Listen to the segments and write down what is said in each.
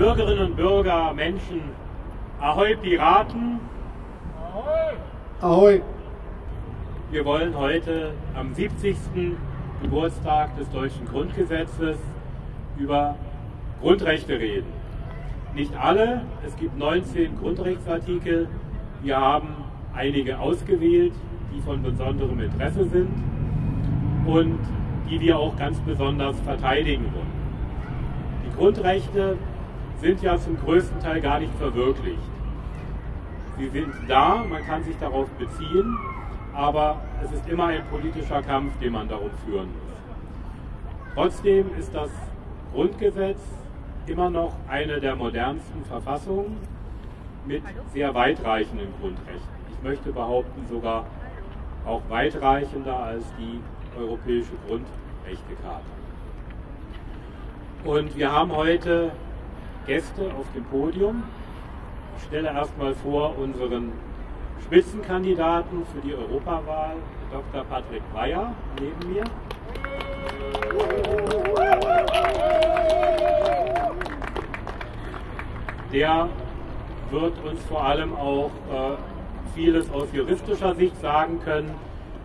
Bürgerinnen und Bürger, Menschen, Ahoi Piraten! Ahoi! Ahoi! Wir wollen heute am 70. Geburtstag des deutschen Grundgesetzes über Grundrechte reden. Nicht alle, es gibt 19 Grundrechtsartikel. Wir haben einige ausgewählt, die von besonderem Interesse sind und die wir auch ganz besonders verteidigen wollen. Die Grundrechte sind ja zum größten Teil gar nicht verwirklicht. Sie sind da, man kann sich darauf beziehen, aber es ist immer ein politischer Kampf, den man darum führen muss. Trotzdem ist das Grundgesetz immer noch eine der modernsten Verfassungen mit sehr weitreichenden Grundrechten. Ich möchte behaupten, sogar auch weitreichender als die Europäische Grundrechtecharta. Und wir haben heute Gäste auf dem Podium. Ich stelle erstmal vor unseren Spitzenkandidaten für die Europawahl, Dr. Patrick Breyer neben mir. Der wird uns vor allem auch äh, vieles aus juristischer Sicht sagen können,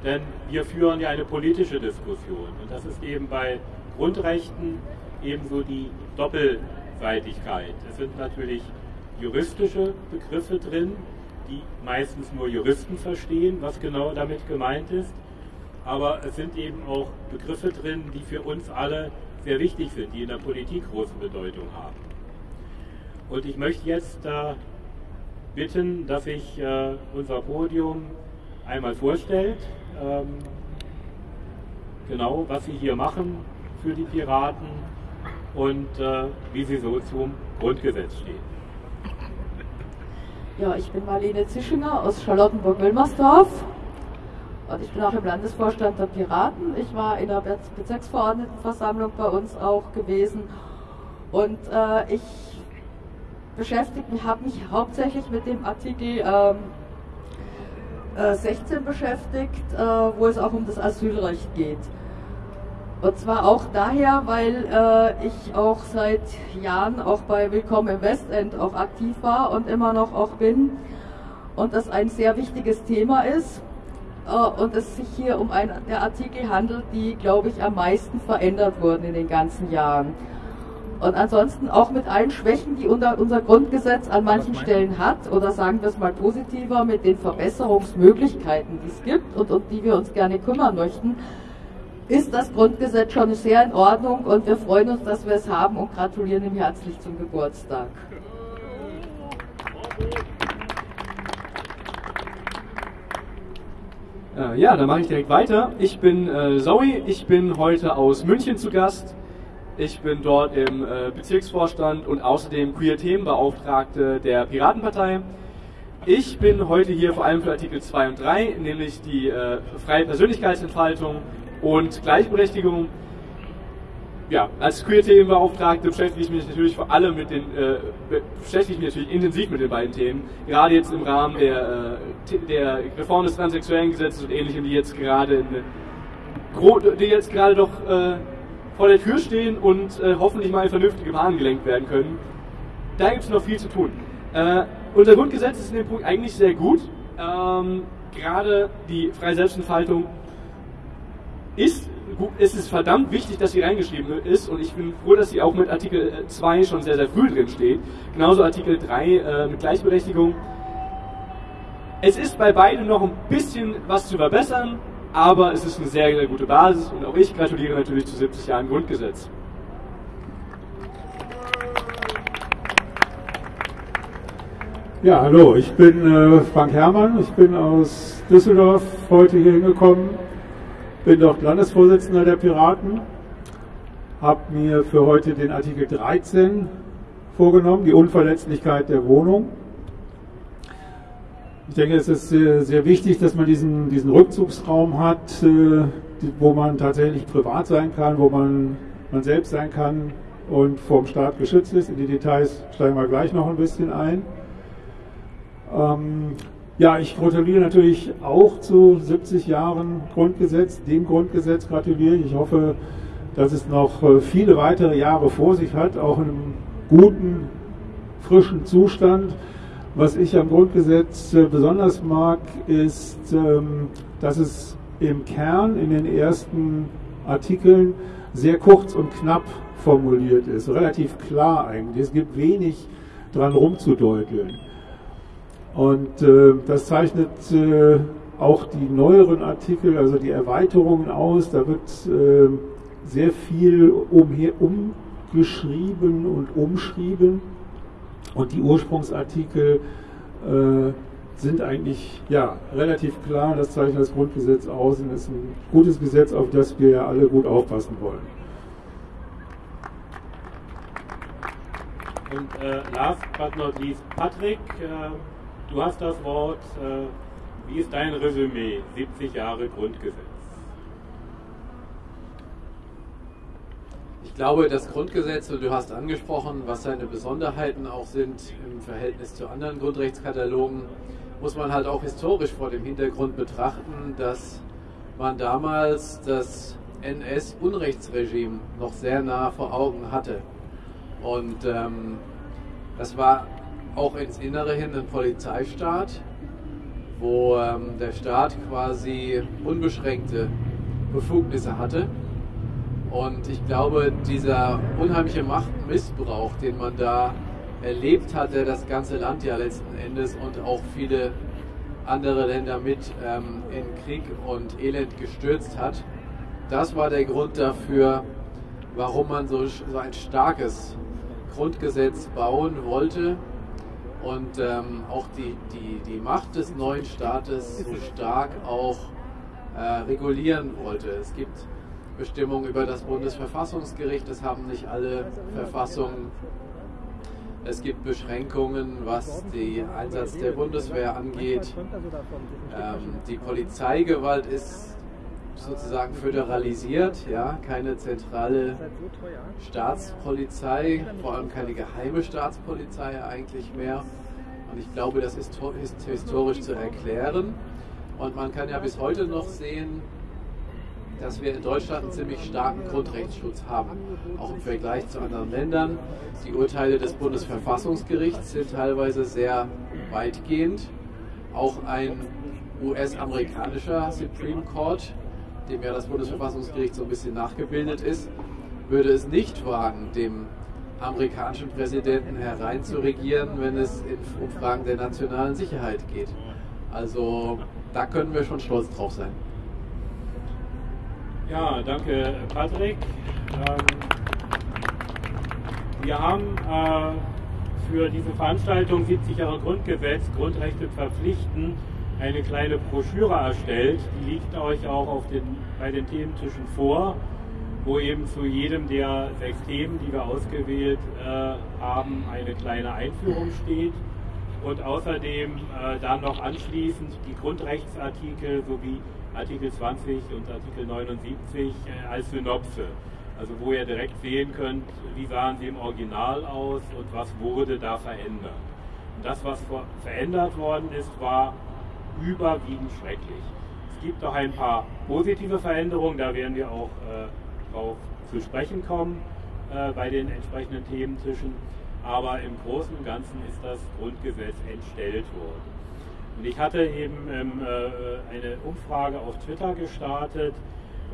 denn wir führen ja eine politische Diskussion und das ist eben bei Grundrechten ebenso die Doppelseitigkeit. Es sind natürlich juristische Begriffe drin, die meistens nur Juristen verstehen, was genau damit gemeint ist, aber es sind eben auch Begriffe drin, die für uns alle sehr wichtig sind, die in der Politik große Bedeutung haben. Und ich möchte jetzt äh, bitten, dass sich äh, unser Podium einmal vorstellt, ähm, genau was sie hier machen für die Piraten und äh, wie sie so zum Grundgesetz stehen. Ja, ich bin Marlene Zischinger aus Charlottenburg-Wilmersdorf und ich bin auch im Landesvorstand der Piraten. Ich war in der Bezirksverordnetenversammlung bei uns auch gewesen und äh, ich beschäftigt mich, habe mich hauptsächlich mit dem Artikel ähm, äh, 16 beschäftigt, äh, wo es auch um das Asylrecht geht. Und zwar auch daher, weil äh, ich auch seit Jahren auch bei Willkommen im Westend auch aktiv war und immer noch auch bin und das ein sehr wichtiges Thema ist äh, und es sich hier um einen der Artikel handelt, die, glaube ich, am meisten verändert wurden in den ganzen Jahren. Und ansonsten auch mit allen Schwächen, die unser, unser Grundgesetz an manchen Stellen hat, oder sagen wir es mal positiver, mit den Verbesserungsmöglichkeiten, die es gibt und um die wir uns gerne kümmern möchten, ist das Grundgesetz schon sehr in Ordnung und wir freuen uns, dass wir es haben und gratulieren ihm herzlich zum Geburtstag. Äh, ja, dann mache ich direkt weiter. Ich bin äh, Zoe, ich bin heute aus München zu Gast ich bin dort im äh, Bezirksvorstand und außerdem Queer-Themenbeauftragte der Piratenpartei. Ich bin heute hier vor allem für Artikel 2 und 3, nämlich die äh, freie Persönlichkeitsentfaltung und Gleichberechtigung. Ja, als Queer-Themenbeauftragte beschäftige ich mich natürlich vor allem mit den, äh, beschäftige ich mich natürlich intensiv mit den beiden Themen. Gerade jetzt im Rahmen der, äh, der Reform des transsexuellen Gesetzes und ähnlichem, die jetzt gerade in, die jetzt gerade doch äh, vor der Tür stehen und äh, hoffentlich mal in vernünftige Bahnen gelenkt werden können. Da gibt es noch viel zu tun. Äh, unser Grundgesetz ist in dem Punkt eigentlich sehr gut. Ähm, Gerade die freie Selbstentfaltung ist gut, es ist verdammt wichtig, dass sie reingeschrieben ist und ich bin froh, dass sie auch mit Artikel 2 schon sehr, sehr früh drin steht. Genauso Artikel 3 äh, mit Gleichberechtigung. Es ist bei beiden noch ein bisschen was zu verbessern, aber es ist eine sehr, sehr gute Basis und auch ich gratuliere natürlich zu 70 Jahren Grundgesetz. Ja, hallo, ich bin äh, Frank Herrmann, ich bin aus Düsseldorf heute hier hingekommen, bin dort Landesvorsitzender der Piraten, habe mir für heute den Artikel 13 vorgenommen, die Unverletzlichkeit der Wohnung. Ich denke, es ist sehr, sehr wichtig, dass man diesen, diesen Rückzugsraum hat, äh, wo man tatsächlich privat sein kann, wo man, man selbst sein kann und vom Staat geschützt ist. In die Details steigen wir gleich noch ein bisschen ein. Ähm, ja, ich gratuliere natürlich auch zu 70 Jahren Grundgesetz. Dem Grundgesetz gratuliere ich. Ich hoffe, dass es noch äh, viele weitere Jahre vor sich hat, auch in einem guten frischen Zustand. Was ich am Grundgesetz äh, besonders mag, ist, ähm, dass es im Kern in den ersten Artikeln sehr kurz und knapp formuliert ist, relativ klar eigentlich. Es gibt wenig dran rumzudeuteln. Und äh, das zeichnet äh, auch die neueren Artikel, also die Erweiterungen aus. Da wird äh, sehr viel umher, umgeschrieben und umschrieben. Und die Ursprungsartikel äh, sind eigentlich ja, relativ klar. Das zeichnet das Grundgesetz aus und ist ein gutes Gesetz, auf das wir ja alle gut aufpassen wollen. Und äh, last but not least, Patrick, äh, du hast das Wort. Äh, wie ist dein Resümee? 70 Jahre Grundgesetz. Ich glaube, das Grundgesetz, und du hast angesprochen, was seine Besonderheiten auch sind im Verhältnis zu anderen Grundrechtskatalogen, muss man halt auch historisch vor dem Hintergrund betrachten, dass man damals das NS-Unrechtsregime noch sehr nah vor Augen hatte. Und ähm, das war auch ins Innere hin ein Polizeistaat, wo ähm, der Staat quasi unbeschränkte Befugnisse hatte. Und ich glaube, dieser unheimliche Machtmissbrauch, den man da erlebt hat, der das ganze Land ja letzten Endes und auch viele andere Länder mit ähm, in Krieg und Elend gestürzt hat, das war der Grund dafür, warum man so, so ein starkes Grundgesetz bauen wollte und ähm, auch die, die, die Macht des neuen Staates so stark auch äh, regulieren wollte. Es gibt Bestimmungen über das Bundesverfassungsgericht, das haben nicht alle Verfassungen. Es gibt Beschränkungen, was den Einsatz der Bundeswehr angeht. Ähm, die Polizeigewalt ist sozusagen föderalisiert, ja, keine zentrale Staatspolizei, vor allem keine geheime Staatspolizei eigentlich mehr. Und ich glaube, das ist historisch zu erklären. Und man kann ja bis heute noch sehen, dass wir in Deutschland einen ziemlich starken Grundrechtsschutz haben, auch im Vergleich zu anderen Ländern. Die Urteile des Bundesverfassungsgerichts sind teilweise sehr weitgehend. Auch ein US-amerikanischer Supreme Court dem ja das Bundesverfassungsgericht so ein bisschen nachgebildet ist, würde es nicht wagen, dem amerikanischen Präsidenten hereinzuregieren, wenn es um Fragen der nationalen Sicherheit geht. Also da können wir schon stolz drauf sein. Ja, danke Patrick. Ähm, wir haben äh, für diese Veranstaltung 70 Jahre Grundgesetz, Grundrechte verpflichten, eine kleine Broschüre erstellt, die liegt euch auch auf den, bei den Thementischen vor, wo eben zu jedem der sechs Themen, die wir ausgewählt äh, haben, eine kleine Einführung steht und außerdem äh, dann noch anschließend die Grundrechtsartikel sowie Artikel 20 und Artikel 79 äh, als Synopse. Also wo ihr direkt sehen könnt, wie sahen sie im Original aus und was wurde da verändert. Und das, was verändert worden ist, war überwiegend schrecklich. Es gibt auch ein paar positive Veränderungen, da werden wir auch äh, drauf zu sprechen kommen äh, bei den entsprechenden Thementischen. Aber im Großen und Ganzen ist das Grundgesetz entstellt worden. Und ich hatte eben ähm, äh, eine Umfrage auf Twitter gestartet,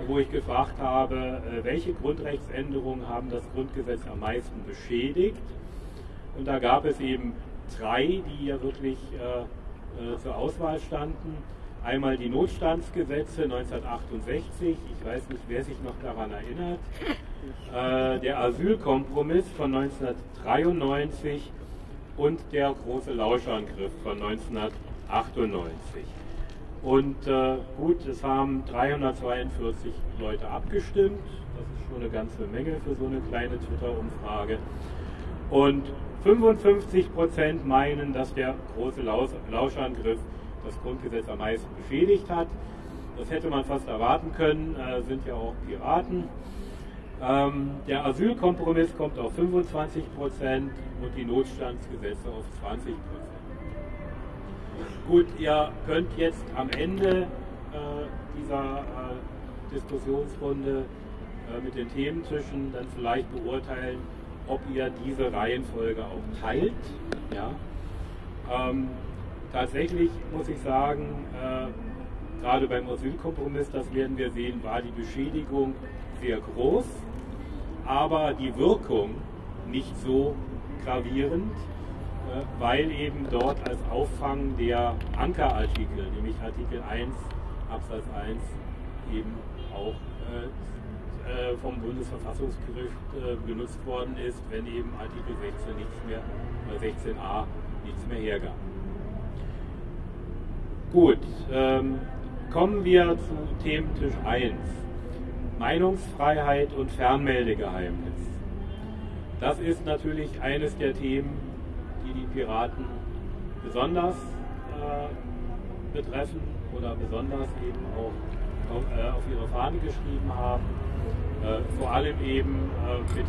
wo ich gefragt habe, äh, welche Grundrechtsänderungen haben das Grundgesetz am meisten beschädigt. Und da gab es eben drei, die ja wirklich äh, äh, zur Auswahl standen. Einmal die Notstandsgesetze 1968, ich weiß nicht, wer sich noch daran erinnert, äh, der Asylkompromiss von 1993 und der große Lauschangriff von 1998. Und äh, gut, es haben 342 Leute abgestimmt. Das ist schon eine ganze Menge für so eine kleine Twitter-Umfrage. Und 55 Prozent meinen, dass der große Lauschangriff das Grundgesetz am meisten beschädigt hat. Das hätte man fast erwarten können, äh, sind ja auch Piraten. Ähm, der Asylkompromiss kommt auf 25 Prozent und die Notstandsgesetze auf 20 Prozent. Gut, ihr könnt jetzt am Ende äh, dieser äh, Diskussionsrunde äh, mit den Thementischen dann vielleicht beurteilen, ob ihr diese Reihenfolge auch teilt. Ja. Ähm, tatsächlich muss ich sagen, äh, gerade beim Asylkompromiss, das werden wir sehen, war die Beschädigung sehr groß, aber die Wirkung nicht so gravierend, äh, weil eben dort als Auffang der Ankerartikel, nämlich Artikel 1 Absatz 1, eben auch äh, äh, vom Bundesverfassungsgericht äh, benutzt worden ist, wenn eben Artikel 16 nichts mehr, 16a nichts mehr hergab. Gut, ähm, kommen wir zu Thementisch 1. Meinungsfreiheit und Fernmeldegeheimnis. Das ist natürlich eines der Themen, die die Piraten besonders äh, betreffen oder besonders eben auch auf, äh, auf ihre Fahne geschrieben haben. Äh, vor allem eben äh, mit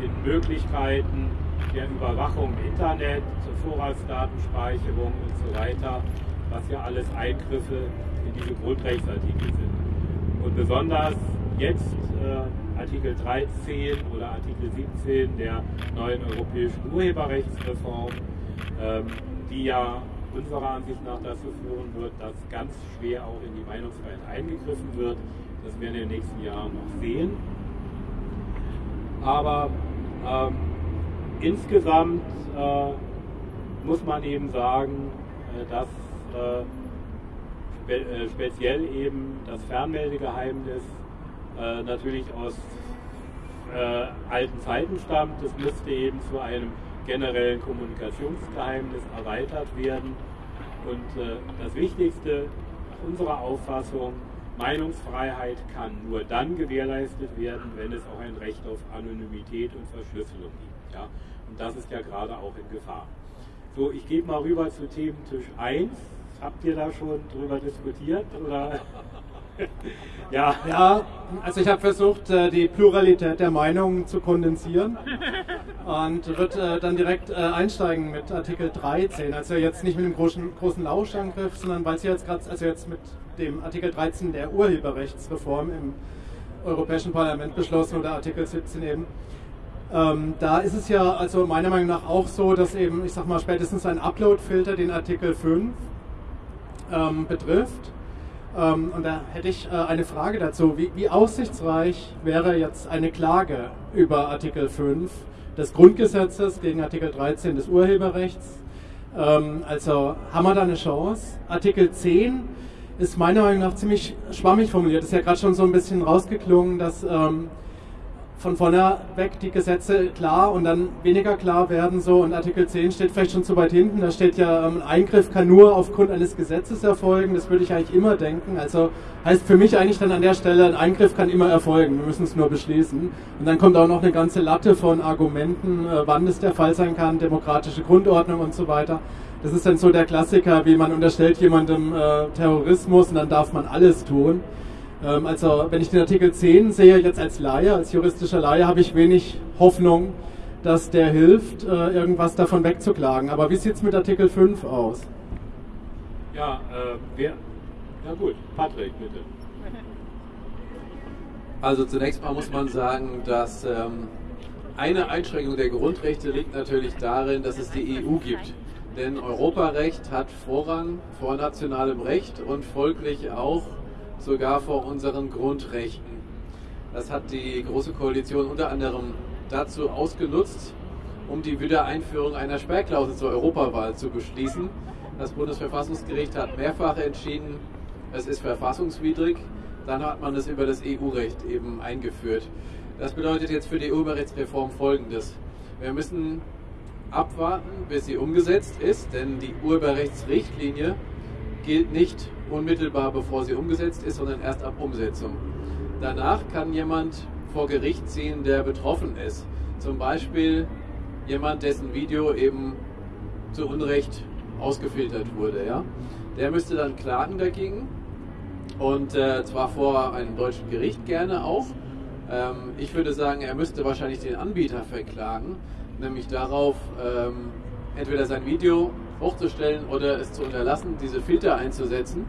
den Möglichkeiten der Überwachung im Internet, zur Vorratsdatenspeicherung und so weiter, was ja alles Eingriffe in diese Grundrechtsartikel sind. Und besonders jetzt äh, Artikel 13 oder Artikel 17 der neuen europäischen Urheberrechtsreform, ähm, die ja unserer Ansicht nach dazu führen wird, dass ganz schwer auch in die Meinungsfreiheit eingegriffen wird. Das werden wir in den nächsten Jahren noch sehen. Aber ähm, insgesamt äh, muss man eben sagen, äh, dass äh, spe äh, speziell eben das Fernmeldegeheimnis äh, natürlich aus äh, alten Zeiten stammt. Es müsste eben zu einem generellen Kommunikationsgeheimnis erweitert werden. Und das Wichtigste nach unserer Auffassung, Meinungsfreiheit kann nur dann gewährleistet werden, wenn es auch ein Recht auf Anonymität und Verschlüsselung gibt. Ja? Und das ist ja gerade auch in Gefahr. So, ich gebe mal rüber zu Thementisch 1. Habt ihr da schon drüber diskutiert? Oder? ja. ja, also ich habe versucht, äh, die Pluralität der Meinungen zu kondensieren und wird äh, dann direkt äh, einsteigen mit Artikel 13. Also jetzt nicht mit dem großen, großen Lauschangriff, sondern weil Sie jetzt gerade, also jetzt mit dem Artikel 13 der Urheberrechtsreform im Europäischen Parlament beschlossen oder Artikel 17 eben. Ähm, da ist es ja also meiner Meinung nach auch so, dass eben, ich sag mal, spätestens ein Upload-Filter den Artikel 5 ähm, betrifft. Ähm, und da hätte ich äh, eine Frage dazu. Wie, wie, aussichtsreich wäre jetzt eine Klage über Artikel 5 des Grundgesetzes gegen Artikel 13 des Urheberrechts? Ähm, also haben wir da eine Chance? Artikel 10 ist meiner Meinung nach ziemlich schwammig formuliert. Ist ja gerade schon so ein bisschen rausgeklungen, dass ähm, von vorne weg die Gesetze klar und dann weniger klar werden so. Und Artikel 10 steht vielleicht schon zu weit hinten, da steht ja, ein ähm, Eingriff kann nur aufgrund eines Gesetzes erfolgen, das würde ich eigentlich immer denken, also heißt für mich eigentlich dann an der Stelle, ein Eingriff kann immer erfolgen, wir müssen es nur beschließen. Und dann kommt auch noch eine ganze Latte von Argumenten, äh, wann es der Fall sein kann, demokratische Grundordnung und so weiter. Das ist dann so der Klassiker, wie man unterstellt jemandem äh, Terrorismus und dann darf man alles tun. Ähm, also wenn ich den Artikel 10 sehe, jetzt als Laie, als juristischer Laie, habe ich wenig Hoffnung, dass der hilft, äh, irgendwas davon wegzuklagen. Aber wie sieht es mit Artikel 5 aus? Ja, äh, wer? Ja gut, Patrick, bitte. Also zunächst mal muss man sagen, dass ähm, eine Einschränkung der Grundrechte liegt natürlich darin, dass es die EU gibt. Denn Europarecht hat Vorrang vor nationalem Recht und folglich auch sogar vor unseren Grundrechten. Das hat die Große Koalition unter anderem dazu ausgenutzt, um die Wiedereinführung einer Sperrklausel zur Europawahl zu beschließen. Das Bundesverfassungsgericht hat mehrfach entschieden, es ist verfassungswidrig. Dann hat man es über das EU-Recht eben eingeführt. Das bedeutet jetzt für die Urheberrechtsreform Folgendes. Wir müssen abwarten, bis sie umgesetzt ist, denn die Urheberrechtsrichtlinie gilt nicht unmittelbar bevor sie umgesetzt ist, sondern erst ab Umsetzung. Danach kann jemand vor Gericht ziehen, der betroffen ist. Zum Beispiel jemand, dessen Video eben zu Unrecht ausgefiltert wurde. Ja? Der müsste dann klagen dagegen und äh, zwar vor einem deutschen Gericht gerne auch. Ähm, ich würde sagen, er müsste wahrscheinlich den Anbieter verklagen, nämlich darauf, ähm, entweder sein Video hochzustellen oder es zu unterlassen, diese Filter einzusetzen.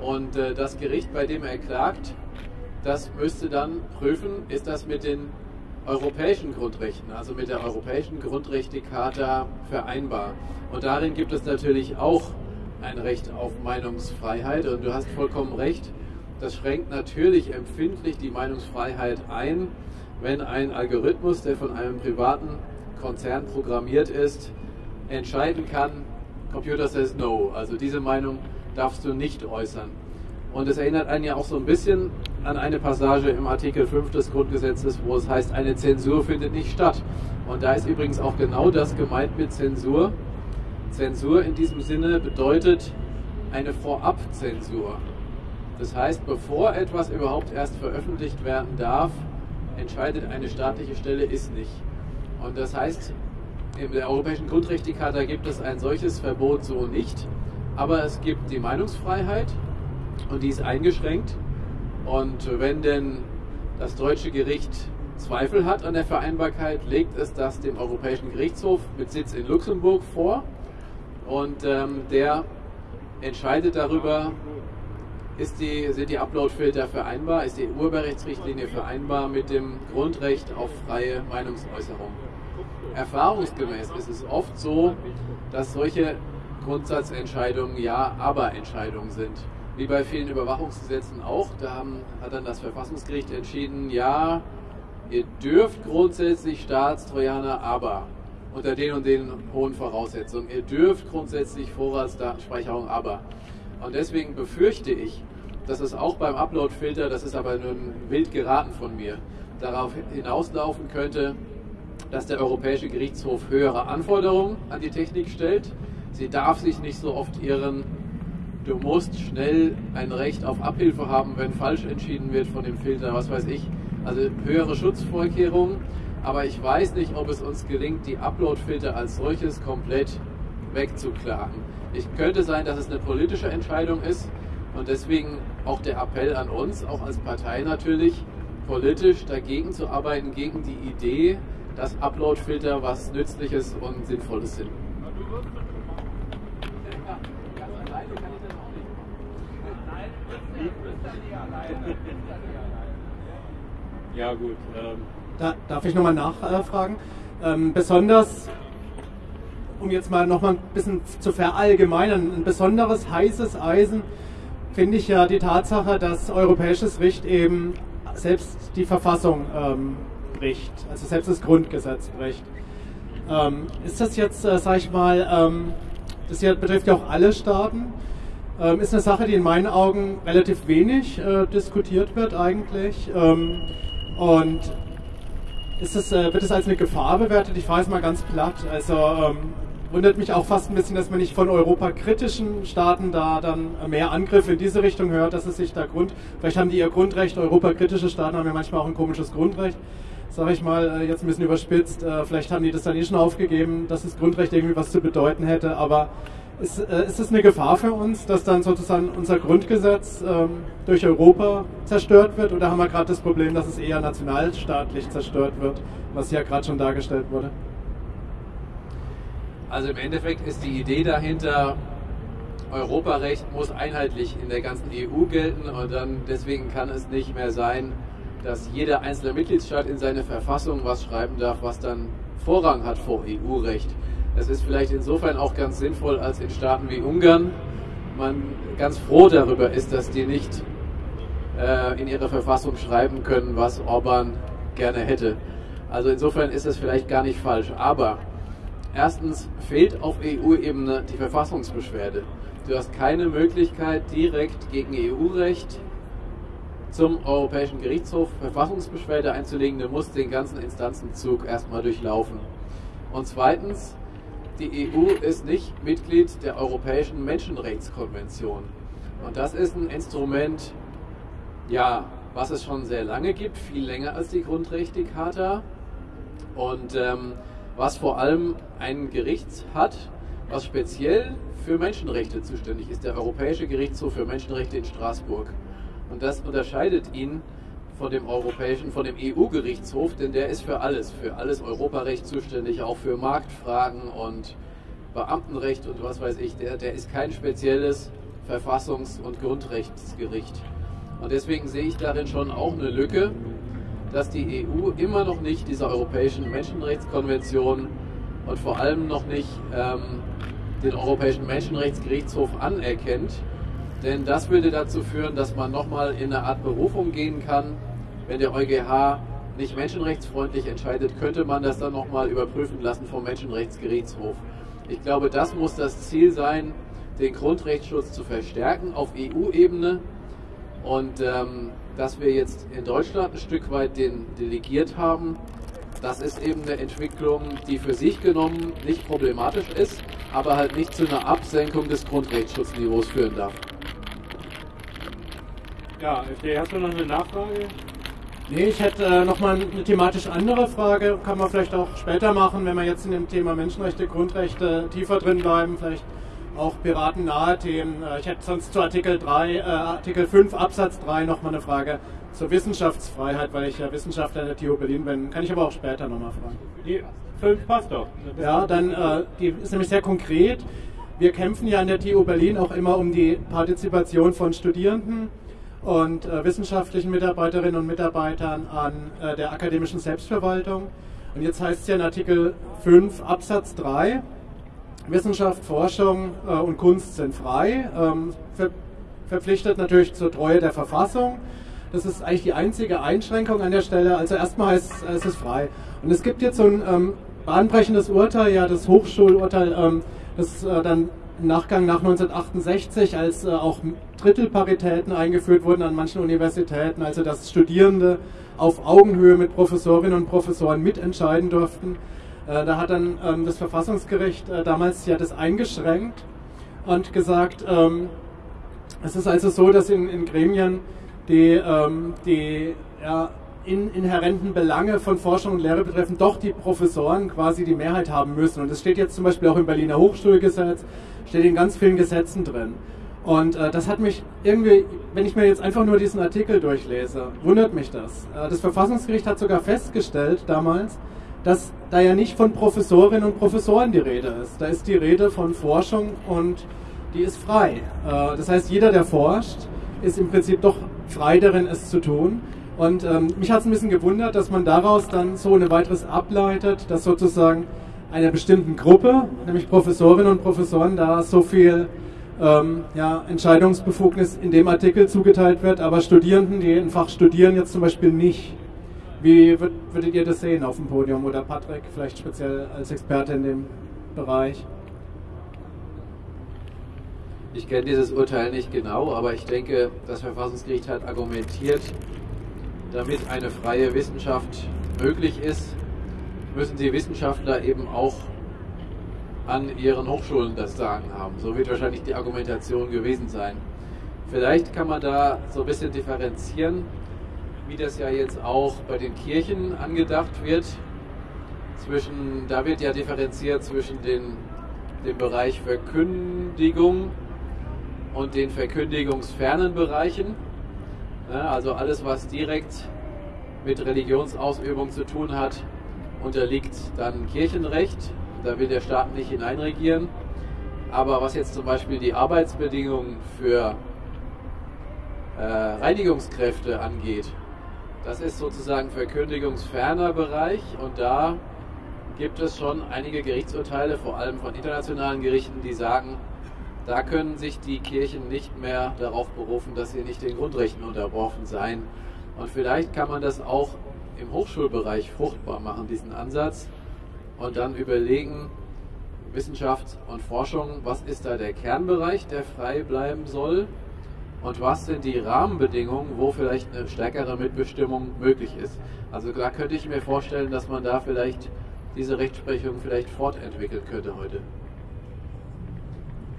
Und äh, das Gericht, bei dem er klagt, das müsste dann prüfen, ist das mit den europäischen Grundrechten, also mit der Europäischen Grundrechtecharta vereinbar. Und darin gibt es natürlich auch ein Recht auf Meinungsfreiheit. Und du hast vollkommen recht, das schränkt natürlich empfindlich die Meinungsfreiheit ein, wenn ein Algorithmus, der von einem privaten Konzern programmiert ist, entscheiden kann, Computer says no, also diese Meinung darfst du nicht äußern. Und es erinnert einen ja auch so ein bisschen an eine Passage im Artikel 5 des Grundgesetzes, wo es heißt, eine Zensur findet nicht statt. Und da ist übrigens auch genau das gemeint mit Zensur. Zensur in diesem Sinne bedeutet eine Vorabzensur. Das heißt, bevor etwas überhaupt erst veröffentlicht werden darf, entscheidet eine staatliche Stelle, ist nicht. Und das heißt, in der Europäischen Grundrechtecharta gibt es ein solches Verbot so nicht, aber es gibt die Meinungsfreiheit und die ist eingeschränkt. Und wenn denn das deutsche Gericht Zweifel hat an der Vereinbarkeit, legt es das dem Europäischen Gerichtshof mit Sitz in Luxemburg vor und ähm, der entscheidet darüber, die, sind die Uploadfilter vereinbar, ist die Urheberrechtsrichtlinie vereinbar mit dem Grundrecht auf freie Meinungsäußerung. Erfahrungsgemäß ist es oft so, dass solche Grundsatzentscheidungen Ja-Aber-Entscheidungen sind. Wie bei vielen Überwachungsgesetzen auch. Da haben, hat dann das Verfassungsgericht entschieden, ja, ihr dürft grundsätzlich Staatstrojaner, aber unter den und den hohen Voraussetzungen. Ihr dürft grundsätzlich Vorratsdatenspeicherung, aber. Und deswegen befürchte ich, dass es auch beim Upload-Filter, das ist aber nur wild geraten von mir, darauf hinauslaufen könnte, dass der Europäische Gerichtshof höhere Anforderungen an die Technik stellt. Sie darf sich nicht so oft irren. Du musst schnell ein Recht auf Abhilfe haben, wenn falsch entschieden wird von dem Filter, was weiß ich. Also höhere Schutzvorkehrungen. Aber ich weiß nicht, ob es uns gelingt, die Upload-Filter als solches komplett wegzuklagen. Ich könnte sein, dass es eine politische Entscheidung ist und deswegen auch der Appell an uns, auch als Partei natürlich, politisch dagegen zu arbeiten, gegen die Idee, dass Upload-Filter was Nützliches und Sinnvolles sind. Ja gut. Ähm. Da, darf ich nochmal nachfragen? Ähm, besonders, um jetzt mal nochmal ein bisschen zu verallgemeinern, ein besonderes heißes Eisen finde ich ja die Tatsache, dass europäisches Recht eben selbst die Verfassung ähm, bricht, also selbst das Grundgesetz bricht. Ähm, ist das jetzt, äh, sag ich mal, ähm, das hier betrifft ja auch alle Staaten, ähm, ist eine Sache, die in meinen Augen relativ wenig äh, diskutiert wird eigentlich. Ähm, und ist das, äh, wird es als eine Gefahr bewertet? Ich frage es mal ganz platt. Also ähm, wundert mich auch fast ein bisschen, dass man nicht von europakritischen Staaten da dann mehr Angriffe in diese Richtung hört, dass es sich da Grund, vielleicht haben die ihr Grundrecht, europakritische Staaten haben ja manchmal auch ein komisches Grundrecht, sage ich mal, äh, jetzt ein bisschen überspitzt, äh, vielleicht haben die das dann eh schon aufgegeben, dass das Grundrecht irgendwie was zu bedeuten hätte, aber ist, äh, ist es eine Gefahr für uns, dass dann sozusagen unser Grundgesetz ähm, durch Europa zerstört wird oder haben wir gerade das Problem, dass es eher nationalstaatlich zerstört wird, was ja gerade schon dargestellt wurde? Also im Endeffekt ist die Idee dahinter, Europarecht muss einheitlich in der ganzen EU gelten und dann deswegen kann es nicht mehr sein, dass jeder einzelne Mitgliedstaat in seine Verfassung was schreiben darf, was dann Vorrang hat vor EU-Recht. Das ist vielleicht insofern auch ganz sinnvoll, als in Staaten wie Ungarn man ganz froh darüber ist, dass die nicht äh, in ihre Verfassung schreiben können, was Orban gerne hätte. Also insofern ist es vielleicht gar nicht falsch. Aber Erstens fehlt auf EU-Ebene die Verfassungsbeschwerde. Du hast keine Möglichkeit, direkt gegen EU-Recht zum Europäischen Gerichtshof Verfassungsbeschwerde einzulegen. Du musst den ganzen Instanzenzug erstmal durchlaufen. Und zweitens, die EU ist nicht Mitglied der Europäischen Menschenrechtskonvention. Und das ist ein Instrument, ja, was es schon sehr lange gibt, viel länger als die Grundrechtecharta. Und ähm, was vor allem ein Gericht hat, was speziell für Menschenrechte zuständig ist, der Europäische Gerichtshof für Menschenrechte in Straßburg. Und das unterscheidet ihn von dem europäischen, von dem EU-Gerichtshof, denn der ist für alles, für alles Europarecht zuständig, auch für Marktfragen und Beamtenrecht und was weiß ich. Der, der ist kein spezielles Verfassungs- und Grundrechtsgericht. Und deswegen sehe ich darin schon auch eine Lücke, dass die EU immer noch nicht dieser Europäischen Menschenrechtskonvention und vor allem noch nicht ähm, den Europäischen Menschenrechtsgerichtshof anerkennt. Denn das würde dazu führen, dass man nochmal in eine Art Berufung gehen kann. Wenn der EuGH nicht menschenrechtsfreundlich entscheidet, könnte man das dann nochmal überprüfen lassen vom Menschenrechtsgerichtshof. Ich glaube, das muss das Ziel sein, den Grundrechtsschutz zu verstärken auf EU-Ebene und ähm, dass wir jetzt in Deutschland ein Stück weit den delegiert haben, das ist eben eine Entwicklung, die für sich genommen nicht problematisch ist, aber halt nicht zu einer Absenkung des Grundrechtsschutzniveaus führen darf. Ja, FD, hast du noch eine Nachfrage? Nee, ich hätte äh, nochmal eine thematisch andere Frage, kann man vielleicht auch später machen, wenn wir jetzt in dem Thema Menschenrechte, Grundrechte tiefer drin bleiben, vielleicht auch piratennahe Themen. Äh, ich hätte sonst zu Artikel 3, äh, Artikel 5 Absatz 3 nochmal eine Frage zur Wissenschaftsfreiheit, weil ich ja Wissenschaftler in der TU Berlin bin. Kann ich aber auch später nochmal fragen. Die 5 passt doch. Ja, dann äh, die ist nämlich sehr konkret. Wir kämpfen ja in der TU Berlin auch immer um die Partizipation von Studierenden und äh, wissenschaftlichen Mitarbeiterinnen und Mitarbeitern an äh, der akademischen Selbstverwaltung. Und jetzt heißt es ja in Artikel 5 Absatz 3, Wissenschaft, Forschung äh, und Kunst sind frei, ähm, ver verpflichtet natürlich zur Treue der Verfassung. Das ist eigentlich die einzige Einschränkung an der Stelle. Also erstmal heißt es, es ist frei. Und es gibt jetzt so ein ähm, bahnbrechendes Urteil, ja das Hochschulurteil, ähm, das äh, dann im Nachgang nach 1968, als äh, auch Drittelparitäten eingeführt wurden an manchen Universitäten, also dass Studierende auf Augenhöhe mit Professorinnen und Professoren mitentscheiden durften. Äh, da hat dann ähm, das Verfassungsgericht äh, damals ja das eingeschränkt und gesagt, ähm, es ist also so, dass in, in Gremien die, ähm, die ja, in, inhärenten Belange von Forschung und Lehre betreffen, doch die Professoren quasi die Mehrheit haben müssen. Und das steht jetzt zum Beispiel auch im Berliner Hochschulgesetz, steht in ganz vielen Gesetzen drin. Und äh, das hat mich irgendwie, wenn ich mir jetzt einfach nur diesen Artikel durchlese, wundert mich das. Äh, das Verfassungsgericht hat sogar festgestellt damals, dass da ja nicht von Professorinnen und Professoren die Rede ist. Da ist die Rede von Forschung und die ist frei. Äh, das heißt, jeder, der forscht, ist im Prinzip doch frei darin, es zu tun. Und ähm, mich hat es ein bisschen gewundert, dass man daraus dann so eine weiteres ableitet, dass sozusagen einer bestimmten Gruppe, nämlich Professorinnen und Professoren, da so viel ähm, ja, Entscheidungsbefugnis in dem Artikel zugeteilt wird, aber Studierenden, die ein Fach studieren, jetzt zum Beispiel nicht. Wie würd, würdet ihr das sehen auf dem Podium oder Patrick vielleicht speziell als Experte in dem Bereich? Ich kenne dieses Urteil nicht genau, aber ich denke, das Verfassungsgericht hat argumentiert, damit eine freie Wissenschaft möglich ist, müssen die Wissenschaftler eben auch an ihren Hochschulen das Sagen haben. So wird wahrscheinlich die Argumentation gewesen sein. Vielleicht kann man da so ein bisschen differenzieren, wie das ja jetzt auch bei den Kirchen angedacht wird. Zwischen, da wird ja differenziert zwischen den, dem Bereich Verkündigung und den verkündigungsfernen Bereichen. Also alles, was direkt mit Religionsausübung zu tun hat, unterliegt dann Kirchenrecht. Da will der Staat nicht hineinregieren. Aber was jetzt zum Beispiel die Arbeitsbedingungen für äh, Reinigungskräfte angeht, das ist sozusagen verkündigungsferner Bereich und da gibt es schon einige Gerichtsurteile, vor allem von internationalen Gerichten, die sagen, da können sich die Kirchen nicht mehr darauf berufen, dass sie nicht den Grundrechten unterworfen seien. Und vielleicht kann man das auch im Hochschulbereich fruchtbar machen, diesen Ansatz, und dann überlegen, Wissenschaft und Forschung, was ist da der Kernbereich, der frei bleiben soll? Und was sind die Rahmenbedingungen, wo vielleicht eine stärkere Mitbestimmung möglich ist? Also da könnte ich mir vorstellen, dass man da vielleicht diese Rechtsprechung vielleicht fortentwickeln könnte heute.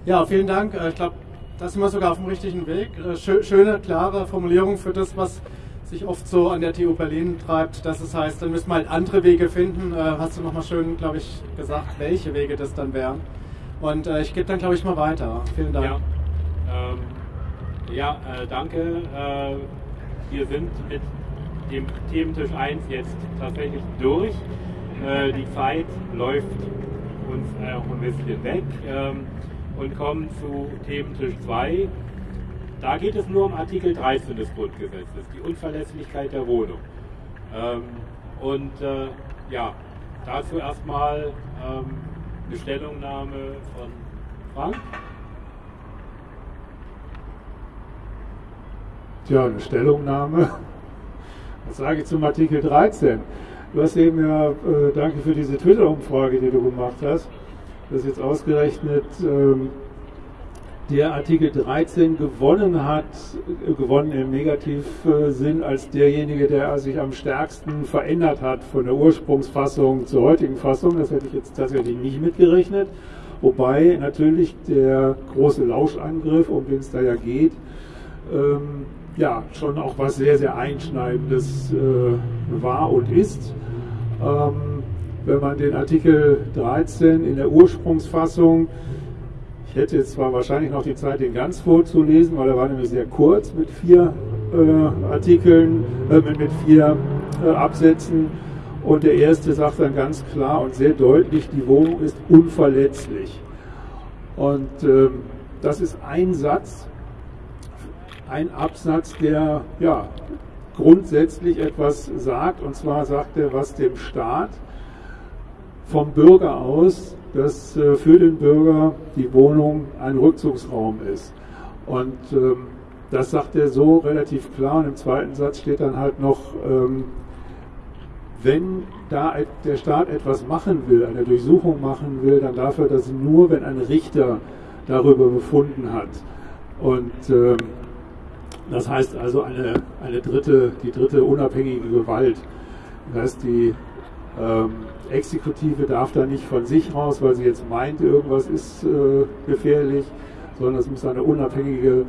Ja, vielen Dank. Äh, ich glaube, da sind wir sogar auf dem richtigen Weg. Äh, schöne, klare Formulierung für das, was sich oft so an der TU Berlin treibt, dass es heißt, dann müssen wir halt andere Wege finden. Äh, hast du nochmal schön, glaube ich, gesagt, welche Wege das dann wären. Und äh, ich gebe dann, glaube ich, mal weiter. Vielen Dank. Ja, ähm, ja äh, danke. Äh, wir sind mit dem Thementisch 1 jetzt tatsächlich durch. Äh, die Zeit läuft uns auch ein bisschen weg ähm, und kommen zu Thementisch 2. Da geht es nur um Artikel 13 des Grundgesetzes, die Unverlässlichkeit der Wohnung. Ähm, und äh, ja, dazu erstmal ähm, eine Stellungnahme von Frank. Tja, eine Stellungnahme. Was sage ich zum Artikel 13? Du hast eben ja, äh, danke für diese Twitter-Umfrage, die du gemacht hast, dass jetzt ausgerechnet ähm, der Artikel 13 gewonnen hat, äh, gewonnen im Negativsinn, als derjenige, der sich am stärksten verändert hat von der Ursprungsfassung zur heutigen Fassung. Das hätte ich jetzt tatsächlich nicht mitgerechnet. Wobei natürlich der große Lauschangriff, um den es da ja geht, ähm, ja, schon auch was sehr, sehr Einschneidendes äh, war und ist. Ähm, wenn man den Artikel 13 in der Ursprungsfassung, ich hätte jetzt zwar wahrscheinlich noch die Zeit, den ganz vorzulesen, weil er war nämlich sehr kurz mit vier äh, Artikeln, äh, mit, mit, vier äh, Absätzen. Und der erste sagt dann ganz klar und sehr deutlich, die Wohnung ist unverletzlich. Und ähm, das ist ein Satz, ein Absatz, der ja, grundsätzlich etwas sagt. Und zwar sagt er, was dem Staat vom Bürger aus, dass äh, für den Bürger die Wohnung ein Rückzugsraum ist. Und ähm, das sagt er so relativ klar. Und im zweiten Satz steht dann halt noch, ähm, wenn da der Staat etwas machen will, eine Durchsuchung machen will, dann darf er das nur, wenn ein Richter darüber befunden hat. Und ähm, das heißt also eine, eine dritte, die dritte unabhängige Gewalt. Das heißt, die Exekutive darf da nicht von sich raus, weil sie jetzt meint, irgendwas ist äh, gefährlich, sondern es muss eine unabhängige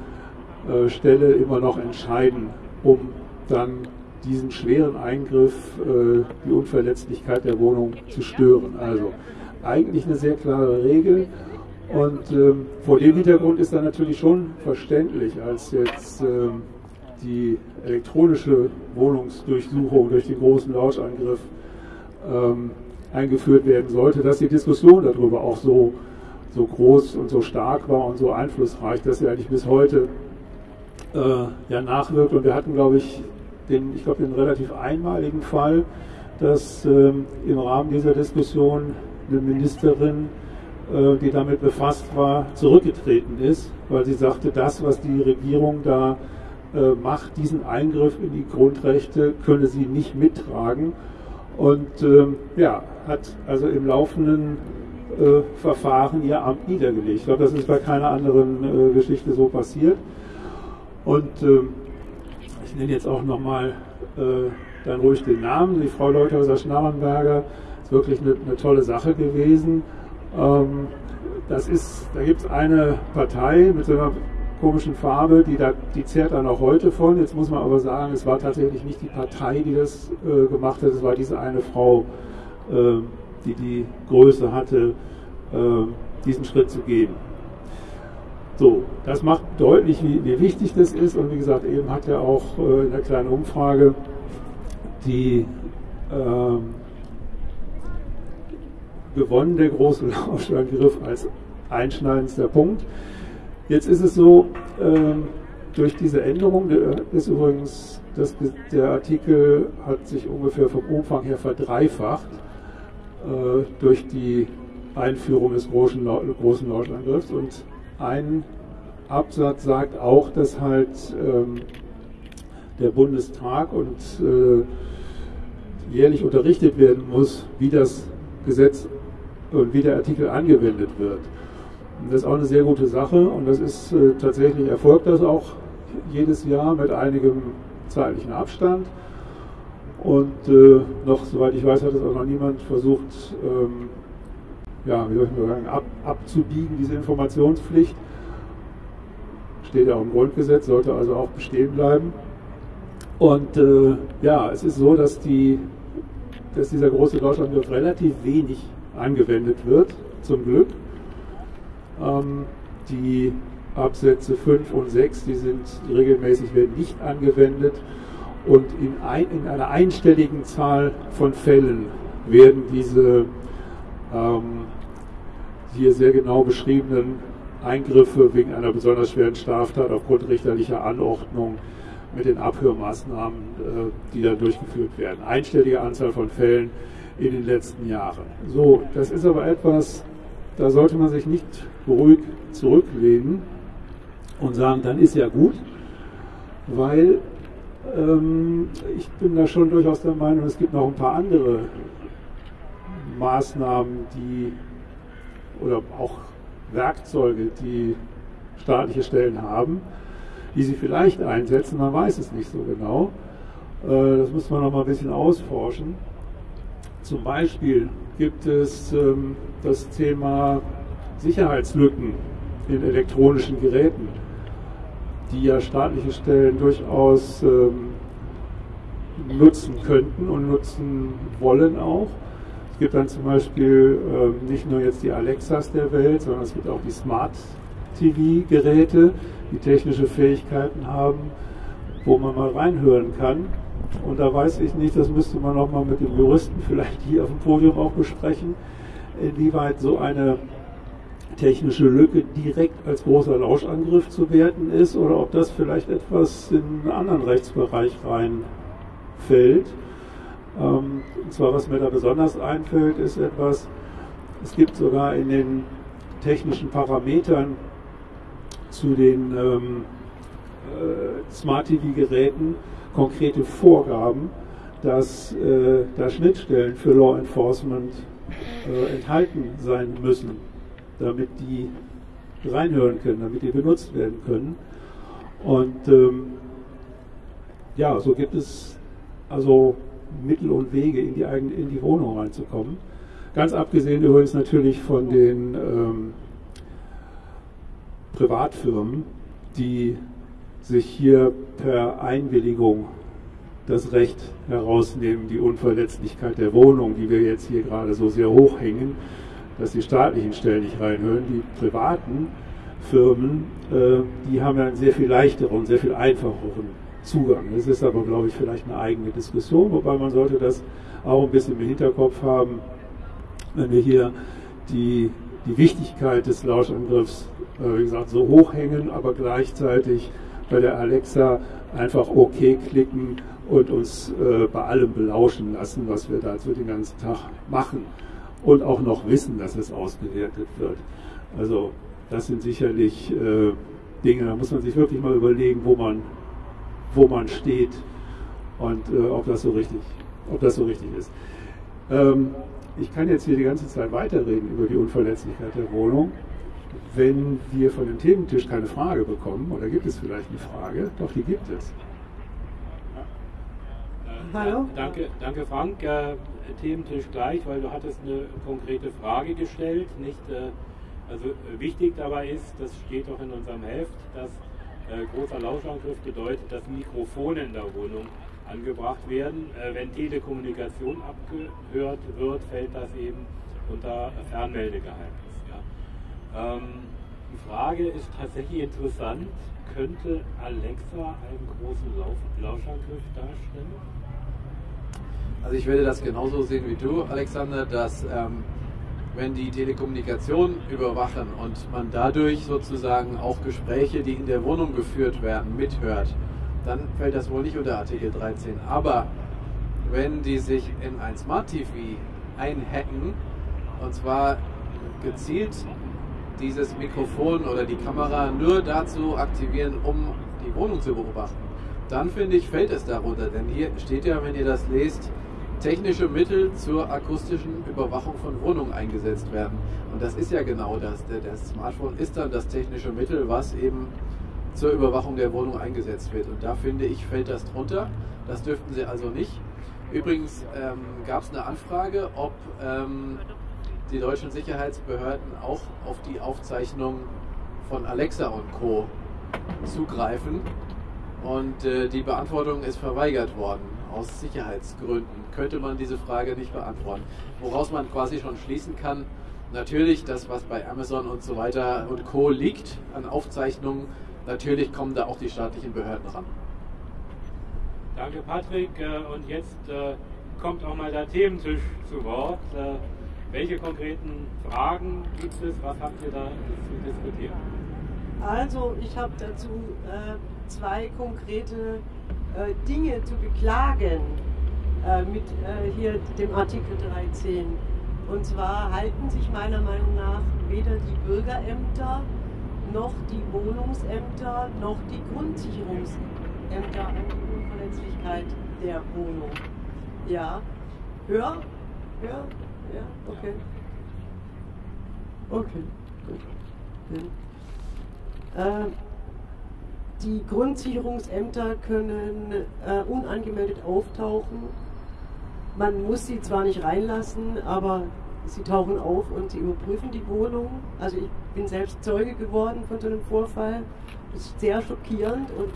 äh, Stelle immer noch entscheiden, um dann diesen schweren Eingriff, äh, die Unverletzlichkeit der Wohnung zu stören. Also eigentlich eine sehr klare Regel. Und ähm, vor dem Hintergrund ist dann natürlich schon verständlich, als jetzt ähm, die elektronische Wohnungsdurchsuchung durch den großen Lauschangriff ähm, eingeführt werden sollte, dass die Diskussion darüber auch so, so groß und so stark war und so einflussreich, dass sie eigentlich bis heute äh, ja nachwirkt. Und wir hatten, glaube ich, den, ich glaube, den relativ einmaligen Fall, dass ähm, im Rahmen dieser Diskussion eine Ministerin äh, die damit befasst war, zurückgetreten ist, weil sie sagte, das, was die Regierung da äh, macht, diesen Eingriff in die Grundrechte, könne sie nicht mittragen. Und ähm, ja, hat also im laufenden äh, Verfahren ihr Amt niedergelegt. Ich glaube, das ist bei keiner anderen äh, Geschichte so passiert. Und ähm, ich nenne jetzt auch nochmal äh, dann ruhig den Namen. Die Frau Leuthäuser-Schnarrenberger ist wirklich eine, eine tolle Sache gewesen. Ähm, das ist, da gibt es eine Partei mit so einer komischen Farbe, die, da, die zehrt dann auch heute von. Jetzt muss man aber sagen, es war tatsächlich nicht die Partei, die das äh, gemacht hat, es war diese eine Frau, die die Größe hatte, äh, diesen Schritt zu gehen. So, das macht deutlich, wie, wie, wichtig das ist. Und wie gesagt, eben hat er auch äh, in der kleinen Umfrage die ähm, gewonnen, der große Lauschangriff als einschneidendster Punkt. Jetzt ist es so, ähm, durch diese Änderung, der ist übrigens, das, der Artikel hat sich ungefähr vom Umfang her verdreifacht durch die Einführung des großen, großen Lauschangriffs und ein Absatz sagt auch, dass halt ähm, der Bundestag und äh, jährlich unterrichtet werden muss, wie das Gesetz und wie der Artikel angewendet wird. Und das ist auch eine sehr gute Sache und das ist äh, tatsächlich erfolgt das auch jedes Jahr mit einigem zeitlichen Abstand. Und äh, noch, soweit ich weiß, hat es auch noch niemand versucht, ähm, ja, wie soll ich mal sagen, ab, abzubiegen, diese Informationspflicht. Steht ja auch im Grundgesetz, sollte also auch bestehen bleiben. Und äh, ja, es ist so, dass, die, dass dieser große Deutschlandgriff relativ wenig angewendet wird, zum Glück. Ähm, die Absätze 5 und 6, die sind regelmäßig werden nicht angewendet und in, ein, in einer einstelligen Zahl von Fällen werden diese ähm, hier sehr genau beschriebenen Eingriffe wegen einer besonders schweren Straftat aufgrund richterlicher Anordnung mit den Abhörmaßnahmen, äh, die da durchgeführt werden. Einstellige Anzahl von Fällen in den letzten Jahren. So, das ist aber etwas, da sollte man sich nicht ruhig zurücklehnen und sagen, dann ist ja gut, weil ich bin da schon durchaus der Meinung, es gibt noch ein paar andere Maßnahmen, die oder auch Werkzeuge, die staatliche Stellen haben, die sie vielleicht einsetzen, man weiß es nicht so genau. Äh, das muss man noch mal ein bisschen ausforschen. Zum Beispiel gibt es ähm, das Thema Sicherheitslücken in elektronischen Geräten, die ja staatliche Stellen durchaus ähm, nutzen könnten und nutzen wollen auch. Es gibt dann zum Beispiel ähm, nicht nur jetzt die Alexas der Welt, sondern es gibt auch die Smart TV-Geräte, die technische Fähigkeiten haben, wo man mal reinhören kann. Und da weiß ich nicht, das müsste man nochmal mit dem Juristen vielleicht hier auf dem Podium auch besprechen, inwieweit so eine technische Lücke direkt als großer Lauschangriff zu werten ist oder ob das vielleicht etwas in einen anderen Rechtsbereich reinfällt. Ähm, und zwar, was mir da besonders einfällt, ist etwas, es gibt sogar in den technischen Parametern zu den ähm, äh, Smart TV-Geräten konkrete Vorgaben, dass äh, da Schnittstellen für Law Enforcement äh, enthalten sein müssen, damit die reinhören können, damit die benutzt werden können. Und ähm, ja, so gibt es also Mittel und Wege, in die, eigene, in die Wohnung reinzukommen. Ganz abgesehen übrigens natürlich von den ähm, Privatfirmen, die sich hier per Einwilligung das Recht herausnehmen, die Unverletzlichkeit der Wohnung, die wir jetzt hier gerade so sehr hoch hängen, dass die staatlichen Stellen nicht reinhören. Die privaten Firmen, äh, die haben ja einen sehr viel leichteren, sehr viel einfacheren Zugang. Das ist aber, glaube ich, vielleicht eine eigene Diskussion, wobei man sollte das auch ein bisschen im Hinterkopf haben, wenn wir hier die, die Wichtigkeit des Lauschangriffs, äh, wie gesagt, so hoch hängen, aber gleichzeitig bei der Alexa einfach OK klicken und uns äh, bei allem belauschen lassen, was wir da so den ganzen Tag machen und auch noch wissen, dass es ausgewertet wird. Also das sind sicherlich äh, Dinge, da muss man sich wirklich mal überlegen, wo man, wo man steht und äh, ob das so richtig, ob das so richtig ist. Ähm, ich kann jetzt hier die ganze Zeit weiterreden über die Unverletzlichkeit der Wohnung. Wenn wir von dem Thementisch keine Frage bekommen, oder gibt es vielleicht eine Frage? Doch, die gibt es. Hallo? danke, danke Frank. Thementisch gleich, weil du hattest eine konkrete Frage gestellt. Nicht, äh, also äh, wichtig dabei ist, das steht auch in unserem Heft, dass äh, großer Lauschangriff bedeutet, dass Mikrofone in der Wohnung angebracht werden. Wenn Telekommunikation abgehört wird, fällt das eben unter Fernmeldegeheimnis. Ja. Ähm, die Frage ist tatsächlich interessant. Könnte Alexa einen großen Lauschangriff darstellen? Also ich würde das genauso sehen wie du, Alexander, dass ähm, wenn die Telekommunikation überwachen und man dadurch sozusagen auch Gespräche, die in der Wohnung geführt werden, mithört, dann fällt das wohl nicht unter Artikel 13. Aber wenn die sich in ein Smart TV einhacken, und zwar gezielt dieses Mikrofon oder die Kamera nur dazu aktivieren, um die Wohnung zu beobachten, dann finde ich, fällt es darunter. Denn hier steht ja, wenn ihr das lest, technische Mittel zur akustischen Überwachung von Wohnungen eingesetzt werden. Und das ist ja genau das. Das Smartphone ist dann das technische Mittel, was eben zur Überwachung der Wohnung eingesetzt wird. Und da finde ich, fällt das drunter. Das dürften sie also nicht. Übrigens ähm, gab es eine Anfrage, ob ähm, die deutschen Sicherheitsbehörden auch auf die Aufzeichnung von Alexa und Co. zugreifen. Und äh, die Beantwortung ist verweigert worden aus Sicherheitsgründen. Könnte man diese Frage nicht beantworten. Woraus man quasi schon schließen kann, natürlich das, was bei Amazon und so weiter und Co. liegt an Aufzeichnungen, natürlich kommen da auch die staatlichen Behörden ran. Danke, Patrick. Äh, und jetzt äh, kommt auch mal der Thementisch zu Wort. Äh, welche konkreten Fragen gibt es? Was habt ihr da zu diskutieren? Also, ich habe dazu zwei konkrete äh, Dinge zu beklagen äh, mit äh, hier dem Artikel 13. Und zwar halten sich meiner Meinung nach weder die Bürgerämter noch die Wohnungsämter noch die Grundsicherungsämter an die Unverletzlichkeit der Wohnung. Ja, hör, hör, ja, okay. Okay, gut. Ja. Äh, die Grundsicherungsämter können äh, unangemeldet auftauchen. Man muss sie zwar nicht reinlassen, aber sie tauchen auf und sie überprüfen die Wohnung. Also ich bin selbst Zeuge geworden von so einem Vorfall. Das ist sehr schockierend und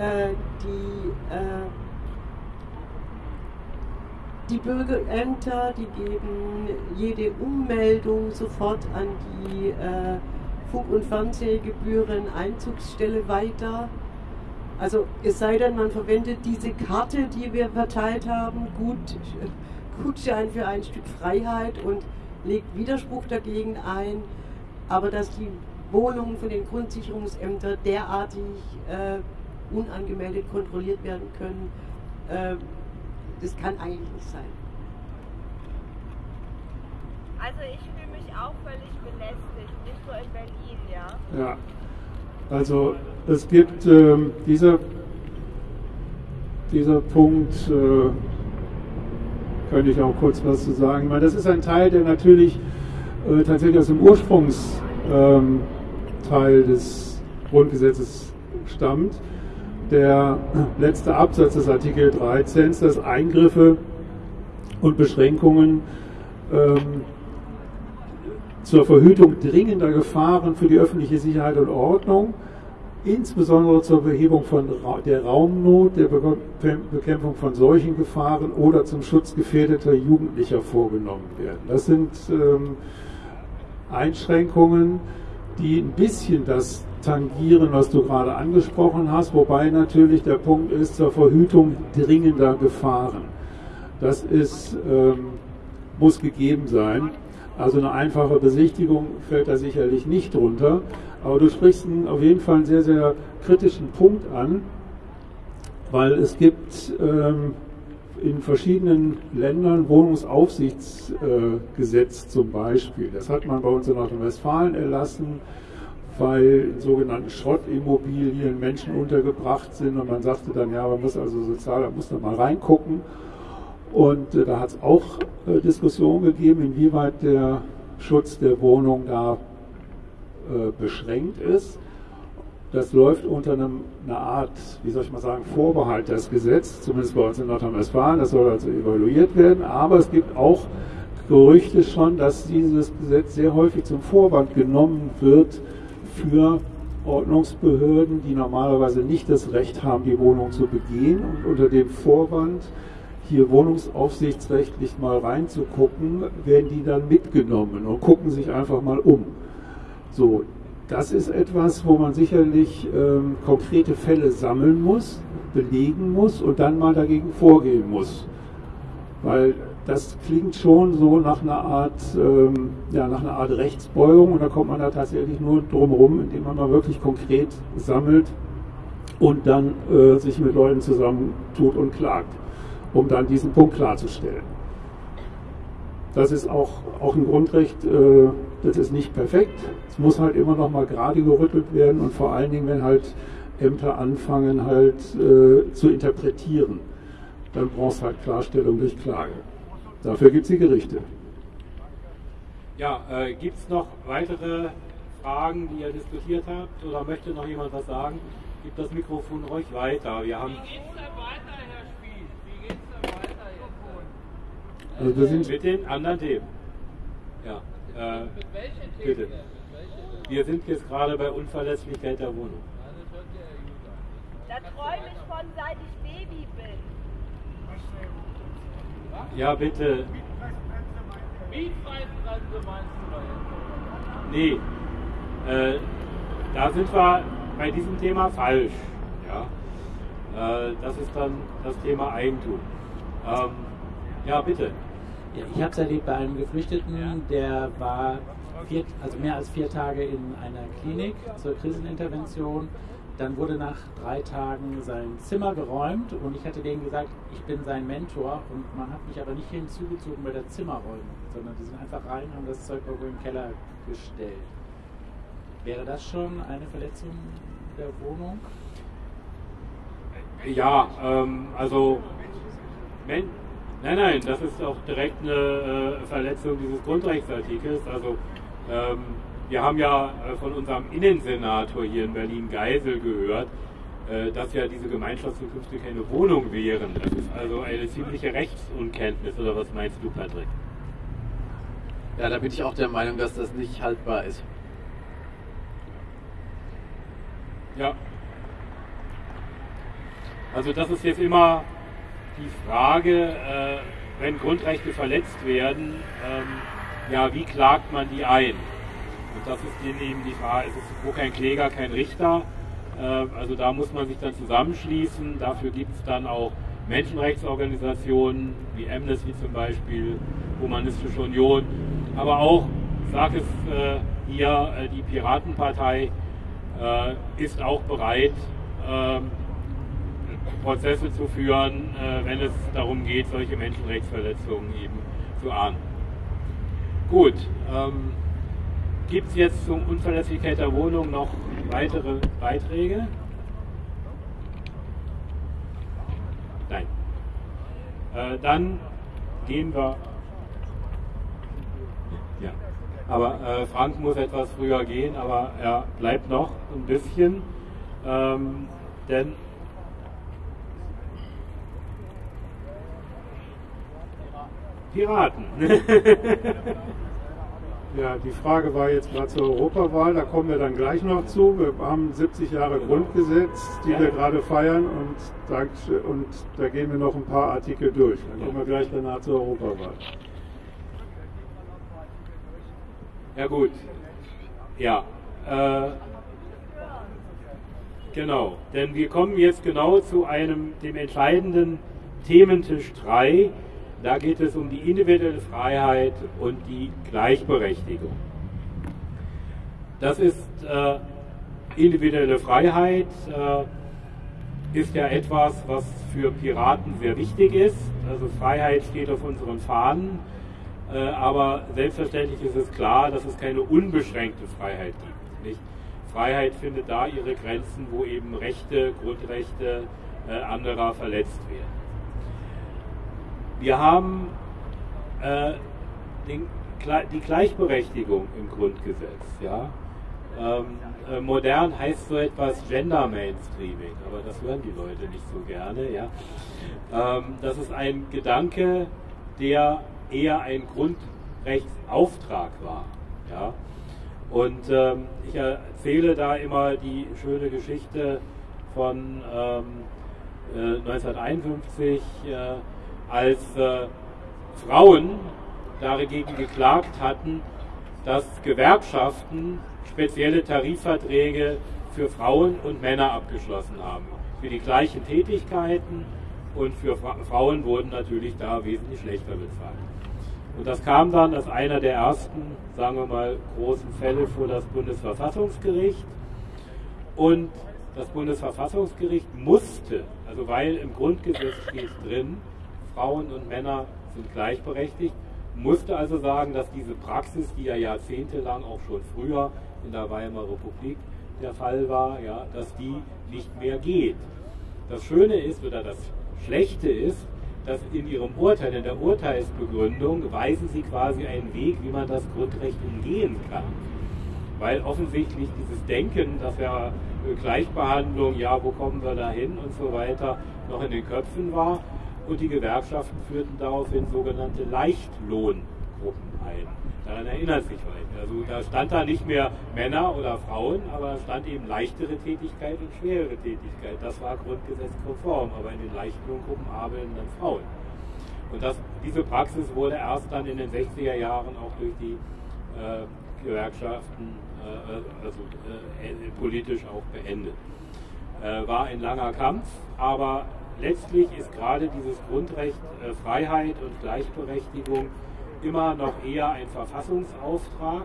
äh, die, äh, die Bürgerämter, die geben jede Ummeldung sofort an die äh, Funk- und Fernsehgebühren Einzugsstelle weiter. Also es sei denn, man verwendet diese Karte, die wir verteilt haben, gut, Gutschein für ein Stück Freiheit und legt Widerspruch dagegen ein. Aber dass die Wohnungen von den Grundsicherungsämtern derartig äh, unangemeldet kontrolliert werden können, äh, das kann eigentlich nicht sein. Also ich fühle mich auch völlig belästigt, nicht nur in Berlin, ja. Also es gibt ähm, dieser, dieser Punkt, äh, könnte ich auch kurz was zu sagen, weil das ist ein Teil, der natürlich äh, tatsächlich aus dem Ursprungsteil ähm, des Grundgesetzes stammt. Der letzte Absatz des Artikel 13, dass Eingriffe und Beschränkungen ähm, zur Verhütung dringender Gefahren für die öffentliche Sicherheit und Ordnung, insbesondere zur Behebung von der Raumnot, der Bekämpfung von solchen Gefahren oder zum Schutz gefährdeter Jugendlicher vorgenommen werden. Das sind ähm, Einschränkungen, die ein bisschen das tangieren, was du gerade angesprochen hast, wobei natürlich der Punkt ist zur Verhütung dringender Gefahren. Das ist, ähm, muss gegeben sein. Also eine einfache Besichtigung fällt da sicherlich nicht drunter. Aber du sprichst einen, auf jeden Fall einen sehr, sehr kritischen Punkt an, weil es gibt ähm, in verschiedenen Ländern Wohnungsaufsichtsgesetz äh, zum Beispiel. Das hat man bei uns in Nordrhein-Westfalen erlassen, weil in sogenannten Schrottimmobilien Menschen untergebracht sind und man sagte dann, ja, man muss also sozial, da muss da mal reingucken. Und äh, da hat es auch äh, Diskussionen gegeben, inwieweit der Schutz der Wohnung da äh, beschränkt ist. Das läuft unter einem, einer Art, wie soll ich mal sagen, Vorbehalt des Gesetzes, zumindest bei uns in Nordrhein-Westfalen. Das soll also evaluiert werden. Aber es gibt auch Gerüchte schon, dass dieses Gesetz sehr häufig zum Vorwand genommen wird für Ordnungsbehörden, die normalerweise nicht das Recht haben, die Wohnung zu begehen und unter dem Vorwand, hier wohnungsaufsichtsrechtlich mal reinzugucken, werden die dann mitgenommen und gucken sich einfach mal um. So, das ist etwas, wo man sicherlich ähm, konkrete Fälle sammeln muss, belegen muss und dann mal dagegen vorgehen muss. Weil das klingt schon so nach einer Art, ähm, ja, nach einer Art Rechtsbeugung und da kommt man da tatsächlich nur drumherum, indem man mal wirklich konkret sammelt und dann äh, sich mit Leuten zusammentut und klagt um dann diesen Punkt klarzustellen. Das ist auch, auch ein Grundrecht, äh, das ist nicht perfekt. Es muss halt immer noch mal gerade gerüttelt werden und vor allen Dingen, wenn halt Ämter anfangen halt äh, zu interpretieren, dann brauchst du halt Klarstellung durch Klage. Dafür gibt es die Gerichte. Ja, äh, gibt es noch weitere Fragen, die ihr diskutiert habt oder möchte noch jemand was sagen? Gibt das Mikrofon ruhig weiter. Wir haben Also wir sind mit den anderen Themen. Ja. Äh, bitte. Wir sind jetzt gerade bei Unverlässlichkeit der Wohnung. Da träume ich von, seit ich Baby bin. Ja, bitte. Mietpreisbremse meinst du da Nee. Äh, da sind wir bei diesem Thema falsch. Ja. Äh, das ist dann das Thema Eigentum. Ähm, ja, bitte. Ich habe es erlebt bei einem Geflüchteten, der war vier, also mehr als vier Tage in einer Klinik zur Krisenintervention dann wurde nach drei Tagen sein Zimmer geräumt und ich hatte denen gesagt, ich bin sein Mentor und man hat mich aber nicht hinzugezogen bei der Zimmerräumung, sondern die sind einfach rein, haben das Zeug irgendwo im Keller gestellt. Wäre das schon eine Verletzung der Wohnung? Ja, ähm, also wenn, nein, nein, das ist auch direkt eine äh, Verletzung dieses Grundrechtsartikels. Also ähm, wir haben ja äh, von unserem Innensenator hier in Berlin Geisel gehört, äh, dass ja diese Gemeinschaftszukünfte keine Wohnung wären. Das ist also eine ziemliche Rechtsunkenntnis, oder was meinst du, Patrick? Ja, da bin ich auch der Meinung, dass das nicht haltbar ist. Ja. Also das ist jetzt immer die Frage, äh, wenn Grundrechte verletzt werden, ähm, ja, wie klagt man die ein? Und das ist eben die Frage, es ist wo kein Kläger, kein Richter. Äh, also da muss man sich dann zusammenschließen. Dafür gibt es dann auch Menschenrechtsorganisationen wie Amnesty zum Beispiel, Humanistische Union, aber auch, sage es äh, hier, die Piratenpartei ist auch bereit, ähm, Prozesse zu führen, äh, wenn es darum geht, solche Menschenrechtsverletzungen eben zu ahnden. Gut, ähm, gibt es jetzt zum Unverlässlichkeit der Wohnung noch weitere Beiträge? Nein. Äh, dann gehen wir. Ja. Aber äh, Frank muss etwas früher gehen, aber er bleibt noch ein bisschen. Ähm, denn Piraten. Ja, die Frage war jetzt mal zur Europawahl, da kommen wir dann gleich noch zu. Wir haben 70 Jahre Grundgesetz, die wir gerade feiern und da, und da gehen wir noch ein paar Artikel durch. Dann kommen wir gleich danach zur Europawahl. Ja gut. Ja. Äh, genau. Denn wir kommen jetzt genau zu einem, dem entscheidenden Thementisch 3 da geht es um die individuelle Freiheit und die Gleichberechtigung. Das ist äh, individuelle Freiheit, äh, ist ja etwas, was für Piraten sehr wichtig ist. Also Freiheit steht auf unseren Fahnen, äh, aber selbstverständlich ist es klar, dass es keine unbeschränkte Freiheit gibt. Nicht? Freiheit findet da ihre Grenzen, wo eben Rechte, Grundrechte äh, anderer verletzt werden. Wir haben äh, den, die Gleichberechtigung im Grundgesetz. Ja? Ähm, äh, modern heißt so etwas Gender Mainstreaming, aber das hören die Leute nicht so gerne. Ja? Ähm, das ist ein Gedanke, der eher ein Grundrechtsauftrag war. Ja? Und ähm, ich erzähle da immer die schöne Geschichte von ähm, äh, 1951. Äh, als äh, Frauen dagegen geklagt hatten, dass Gewerkschaften spezielle Tarifverträge für Frauen und Männer abgeschlossen haben. Für die gleichen Tätigkeiten und für Fra Frauen wurden natürlich da wesentlich schlechter bezahlt. Und das kam dann als einer der ersten, sagen wir mal, großen Fälle vor das Bundesverfassungsgericht. Und das Bundesverfassungsgericht musste, also weil im Grundgesetz steht drin, Frauen und Männer sind gleichberechtigt, musste also sagen, dass diese Praxis, die ja jahrzehntelang auch schon früher in der Weimarer Republik der Fall war, ja, dass die nicht mehr geht. Das Schöne ist oder das Schlechte ist, dass in ihrem Urteil, in der Urteilsbegründung, weisen sie quasi einen Weg, wie man das Grundrecht umgehen kann. Weil offensichtlich dieses Denken, dass ja äh, Gleichbehandlung, ja, wo kommen wir da hin und so weiter, noch in den Köpfen war und die Gewerkschaften führten daraufhin sogenannte Leichtlohngruppen ein. Daran erinnert sich vielleicht. Also da stand da nicht mehr Männer oder Frauen, aber stand eben leichtere Tätigkeit und schwerere Tätigkeit. Das war grundgesetzkonform, aber in den Leichtlohngruppen arbeiten dann Frauen. Und das, diese Praxis wurde erst dann in den 60er Jahren auch durch die äh, Gewerkschaften äh, also, äh, politisch auch beendet. Äh, war ein langer Kampf, aber letztlich ist gerade dieses Grundrecht äh, Freiheit und Gleichberechtigung immer noch eher ein Verfassungsauftrag.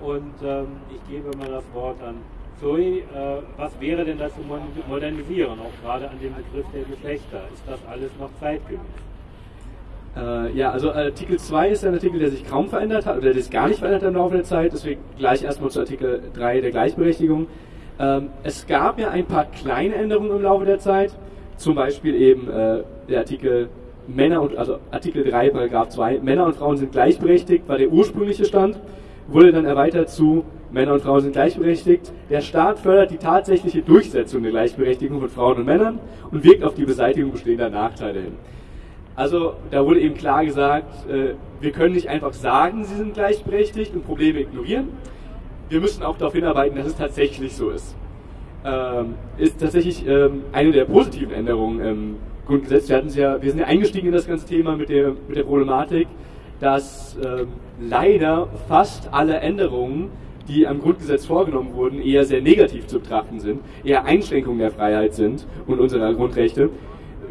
Und ähm, ich gebe mal das Wort an Zoe, äh, was wäre denn das zu modernisieren, auch gerade an dem Begriff der Geschlechter? Ist das alles noch zeitgemäß? Äh, ja, also Artikel 2 ist ein Artikel, der sich kaum verändert hat, oder der sich gar nicht verändert hat im Laufe der Zeit, deswegen gleich erstmal zu Artikel 3 der Gleichberechtigung. Ähm, es gab ja ein paar kleine Änderungen im Laufe der Zeit, zum Beispiel eben äh, der Artikel Männer und, also Artikel 3, Paragraph 2, Männer und Frauen sind gleichberechtigt, war der ursprüngliche Stand, wurde dann erweitert zu Männer und Frauen sind gleichberechtigt. Der Staat fördert die tatsächliche Durchsetzung der Gleichberechtigung von Frauen und Männern und wirkt auf die Beseitigung bestehender Nachteile hin. Also da wurde eben klar gesagt, äh, wir können nicht einfach sagen, sie sind gleichberechtigt und Probleme ignorieren. Wir müssen auch darauf hinarbeiten, dass es tatsächlich so ist. Ähm, ist tatsächlich ähm, eine der positiven Änderungen im Grundgesetz. Wir, ja, wir sind ja eingestiegen in das ganze Thema mit der, mit der Problematik, dass ähm, leider fast alle Änderungen, die am Grundgesetz vorgenommen wurden, eher sehr negativ zu betrachten sind, eher Einschränkungen der Freiheit sind und unserer Grundrechte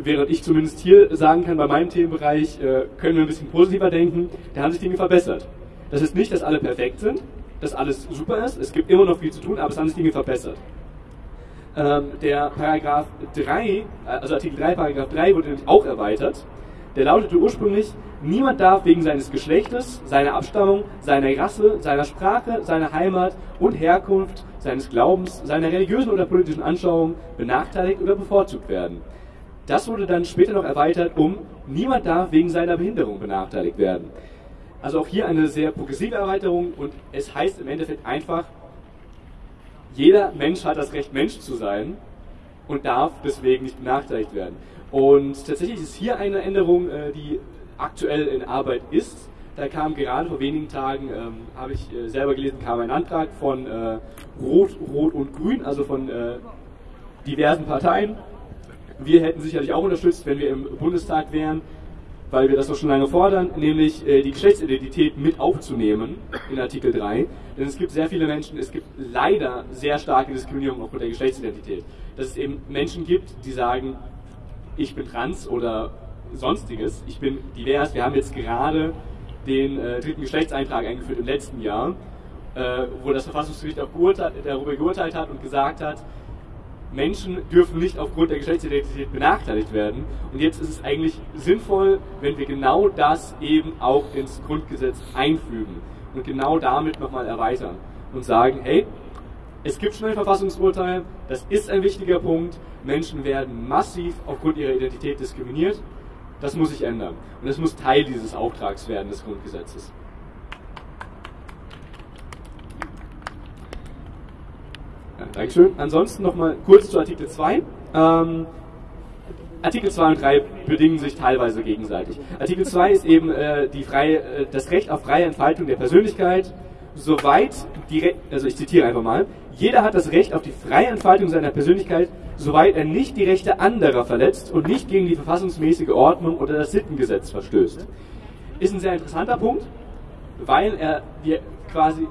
während ich zumindest hier sagen kann, bei meinem Themenbereich äh, können wir ein bisschen positiver denken, da haben sich Dinge verbessert. Das ist nicht, dass alle perfekt sind, dass alles super ist, es gibt immer noch viel zu tun, aber es haben sich Dinge verbessert. Ähm, der Paragraph 3, äh, also Artikel 3, Paragraph 3 wurde nämlich auch erweitert. Der lautete ursprünglich, niemand darf wegen seines Geschlechtes, seiner Abstammung, seiner Rasse, seiner Sprache, seiner Heimat und Herkunft, seines Glaubens, seiner religiösen oder politischen Anschauung benachteiligt oder bevorzugt werden. Das wurde dann später noch erweitert um niemand darf wegen seiner Behinderung benachteiligt werden. Also auch hier eine sehr progressive Erweiterung und es heißt im Endeffekt einfach, jeder Mensch hat das Recht, Mensch zu sein und darf deswegen nicht benachteiligt werden. Und tatsächlich ist hier eine Änderung, äh, die aktuell in Arbeit ist. Da kam gerade vor wenigen Tagen, ähm, habe ich äh, selber gelesen, kam ein Antrag von äh, Rot, Rot und Grün, also von äh, diversen Parteien, wir hätten sicherlich auch unterstützt, wenn wir im Bundestag wären, weil wir das doch schon lange fordern, nämlich äh, die Geschlechtsidentität mit aufzunehmen in Artikel 3. Denn es gibt sehr viele Menschen, es gibt leider sehr starke Diskriminierung aufgrund der Geschlechtsidentität. Dass es eben Menschen gibt, die sagen, ich bin trans oder sonstiges, ich bin divers. Wir haben jetzt gerade den äh, dritten Geschlechtseintrag eingeführt im letzten Jahr, äh, wo das Verfassungsgericht auch darüber geurteilt hat und gesagt hat, Menschen dürfen nicht aufgrund der Geschlechtsidentität benachteiligt werden. Und jetzt ist es eigentlich sinnvoll, wenn wir genau das eben auch ins Grundgesetz einfügen und genau damit nochmal erweitern und sagen, hey, es gibt schon ein Verfassungsurteil, das ist ein wichtiger Punkt, Menschen werden massiv aufgrund ihrer Identität diskriminiert, das muss sich ändern. Und es muss Teil dieses Auftrags werden des Grundgesetzes. Dankeschön. Ansonsten nochmal kurz zu Artikel 2. Ähm, Artikel 2 und 3 bedingen sich teilweise gegenseitig. Artikel 2 ist eben äh, die freie, äh, das Recht auf freie Entfaltung der Persönlichkeit, soweit die, also ich zitiere einfach mal, jeder hat das Recht auf die freie Entfaltung seiner Persönlichkeit, soweit er nicht die Rechte anderer verletzt und nicht gegen die verfassungsmäßige Ordnung oder das Sittengesetz verstößt. Ist ein sehr interessanter Punkt, weil er dir quasi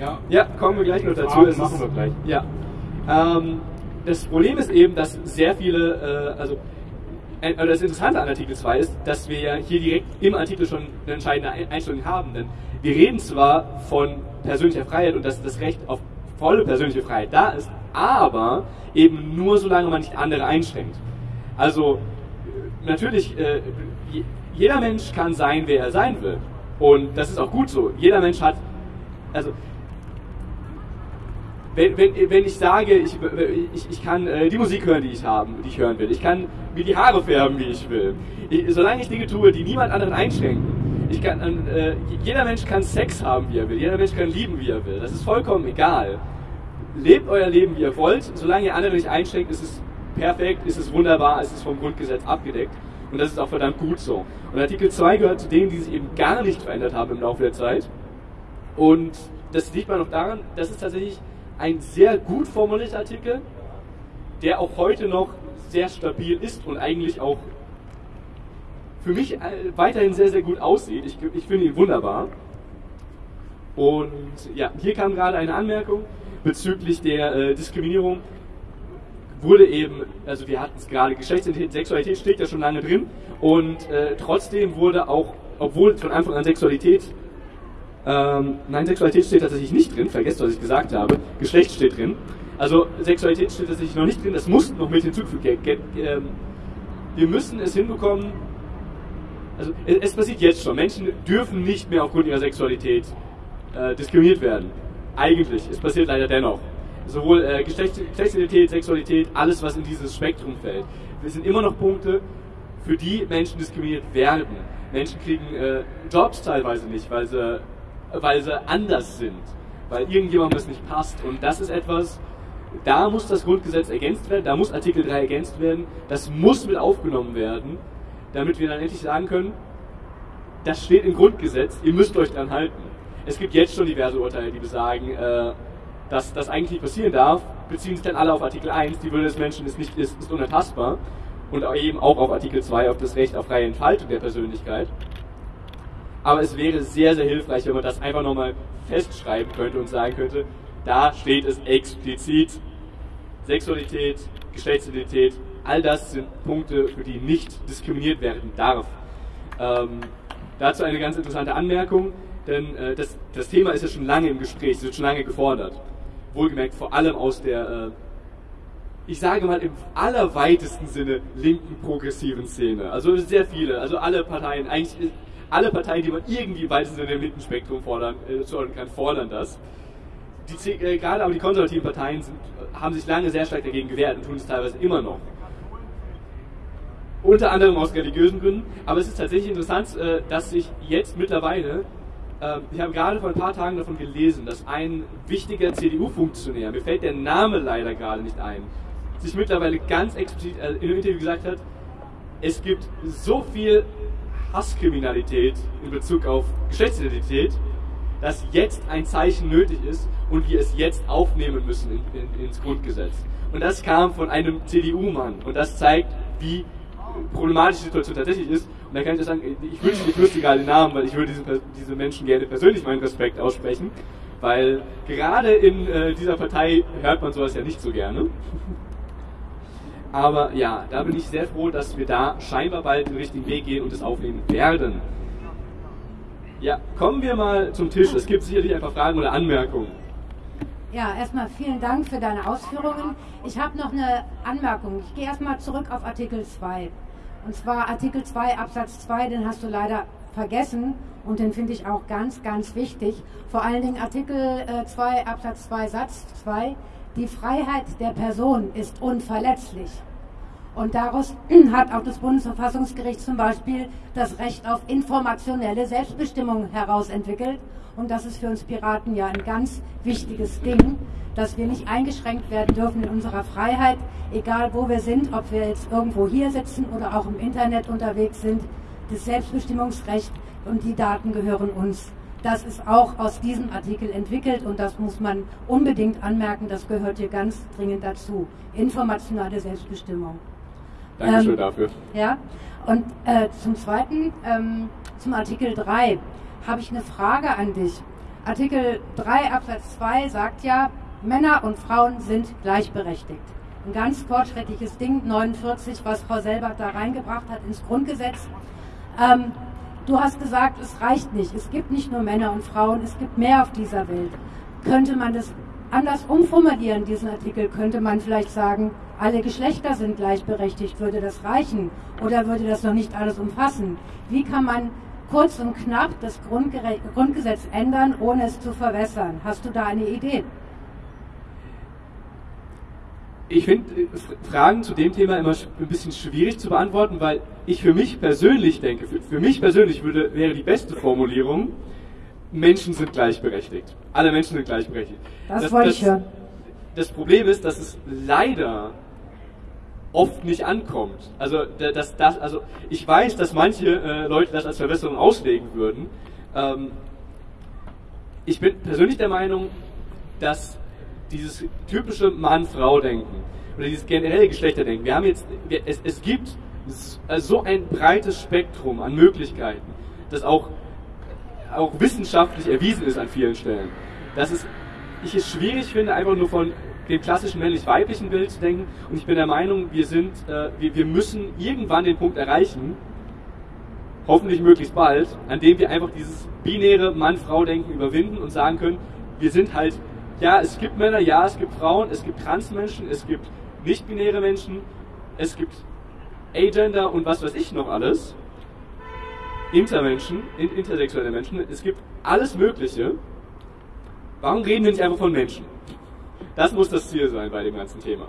Ja, ja kommen wir gleich noch dazu. Fragen machen wir gleich. Ja. Ähm, das Problem ist eben, dass sehr viele, äh, also äh, das Interessante an Artikel 2 ist, dass wir ja hier direkt im Artikel schon eine entscheidende Einstellung haben. Denn wir reden zwar von persönlicher Freiheit und dass das Recht auf volle persönliche Freiheit da ist, aber eben nur solange man nicht andere einschränkt. Also natürlich, äh, jeder Mensch kann sein, wer er sein will. Und das ist auch gut so. Jeder Mensch hat, also wenn, wenn, wenn ich sage, ich, ich, ich kann äh, die Musik hören, die ich haben, die ich hören will, ich kann mir die Haare färben, wie ich will, ich, solange ich Dinge tue, die niemand anderen einschränken, ich kann, äh, jeder Mensch kann Sex haben, wie er will, jeder Mensch kann lieben, wie er will, das ist vollkommen egal. Lebt euer Leben, wie ihr wollt, solange ihr andere nicht einschränkt, ist es perfekt, ist es wunderbar, ist es vom Grundgesetz abgedeckt. Und das ist auch verdammt gut so. Und Artikel 2 gehört zu denen, die sich eben gar nicht verändert haben im Laufe der Zeit. Und das liegt mal noch daran, dass es tatsächlich ein sehr gut formulierter Artikel, der auch heute noch sehr stabil ist und eigentlich auch für mich äh, weiterhin sehr, sehr gut aussieht. Ich, ich finde ihn wunderbar. Und ja, hier kam gerade eine Anmerkung bezüglich der äh, Diskriminierung wurde eben, also wir hatten es gerade, Geschlechtsidentität, Sexualität steht ja schon lange drin und äh, trotzdem wurde auch, obwohl von Anfang an Sexualität, ähm, nein, Sexualität steht tatsächlich nicht drin, vergesst, was ich gesagt habe, Geschlecht steht drin. Also Sexualität steht tatsächlich noch nicht drin, das muss noch mit hinzugefügt werden. Ähm, wir müssen es hinbekommen, also es, es passiert jetzt schon, Menschen dürfen nicht mehr aufgrund ihrer Sexualität äh, diskriminiert werden. Eigentlich, es passiert leider dennoch sowohl äh, Geschlechtsidentität, Sexualität, alles, was in dieses Spektrum fällt. Wir sind immer noch Punkte, für die Menschen diskriminiert werden. Menschen kriegen äh, Jobs teilweise nicht, weil sie, weil sie anders sind, weil irgendjemandem das nicht passt. Und das ist etwas, da muss das Grundgesetz ergänzt werden, da muss Artikel 3 ergänzt werden, das muss mit aufgenommen werden, damit wir dann endlich sagen können, das steht im Grundgesetz, ihr müsst euch dran halten. Es gibt jetzt schon diverse Urteile, die besagen, äh, dass das eigentlich nicht passieren darf, beziehen sich dann alle auf Artikel 1, die Würde des Menschen ist, nicht, ist, ist unantastbar und eben auch auf Artikel 2, auf das Recht auf freie Entfaltung der Persönlichkeit. Aber es wäre sehr, sehr hilfreich, wenn man das einfach nochmal festschreiben könnte und sagen könnte, da steht es explizit, Sexualität, Geschlechtsidentität, all das sind Punkte, für die nicht diskriminiert werden darf. Ähm, dazu eine ganz interessante Anmerkung, denn äh, das, das Thema ist ja schon lange im Gespräch, es wird schon lange gefordert wohlgemerkt vor allem aus der, äh, ich sage mal im allerweitesten Sinne linken progressiven Szene. Also sehr viele, also alle Parteien, eigentlich alle Parteien, die man irgendwie im weitesten Sinne im linken fordern, äh, kann, fordern das. Die, äh, gerade aber die konservativen Parteien sind, haben sich lange sehr stark dagegen gewehrt und tun es teilweise immer noch. Unter anderem aus religiösen Gründen, aber es ist tatsächlich interessant, äh, dass sich jetzt mittlerweile ähm, ich habe gerade vor ein paar Tagen davon gelesen, dass ein wichtiger CDU-Funktionär, mir fällt der Name leider gerade nicht ein, sich mittlerweile ganz explizit äh, in einem Interview gesagt hat, es gibt so viel Hasskriminalität in Bezug auf Geschlechtsidentität, dass jetzt ein Zeichen nötig ist und wir es jetzt aufnehmen müssen in, in, ins Grundgesetz. Und das kam von einem CDU-Mann und das zeigt, wie problematisch die Situation tatsächlich ist. Und da kann ich sagen, ich wünsche, ich wüsste gerade den Namen, weil ich würde diesen, diese Menschen gerne persönlich meinen Respekt aussprechen, weil gerade in äh, dieser Partei hört man sowas ja nicht so gerne. Aber ja, da bin ich sehr froh, dass wir da scheinbar bald den richtigen Weg gehen und es aufnehmen werden. Ja, kommen wir mal zum Tisch. Es gibt sicherlich ein paar Fragen oder Anmerkungen. Ja, erstmal vielen Dank für deine Ausführungen. Ich habe noch eine Anmerkung. Ich gehe erstmal zurück auf Artikel 2. Und zwar Artikel 2 Absatz 2, den hast du leider vergessen und den finde ich auch ganz, ganz wichtig. Vor allen Dingen Artikel 2 äh, Absatz 2 Satz 2, die Freiheit der Person ist unverletzlich. Und daraus hat auch das Bundesverfassungsgericht zum Beispiel das Recht auf informationelle Selbstbestimmung herausentwickelt. Und das ist für uns Piraten ja ein ganz wichtiges Ding dass wir nicht eingeschränkt werden dürfen in unserer Freiheit, egal wo wir sind, ob wir jetzt irgendwo hier sitzen oder auch im Internet unterwegs sind. Das Selbstbestimmungsrecht und die Daten gehören uns. Das ist auch aus diesem Artikel entwickelt und das muss man unbedingt anmerken, das gehört hier ganz dringend dazu. Informationale Selbstbestimmung. Dankeschön ähm, dafür. Ja, und äh, zum Zweiten, ähm, zum Artikel 3 habe ich eine Frage an dich. Artikel 3 Absatz 2 sagt ja, Männer und Frauen sind gleichberechtigt. Ein ganz fortschrittliches Ding, 49, was Frau Selbert da reingebracht hat ins Grundgesetz. Ähm, du hast gesagt, es reicht nicht. Es gibt nicht nur Männer und Frauen, es gibt mehr auf dieser Welt. Könnte man das anders umformulieren, diesen Artikel? Könnte man vielleicht sagen, alle Geschlechter sind gleichberechtigt? Würde das reichen? Oder würde das noch nicht alles umfassen? Wie kann man kurz und knapp das Grundgesetz ändern, ohne es zu verwässern? Hast du da eine Idee? Ich finde äh, Fragen zu dem Thema immer ein bisschen schwierig zu beantworten, weil ich für mich persönlich denke, für, für mich persönlich würde, wäre die beste Formulierung, Menschen sind gleichberechtigt. Alle Menschen sind gleichberechtigt. Das, das wollte ich hören. Das Problem ist, dass es leider oft nicht ankommt. Also, dass, das, also ich weiß, dass manche äh, Leute das als Verbesserung auslegen würden. Ähm, ich bin persönlich der Meinung, dass dieses typische Mann-Frau-Denken oder dieses generelle Geschlechterdenken. Wir haben jetzt, wir, es, es gibt so ein breites Spektrum an Möglichkeiten, das auch, auch wissenschaftlich erwiesen ist an vielen Stellen, dass es, ich es schwierig finde, einfach nur von dem klassischen männlich-weiblichen Bild zu denken. Und ich bin der Meinung, wir sind, äh, wir, wir müssen irgendwann den Punkt erreichen, hoffentlich möglichst bald, an dem wir einfach dieses binäre Mann-Frau-Denken überwinden und sagen können, wir sind halt, ja, es gibt Männer, ja, es gibt Frauen, es gibt Transmenschen, es gibt nicht-binäre Menschen, es gibt Agender und was weiß ich noch alles. Intermenschen, intersexuelle Menschen, es gibt alles Mögliche. Warum reden wir nicht einfach von Menschen? Das muss das Ziel sein bei dem ganzen Thema.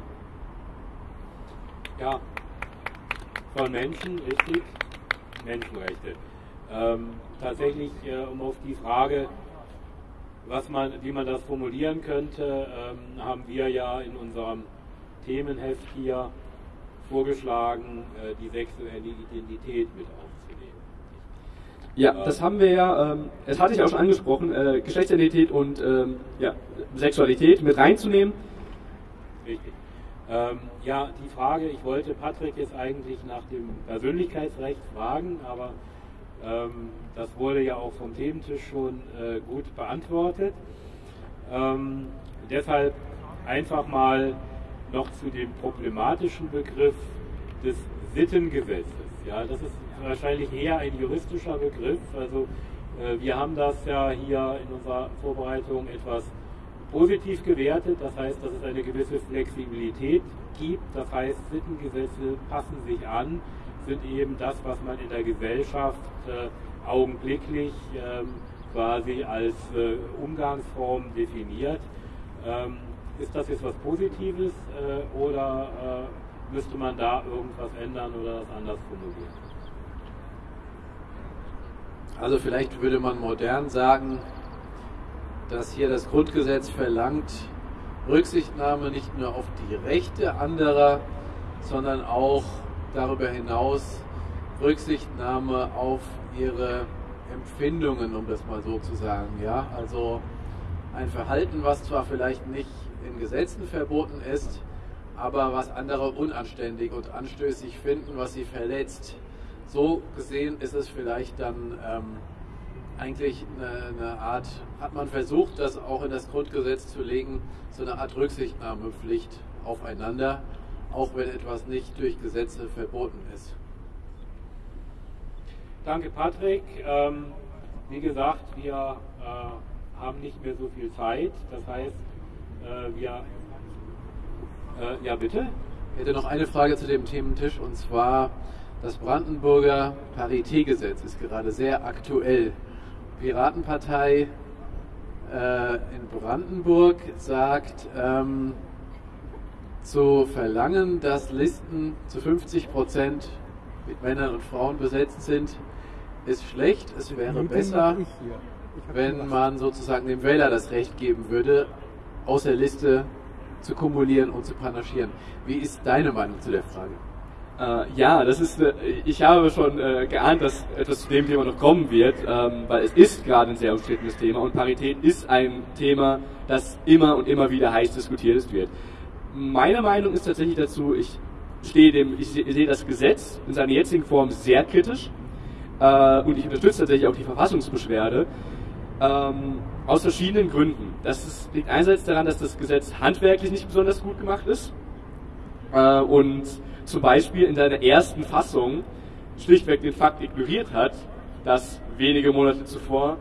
Ja, von Menschen, richtig, Menschenrechte. Ähm, tatsächlich, äh, um auf die Frage, was man, wie man das formulieren könnte, ähm, haben wir ja in unserem Themenheft hier vorgeschlagen, äh, die sexuelle Identität mit aufzunehmen. Ja, das haben wir ja, ähm, das hatte ich auch schon angesprochen, äh, Geschlechtsidentität und ähm, ja, Sexualität mit reinzunehmen. Richtig. Ähm, ja, die Frage, ich wollte Patrick jetzt eigentlich nach dem Persönlichkeitsrecht fragen, aber ähm, das wurde ja auch vom Thementisch schon äh, gut beantwortet. Ähm, deshalb einfach mal noch zu dem problematischen Begriff des Sittengesetzes. Ja, das ist wahrscheinlich eher ein juristischer Begriff. Also äh, wir haben das ja hier in unserer Vorbereitung etwas positiv gewertet. Das heißt, dass es eine gewisse Flexibilität gibt. Das heißt, Sittengesetze passen sich an, sind eben das, was man in der Gesellschaft äh, augenblicklich ähm, quasi als äh, Umgangsform definiert. Ähm, ist das jetzt was Positives äh, oder äh, müsste man da irgendwas ändern oder das anders formulieren? Also vielleicht würde man modern sagen, dass hier das Grundgesetz verlangt, Rücksichtnahme nicht nur auf die Rechte anderer, sondern auch darüber hinaus Rücksichtnahme auf ihre Empfindungen, um das mal so zu sagen. Ja, also ein Verhalten, was zwar vielleicht nicht in Gesetzen verboten ist, aber was andere unanständig und anstößig finden, was sie verletzt. So gesehen ist es vielleicht dann ähm, eigentlich eine, eine, Art, hat man versucht, das auch in das Grundgesetz zu legen, so eine Art Rücksichtnahmepflicht aufeinander, auch wenn etwas nicht durch Gesetze verboten ist. Danke, Patrick. Ähm, wie gesagt, wir äh, haben nicht mehr so viel Zeit. Das heißt, äh, wir. Äh, ja, bitte? Ich hätte noch eine Frage zu dem Thementisch und zwar das Brandenburger Paritätgesetz ist gerade sehr aktuell. Piratenpartei äh, in Brandenburg sagt, ähm, zu verlangen, dass Listen zu 50 Prozent mit Männern und Frauen besetzt sind, ist schlecht. Es wäre besser, wenn man sozusagen dem Wähler das Recht geben würde, aus der Liste zu kumulieren und zu panaschieren. Wie ist deine Meinung zu der Frage? Äh, ja, das ist, äh, ich habe schon äh, geahnt, dass etwas zu dem Thema noch kommen wird, ähm, weil es ist gerade ein sehr umstrittenes Thema und Parität ist ein Thema, das immer und immer wieder heiß diskutiert wird. Meine Meinung ist tatsächlich dazu, ich stehe dem, ich sehe das Gesetz in seiner jetzigen Form sehr kritisch äh, und ich unterstütze tatsächlich auch die Verfassungsbeschwerde. Ähm, aus verschiedenen Gründen. Das ist, liegt einerseits daran, dass das Gesetz handwerklich nicht besonders gut gemacht ist äh, und zum Beispiel in seiner ersten Fassung schlichtweg den Fakt ignoriert hat, dass wenige Monate zuvor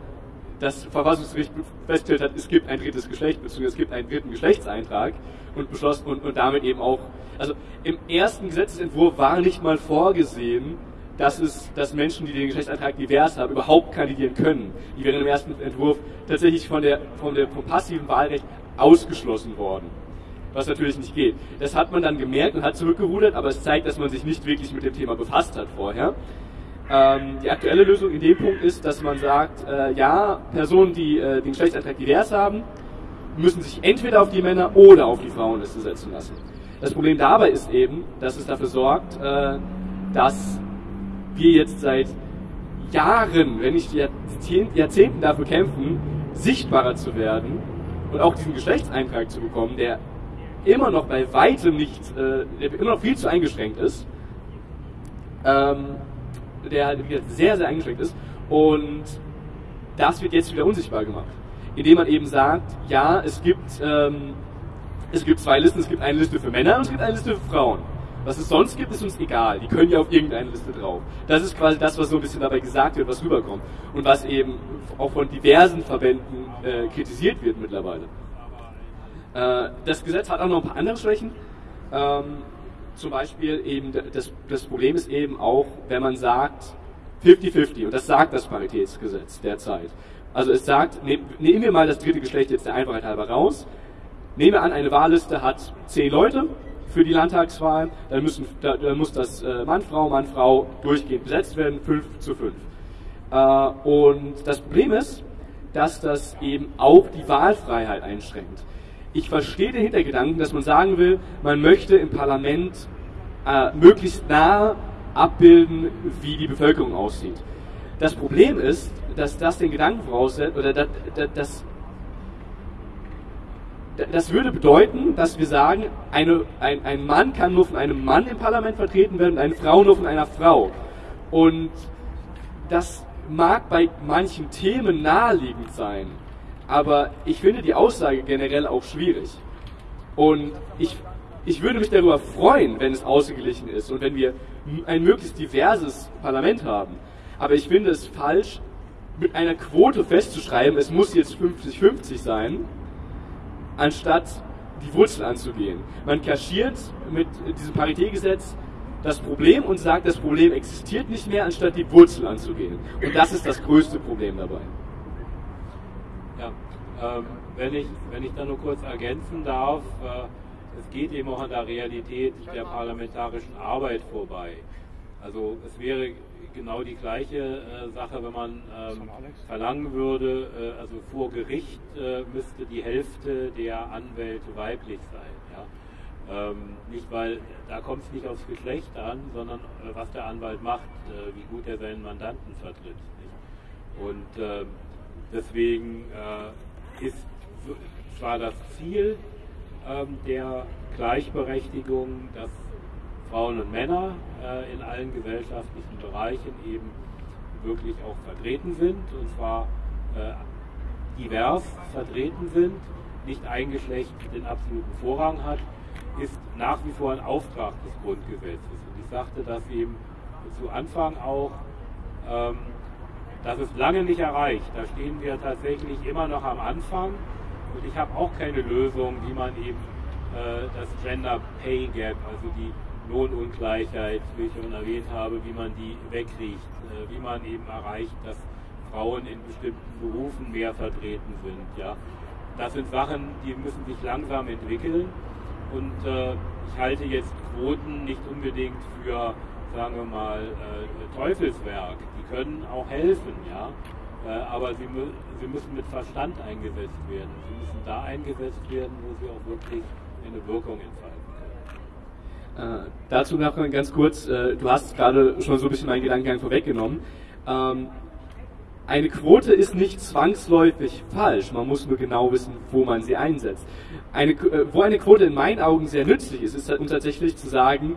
das Verfassungsgericht festgestellt hat, es gibt ein drittes Geschlecht, beziehungsweise es gibt einen dritten Geschlechtseintrag und beschlossen und, und damit eben auch, also im ersten Gesetzesentwurf war nicht mal vorgesehen, dass es, dass Menschen, die den Geschlechtsantrag divers haben, überhaupt kandidieren können. Die wären im ersten Entwurf tatsächlich von der, von der, vom passiven Wahlrecht ausgeschlossen worden. Was natürlich nicht geht. Das hat man dann gemerkt und hat zurückgerudert, aber es zeigt, dass man sich nicht wirklich mit dem Thema befasst hat vorher. Ähm, die aktuelle Lösung in dem Punkt ist, dass man sagt, äh, ja, Personen, die äh, den Geschlechtsantrag divers haben, müssen sich entweder auf die Männer oder auf die Frauenliste setzen lassen. Das Problem dabei ist eben, dass es dafür sorgt, äh, dass wir jetzt seit Jahren, wenn nicht Jahrzehnten dafür kämpfen, sichtbarer zu werden und auch diesen Geschlechtseintrag zu bekommen, der immer noch bei weitem nicht, äh, der immer noch viel zu eingeschränkt ist, ähm, der halt sehr, sehr eingeschränkt ist und das wird jetzt wieder unsichtbar gemacht, indem man eben sagt, ja, es gibt ähm, es gibt zwei Listen, es gibt eine Liste für Männer und es gibt eine Liste für Frauen. Was es sonst gibt, ist uns egal. Die können ja auf irgendeine Liste drauf. Das ist quasi das, was so ein bisschen dabei gesagt wird, was rüberkommt. Und was eben auch von diversen Verbänden äh, kritisiert wird mittlerweile. Äh, das Gesetz hat auch noch ein paar andere Schwächen. Ähm, zum Beispiel eben, das, das Problem ist eben auch, wenn man sagt 50-50, und das sagt das Paritätsgesetz derzeit. Also es sagt, nehmen wir mal das dritte Geschlecht jetzt der Einfachheit halber raus. Nehmen wir an, eine Wahlliste hat zehn Leute für die Landtagswahl, dann, müssen, dann muss das äh, Mann, Frau, Mann, Frau durchgehend besetzt werden, 5 zu 5. Äh, und das Problem ist, dass das eben auch die Wahlfreiheit einschränkt. Ich verstehe den Hintergedanken, dass man sagen will, man möchte im Parlament äh, möglichst nah abbilden, wie die Bevölkerung aussieht. Das Problem ist, dass das den Gedanken voraussetzt, oder dass, dass das würde bedeuten, dass wir sagen, eine, ein, ein Mann kann nur von einem Mann im Parlament vertreten werden und eine Frau nur von einer Frau. Und das mag bei manchen Themen naheliegend sein, aber ich finde die Aussage generell auch schwierig. Und ich, ich würde mich darüber freuen, wenn es ausgeglichen ist und wenn wir ein möglichst diverses Parlament haben. Aber ich finde es falsch, mit einer Quote festzuschreiben, es muss jetzt 50-50 sein, anstatt die Wurzel anzugehen. Man kaschiert mit diesem Paritätgesetz das Problem und sagt, das Problem existiert nicht mehr, anstatt die Wurzel anzugehen. Und das ist das größte Problem dabei. Ja, ähm, wenn, ich, wenn ich da nur kurz ergänzen darf, äh, es geht eben auch an der Realität der parlamentarischen Arbeit vorbei. Also es wäre genau die gleiche äh, Sache, wenn man ähm, verlangen würde, äh, also vor Gericht äh, müsste die Hälfte der Anwälte weiblich sein. Ja? Ähm, nicht weil, da kommt es nicht aufs Geschlecht an, sondern äh, was der Anwalt macht, äh, wie gut er seinen Mandanten vertritt. Nicht? Und ähm, deswegen äh, ist zwar das Ziel ähm, der Gleichberechtigung, dass Frauen und Männer äh, in allen gesellschaftlichen Bereichen eben wirklich auch vertreten sind und zwar äh, divers vertreten sind, nicht ein Geschlecht den absoluten Vorrang hat, ist nach wie vor ein Auftrag des Grundgesetzes. Und ich sagte das eben zu Anfang auch, ähm, das ist lange nicht erreicht. Da stehen wir tatsächlich immer noch am Anfang und ich habe auch keine Lösung, wie man eben äh, das Gender Pay Gap, also die Lohnungleichheit, wie ich schon erwähnt habe, wie man die wegkriegt, äh, wie man eben erreicht, dass Frauen in bestimmten Berufen mehr vertreten sind. Ja. Das sind Sachen, die müssen sich langsam entwickeln und äh, ich halte jetzt Quoten nicht unbedingt für, sagen wir mal, äh, Teufelswerk. Die können auch helfen, ja. Äh, aber sie, mü sie müssen mit Verstand eingesetzt werden. Sie müssen da eingesetzt werden, wo sie auch wirklich eine Wirkung entfalten. Äh, dazu noch ganz kurz, äh, du hast gerade schon so ein bisschen meinen Gedankengang vorweggenommen. Ähm, eine Quote ist nicht zwangsläufig falsch, man muss nur genau wissen, wo man sie einsetzt. Eine, äh, wo eine Quote in meinen Augen sehr nützlich ist, ist halt tatsächlich zu sagen,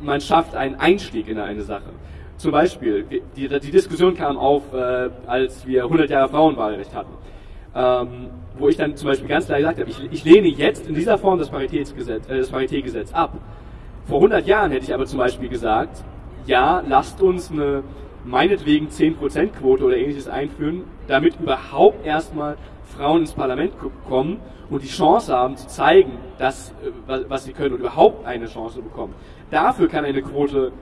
man schafft einen Einstieg in eine Sache. Zum Beispiel, die, die Diskussion kam auf, äh, als wir 100 Jahre Frauenwahlrecht hatten. Ähm, wo ich dann zum Beispiel ganz klar gesagt habe, ich, ich lehne jetzt in dieser Form das Paritätsgesetz, äh, das Paritätgesetz ab. Vor 100 Jahren hätte ich aber zum Beispiel gesagt, ja, lasst uns eine meinetwegen 10% Quote oder ähnliches einführen, damit überhaupt erstmal Frauen ins Parlament kommen und die Chance haben zu zeigen, dass, äh, was sie können und überhaupt eine Chance bekommen. Dafür kann eine Quote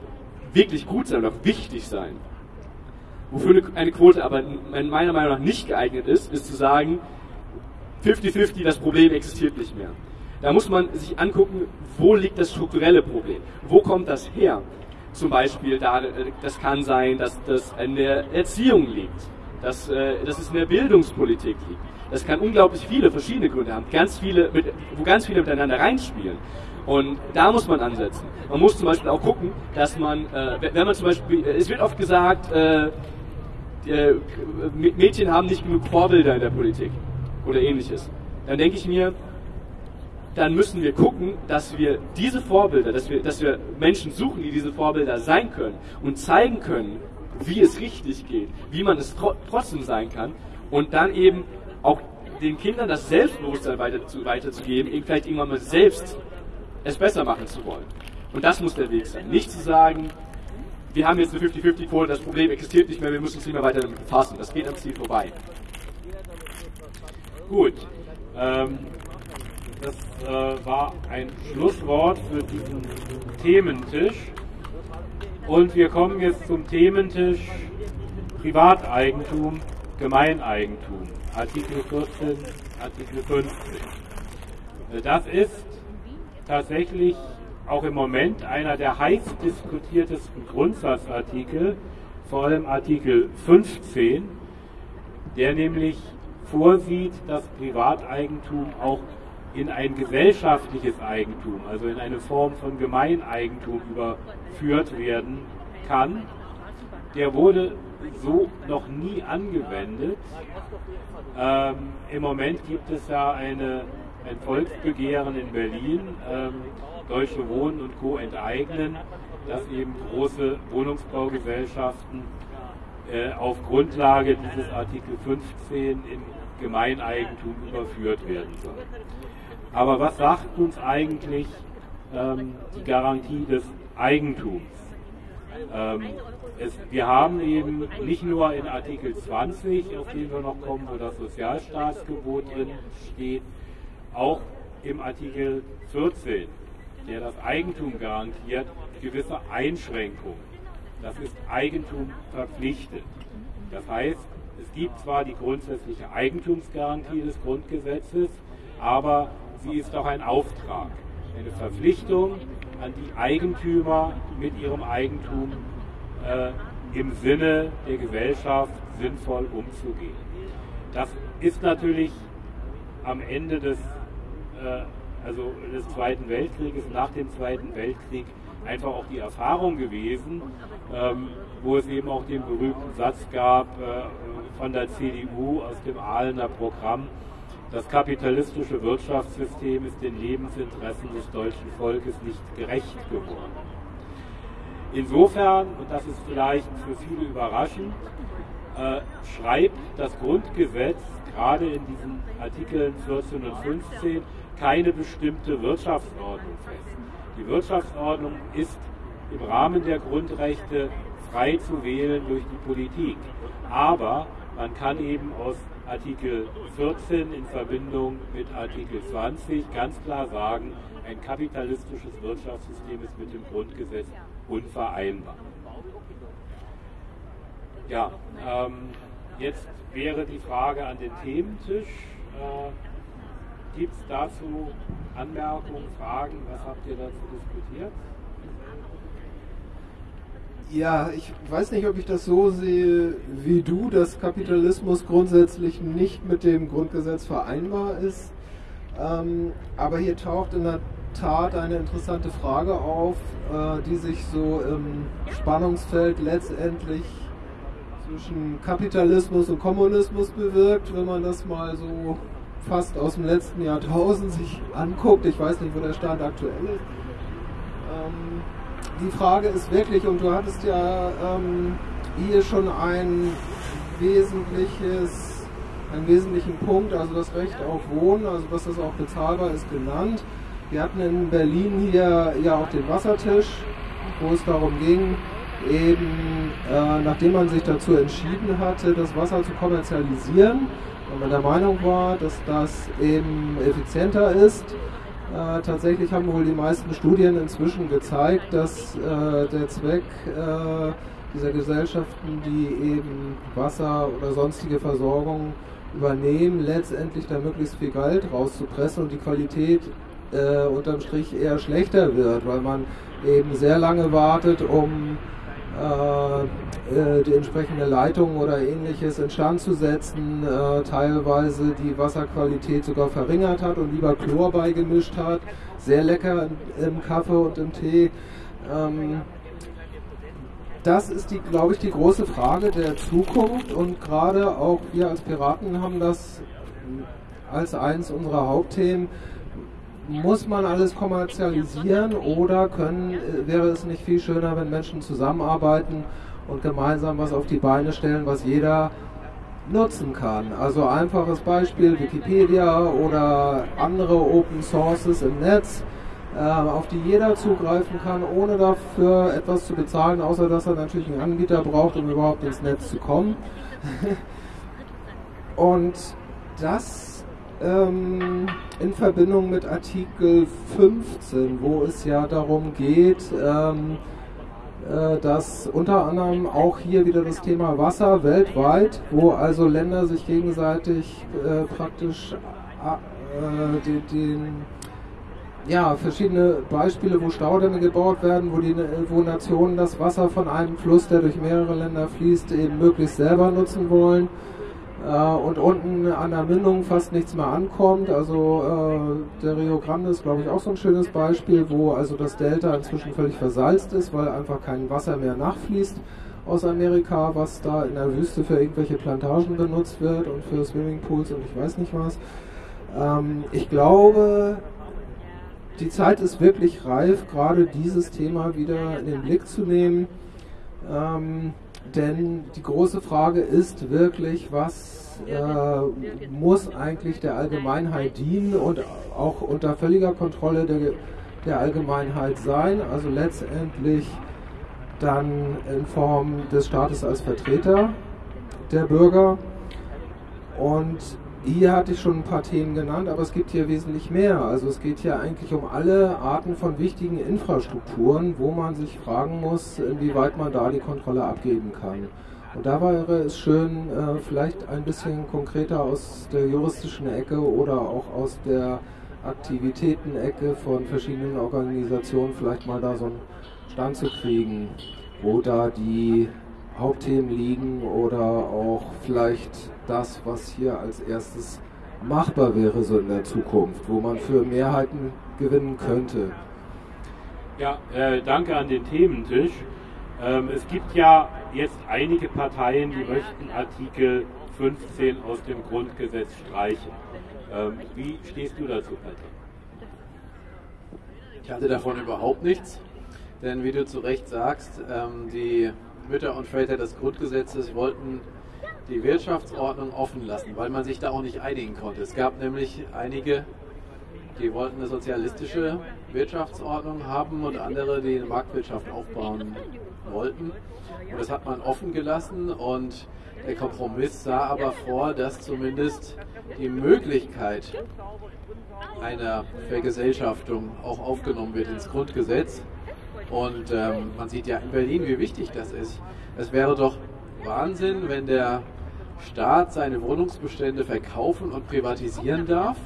wirklich gut sein oder wichtig sein. Wofür eine Quote aber meiner Meinung nach nicht geeignet ist, ist zu sagen, 50-50, das Problem existiert nicht mehr. Da muss man sich angucken, wo liegt das strukturelle Problem? Wo kommt das her? Zum Beispiel, da, das kann sein, dass das in der Erziehung liegt, dass, äh, dass es in der Bildungspolitik liegt. Das kann unglaublich viele verschiedene Gründe haben, ganz viele, mit, wo ganz viele miteinander reinspielen. Und da muss man ansetzen. Man muss zum Beispiel auch gucken, dass man, äh, wenn man zum Beispiel, es wird oft gesagt, äh, äh Mädchen haben nicht genug Vorbilder in der Politik oder ähnliches. Dann denke ich mir, dann müssen wir gucken, dass wir diese Vorbilder, dass wir, dass wir Menschen suchen, die diese Vorbilder sein können und zeigen können, wie es richtig geht, wie man es tro trotzdem sein kann und dann eben auch den Kindern das Selbstbewusstsein weiter zu, weiterzugeben, eben vielleicht irgendwann mal selbst es besser machen zu wollen. Und das muss der Weg sein. Nicht zu sagen, wir haben jetzt eine 50-50-Quote, das Problem existiert nicht mehr, wir müssen uns nicht mehr weiter damit befassen. Das geht am Ziel vorbei. Gut. Ähm, das äh, war ein Schlusswort für diesen Thementisch. Und wir kommen jetzt zum Thementisch Privateigentum, Gemeineigentum. Artikel 14, Artikel 15. Äh, das ist tatsächlich auch im Moment einer der heiß diskutiertesten Grundsatzartikel, vor allem Artikel 15, der nämlich vorsieht, dass Privateigentum auch in ein gesellschaftliches Eigentum, also in eine Form von Gemeineigentum überführt werden kann. Der wurde so noch nie angewendet. Ähm, Im Moment gibt es ja eine, ein Volksbegehren in Berlin, ähm, Deutsche Wohnen und Co. enteignen, dass eben große Wohnungsbaugesellschaften äh, auf Grundlage dieses Artikel 15 in Gemeineigentum überführt werden sollen. Aber was sagt uns eigentlich ähm, die Garantie des Eigentums? Ähm, es, wir haben eben nicht nur in Artikel 20, auf den wir noch kommen, wo das Sozialstaatsgebot drin steht, auch im Artikel 14, der das Eigentum garantiert, gewisse Einschränkungen. Das ist Eigentum verpflichtet. Das heißt, es gibt zwar die grundsätzliche Eigentumsgarantie des Grundgesetzes, aber sie ist auch ein Auftrag, eine Verpflichtung an die Eigentümer mit ihrem Eigentum äh, im Sinne der Gesellschaft sinnvoll umzugehen. Das ist natürlich am Ende des, äh, also des Zweiten Weltkrieges, nach dem Zweiten Weltkrieg, einfach auch die Erfahrung gewesen, ähm, wo es eben auch den berühmten Satz gab äh, von der CDU aus dem Ahlener Programm, das kapitalistische Wirtschaftssystem ist den Lebensinteressen des deutschen Volkes nicht gerecht geworden. Insofern, und das ist vielleicht für viele überraschend, äh, schreibt das Grundgesetz gerade in diesen Artikeln 14 und 15 keine bestimmte Wirtschaftsordnung fest. Die Wirtschaftsordnung ist im Rahmen der Grundrechte frei zu wählen durch die Politik. Aber man kann eben aus Artikel 14 in Verbindung mit Artikel 20 ganz klar sagen, ein kapitalistisches Wirtschaftssystem ist mit dem Grundgesetz unvereinbar. Ja, ähm, jetzt wäre die Frage an den Thementisch. Äh, Gibt es dazu Anmerkungen, Fragen? Was habt ihr dazu diskutiert? Ja, ich weiß nicht, ob ich das so sehe wie du, dass Kapitalismus grundsätzlich nicht mit dem Grundgesetz vereinbar ist. Ähm, aber hier taucht in der Tat eine interessante Frage auf, äh, die sich so im Spannungsfeld letztendlich zwischen Kapitalismus und Kommunismus bewirkt, wenn man das mal so fast aus dem letzten Jahrtausend sich anguckt. Ich weiß nicht, wo der Stand aktuell ist. Ähm, die Frage ist wirklich, und du hattest ja ähm, hier schon ein wesentliches, einen wesentlichen Punkt, also das Recht auf Wohnen, also dass das auch bezahlbar ist, genannt. Wir hatten in Berlin hier ja auch den Wassertisch, wo es darum ging, eben äh, nachdem man sich dazu entschieden hatte, das Wasser zu kommerzialisieren, und man der Meinung war, dass das eben effizienter ist, äh, tatsächlich haben wohl die meisten Studien inzwischen gezeigt, dass äh, der Zweck äh, dieser Gesellschaften, die eben Wasser oder sonstige Versorgung übernehmen, letztendlich da möglichst viel Geld rauszupressen und die Qualität äh, unterm Strich eher schlechter wird, weil man eben sehr lange wartet, um die entsprechende Leitung oder ähnliches instand zu setzen, äh, teilweise die Wasserqualität sogar verringert hat und lieber Chlor beigemischt hat. Sehr lecker im, Kaffee und im Tee. Ähm, das ist, die, glaube ich, die große Frage der Zukunft und gerade auch wir als Piraten haben das als eins unserer Hauptthemen muss man alles kommerzialisieren oder können, äh, wäre es nicht viel schöner, wenn Menschen zusammenarbeiten und gemeinsam was auf die Beine stellen, was jeder nutzen kann. Also einfaches Beispiel Wikipedia oder andere Open Sources im Netz, äh, auf die jeder zugreifen kann, ohne dafür etwas zu bezahlen, außer dass er natürlich einen Anbieter braucht, um überhaupt ins Netz zu kommen. Und das ähm, in Verbindung mit Artikel 15, wo es ja darum geht, ähm, äh, dass unter anderem auch hier wieder das Thema Wasser weltweit, wo also Länder sich gegenseitig äh, praktisch äh, den, den ja, verschiedene Beispiele, wo Staudämme gebaut werden, wo, die, wo Nationen das Wasser von einem Fluss, der durch mehrere Länder fließt, eben möglichst selber nutzen wollen und unten an der Mündung fast nichts mehr ankommt. Also äh, der Rio Grande ist, glaube ich, auch so ein schönes Beispiel, wo also das Delta inzwischen völlig versalzt ist, weil einfach kein Wasser mehr nachfließt aus Amerika, was da in der Wüste für irgendwelche Plantagen benutzt wird und für Swimmingpools und ich weiß nicht was. Ähm, ich glaube, die Zeit ist wirklich reif, gerade dieses Thema wieder in den Blick zu nehmen. Ähm, denn die große Frage ist wirklich, was äh, muss eigentlich der Allgemeinheit dienen und auch unter völliger Kontrolle der, der Allgemeinheit sein, also letztendlich dann in Form des Staates als Vertreter der Bürger. Und hier hatte ich schon ein paar Themen genannt, aber es gibt hier wesentlich mehr. Also es geht hier eigentlich um alle Arten von wichtigen Infrastrukturen, wo man sich fragen muss, inwieweit man da die Kontrolle abgeben kann. Und da wäre es schön, äh, vielleicht ein bisschen konkreter aus der juristischen Ecke oder auch aus der Aktivitätenecke von verschiedenen Organisationen vielleicht mal da so einen Stand zu kriegen, wo da die Hauptthemen liegen oder auch vielleicht das, was hier als erstes machbar wäre so in der Zukunft, wo man für Mehrheiten gewinnen könnte. Ja, äh, danke an den Thementisch. Ähm, es gibt ja jetzt einige Parteien, die möchten Artikel 15 aus dem Grundgesetz streichen. Ähm, wie stehst du dazu, Patrick? Ich halte davon überhaupt nichts, denn wie du zu Recht sagst, ähm, die Mütter und Väter des Grundgesetzes wollten die Wirtschaftsordnung offen lassen, weil man sich da auch nicht einigen konnte. Es gab nämlich einige, die wollten eine sozialistische Wirtschaftsordnung haben und andere, die eine Marktwirtschaft aufbauen wollten. Und das hat man offen gelassen und der Kompromiss sah aber vor, dass zumindest die Möglichkeit einer Vergesellschaftung auch aufgenommen wird ins Grundgesetz. Und ähm, man sieht ja in Berlin, wie wichtig das ist. Es wäre doch Wahnsinn, wenn der Staat seine Wohnungsbestände verkaufen und privatisieren darf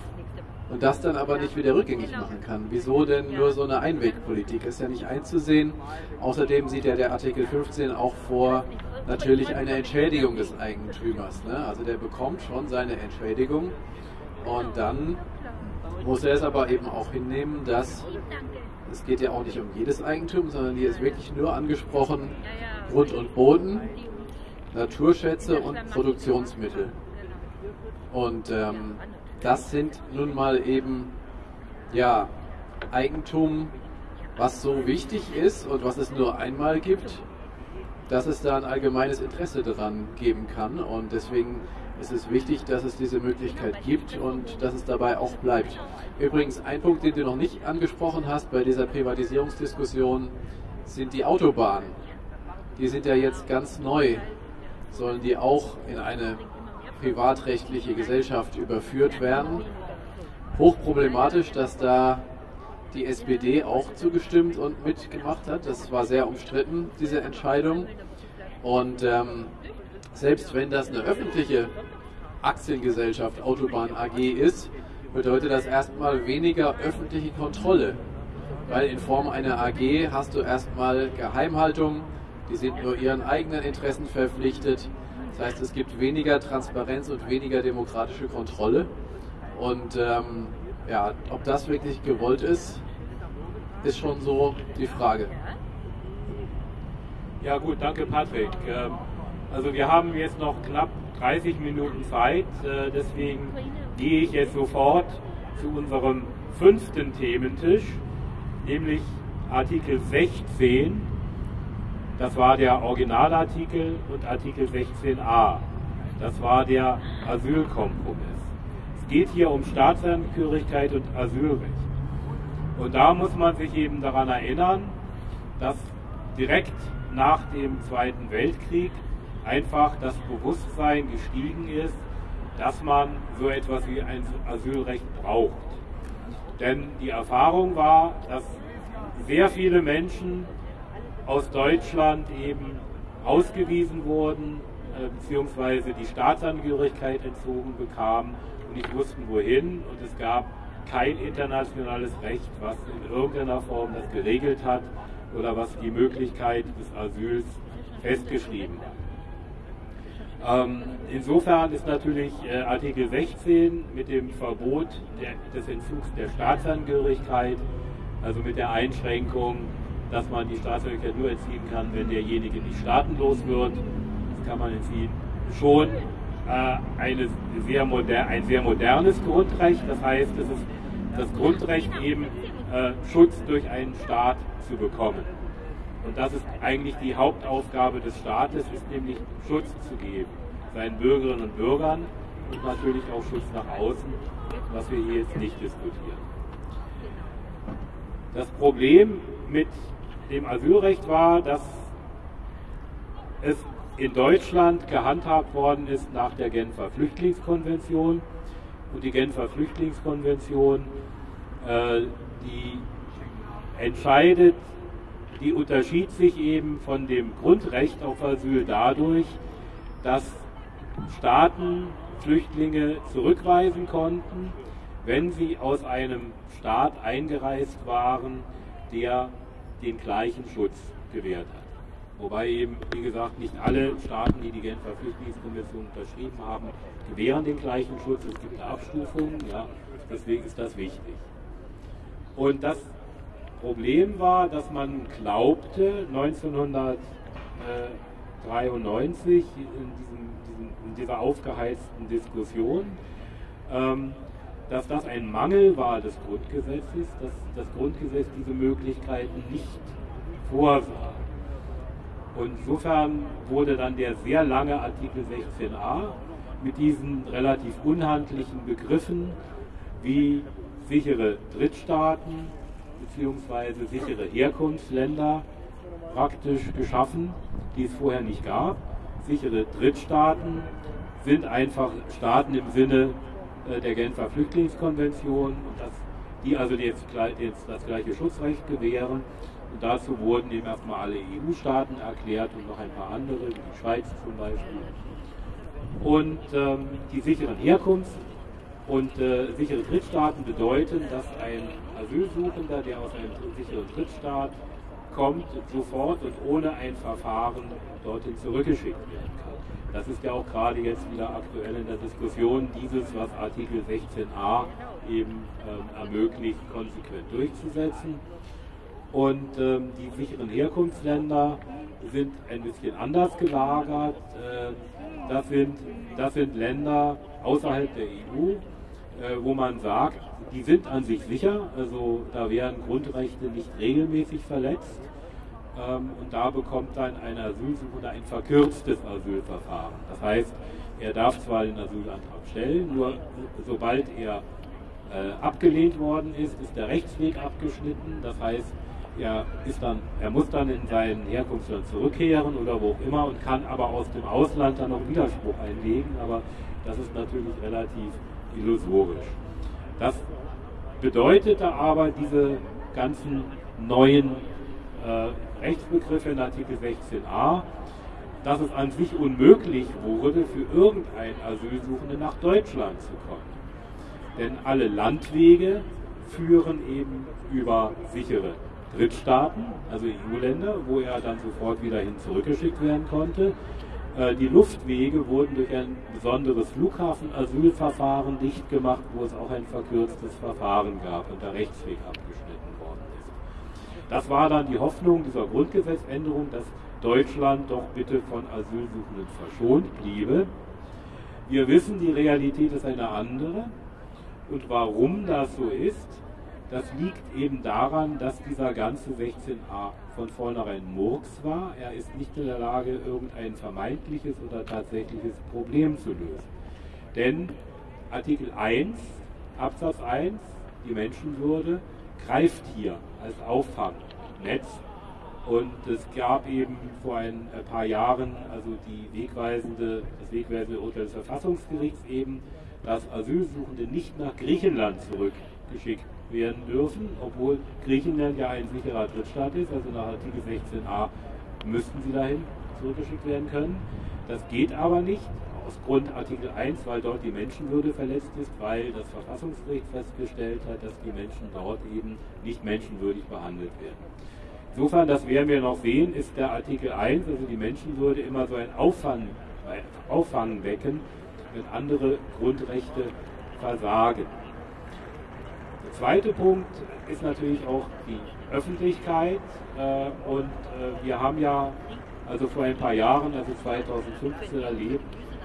und das dann aber nicht wieder rückgängig machen kann. Wieso denn nur so eine Einwegpolitik? Ist ja nicht einzusehen. Außerdem sieht ja der Artikel 15 auch vor natürlich eine Entschädigung des Eigentümers. Ne? Also der bekommt schon seine Entschädigung und dann muss er es aber eben auch hinnehmen, dass es geht ja auch nicht um jedes Eigentum, sondern hier ist wirklich nur angesprochen Grund und Boden, Naturschätze und Produktionsmittel. Und ähm, das sind nun mal eben ja Eigentum, was so wichtig ist und was es nur einmal gibt, dass es da ein allgemeines Interesse daran geben kann. Und deswegen ist es wichtig, dass es diese Möglichkeit gibt und dass es dabei auch bleibt. Übrigens, ein Punkt, den du noch nicht angesprochen hast bei dieser Privatisierungsdiskussion, sind die Autobahnen. Die sind ja jetzt ganz neu, sollen die auch in eine privatrechtliche Gesellschaft überführt werden. Hochproblematisch, dass da die SPD auch zugestimmt und mitgemacht hat. Das war sehr umstritten, diese Entscheidung. Und ähm, selbst wenn das eine öffentliche Aktiengesellschaft Autobahn AG ist, bedeutet das erstmal weniger öffentliche Kontrolle. Weil in Form einer AG hast du erstmal Geheimhaltung, die sind nur ihren eigenen Interessen verpflichtet. Das heißt, es gibt weniger Transparenz und weniger demokratische Kontrolle. Und ähm, ja, ob das wirklich gewollt ist, ist schon so die Frage. Ja gut, danke Patrick. Ähm, also wir haben jetzt noch knapp 30 Minuten Zeit, äh, deswegen gehe ich jetzt sofort zu unserem fünften Thementisch, nämlich Artikel 16. Das war der Originalartikel und Artikel 16a. Das war der Asylkompromiss. Es geht hier um Staatsangehörigkeit und Asylrecht. Und da muss man sich eben daran erinnern, dass direkt nach dem Zweiten Weltkrieg einfach das Bewusstsein gestiegen ist, dass man so etwas wie ein Asylrecht braucht. Denn die Erfahrung war, dass sehr viele Menschen aus Deutschland eben ausgewiesen wurden, äh, beziehungsweise die Staatsangehörigkeit entzogen bekamen und nicht wussten wohin. Und es gab kein internationales Recht, was in irgendeiner Form das geregelt hat oder was die Möglichkeit des Asyls festgeschrieben hat. Ähm, insofern ist natürlich äh, Artikel 16 mit dem Verbot der, des Entzugs der Staatsangehörigkeit, also mit der Einschränkung, dass man die Staatsangehörigkeit nur entziehen kann, wenn derjenige nicht staatenlos wird, das kann man entziehen, schon äh, eine sehr moder ein sehr modernes Grundrecht. Das heißt, es ist das Grundrecht eben äh, Schutz durch einen Staat zu bekommen. Und das ist eigentlich die Hauptaufgabe des Staates, ist nämlich Schutz zu geben, seinen Bürgerinnen und Bürgern und natürlich auch Schutz nach außen, was wir hier jetzt nicht diskutieren. Das Problem mit dem Asylrecht war, dass es in Deutschland gehandhabt worden ist nach der Genfer Flüchtlingskonvention. Und die Genfer Flüchtlingskonvention, äh, die entscheidet, die unterschied sich eben von dem Grundrecht auf Asyl dadurch, dass Staaten Flüchtlinge zurückweisen konnten, wenn sie aus einem Staat eingereist waren, der den gleichen Schutz gewährt hat. Wobei eben, wie gesagt, nicht alle Staaten, die die Genfer Flüchtlingskonvention unterschrieben haben, gewähren den gleichen Schutz. Es gibt Abstufungen, ja, deswegen ist das wichtig. Und das Problem war, dass man glaubte, 1993 in, diesem, in dieser aufgeheizten Diskussion, ähm, dass das ein Mangel war des Grundgesetzes, dass das Grundgesetz diese Möglichkeiten nicht vorsah. Und insofern wurde dann der sehr lange Artikel 16a mit diesen relativ unhandlichen Begriffen wie sichere Drittstaaten bzw. sichere Herkunftsländer praktisch geschaffen, die es vorher nicht gab. Sichere Drittstaaten sind einfach Staaten im Sinne der Genfer Flüchtlingskonvention, und das, die also jetzt, jetzt das gleiche Schutzrecht gewähren. Und dazu wurden eben erstmal alle EU-Staaten erklärt und noch ein paar andere, wie die Schweiz zum Beispiel. Und ähm, die sicheren Herkunft und äh, sichere Drittstaaten bedeuten, dass ein Asylsuchender, der aus einem sicheren Drittstaat kommt, sofort und ohne ein Verfahren dorthin zurückgeschickt kann. Das ist ja auch gerade jetzt wieder aktuell in der Diskussion, dieses, was Artikel 16a eben ähm, ermöglicht, konsequent durchzusetzen. Und ähm, die sicheren Herkunftsländer sind ein bisschen anders gelagert. Äh, das, sind, das sind Länder außerhalb der EU, äh, wo man sagt, die sind an sich sicher, also da werden Grundrechte nicht regelmäßig verletzt. Ähm, und da bekommt dann ein Asylsuchender ein verkürztes Asylverfahren. Das heißt, er darf zwar den Asylantrag stellen, nur sobald er äh, abgelehnt worden ist, ist der Rechtsweg abgeschnitten. Das heißt, er, ist dann, er muss dann in sein Herkunftsland zurückkehren oder wo auch immer und kann aber aus dem Ausland dann noch Widerspruch einlegen, aber das ist natürlich relativ illusorisch. Das bedeutete aber diese ganzen neuen äh, Rechtsbegriffe in Artikel 16a, dass es an sich unmöglich wurde, für irgendeinen Asylsuchenden nach Deutschland zu kommen. Denn alle Landwege führen eben über sichere Drittstaaten, also EU-Länder, wo er dann sofort wieder hin zurückgeschickt werden konnte. Äh, die Luftwege wurden durch ein besonderes Flughafenasylverfahren dicht gemacht, wo es auch ein verkürztes Verfahren gab und der Rechtsweg abgeschnitten worden ist. Das war dann die Hoffnung dieser Grundgesetzänderung, dass Deutschland doch bitte von Asylsuchenden verschont bliebe. Wir wissen, die Realität ist eine andere. Und warum das so ist, Das liegt eben daran, dass dieser ganze 16a von vornherein Murks war. Er ist nicht in der Lage, irgendein vermeintliches oder tatsächliches Problem zu lösen. Denn Artikel 1, Absatz 1, die Menschenwürde, greift hier als Auffangnetz. Und es gab eben vor ein paar Jahren also die wegweisende, das wegweisende Urteil des Verfassungsgerichts eben, dass Asylsuchende nicht nach Griechenland zurückgeschickt werden dürfen, obwohl Griechenland ja ein sicherer Drittstaat ist, also nach Artikel 16a müssten sie dahin zurückgeschickt werden können. Das geht aber nicht aus Grund Artikel 1, weil dort die Menschenwürde verletzt ist, weil das Verfassungsgericht festgestellt hat, dass die Menschen dort eben nicht menschenwürdig behandelt werden. Insofern, das werden wir noch sehen, ist der Artikel 1, also die Menschenwürde, immer so ein Auffang, Auffangbecken, wenn andere Grundrechte versagen. Der zweite Punkt ist natürlich auch die Öffentlichkeit. Äh, und äh, wir haben ja also vor ein paar Jahren, also 2015, erlebt,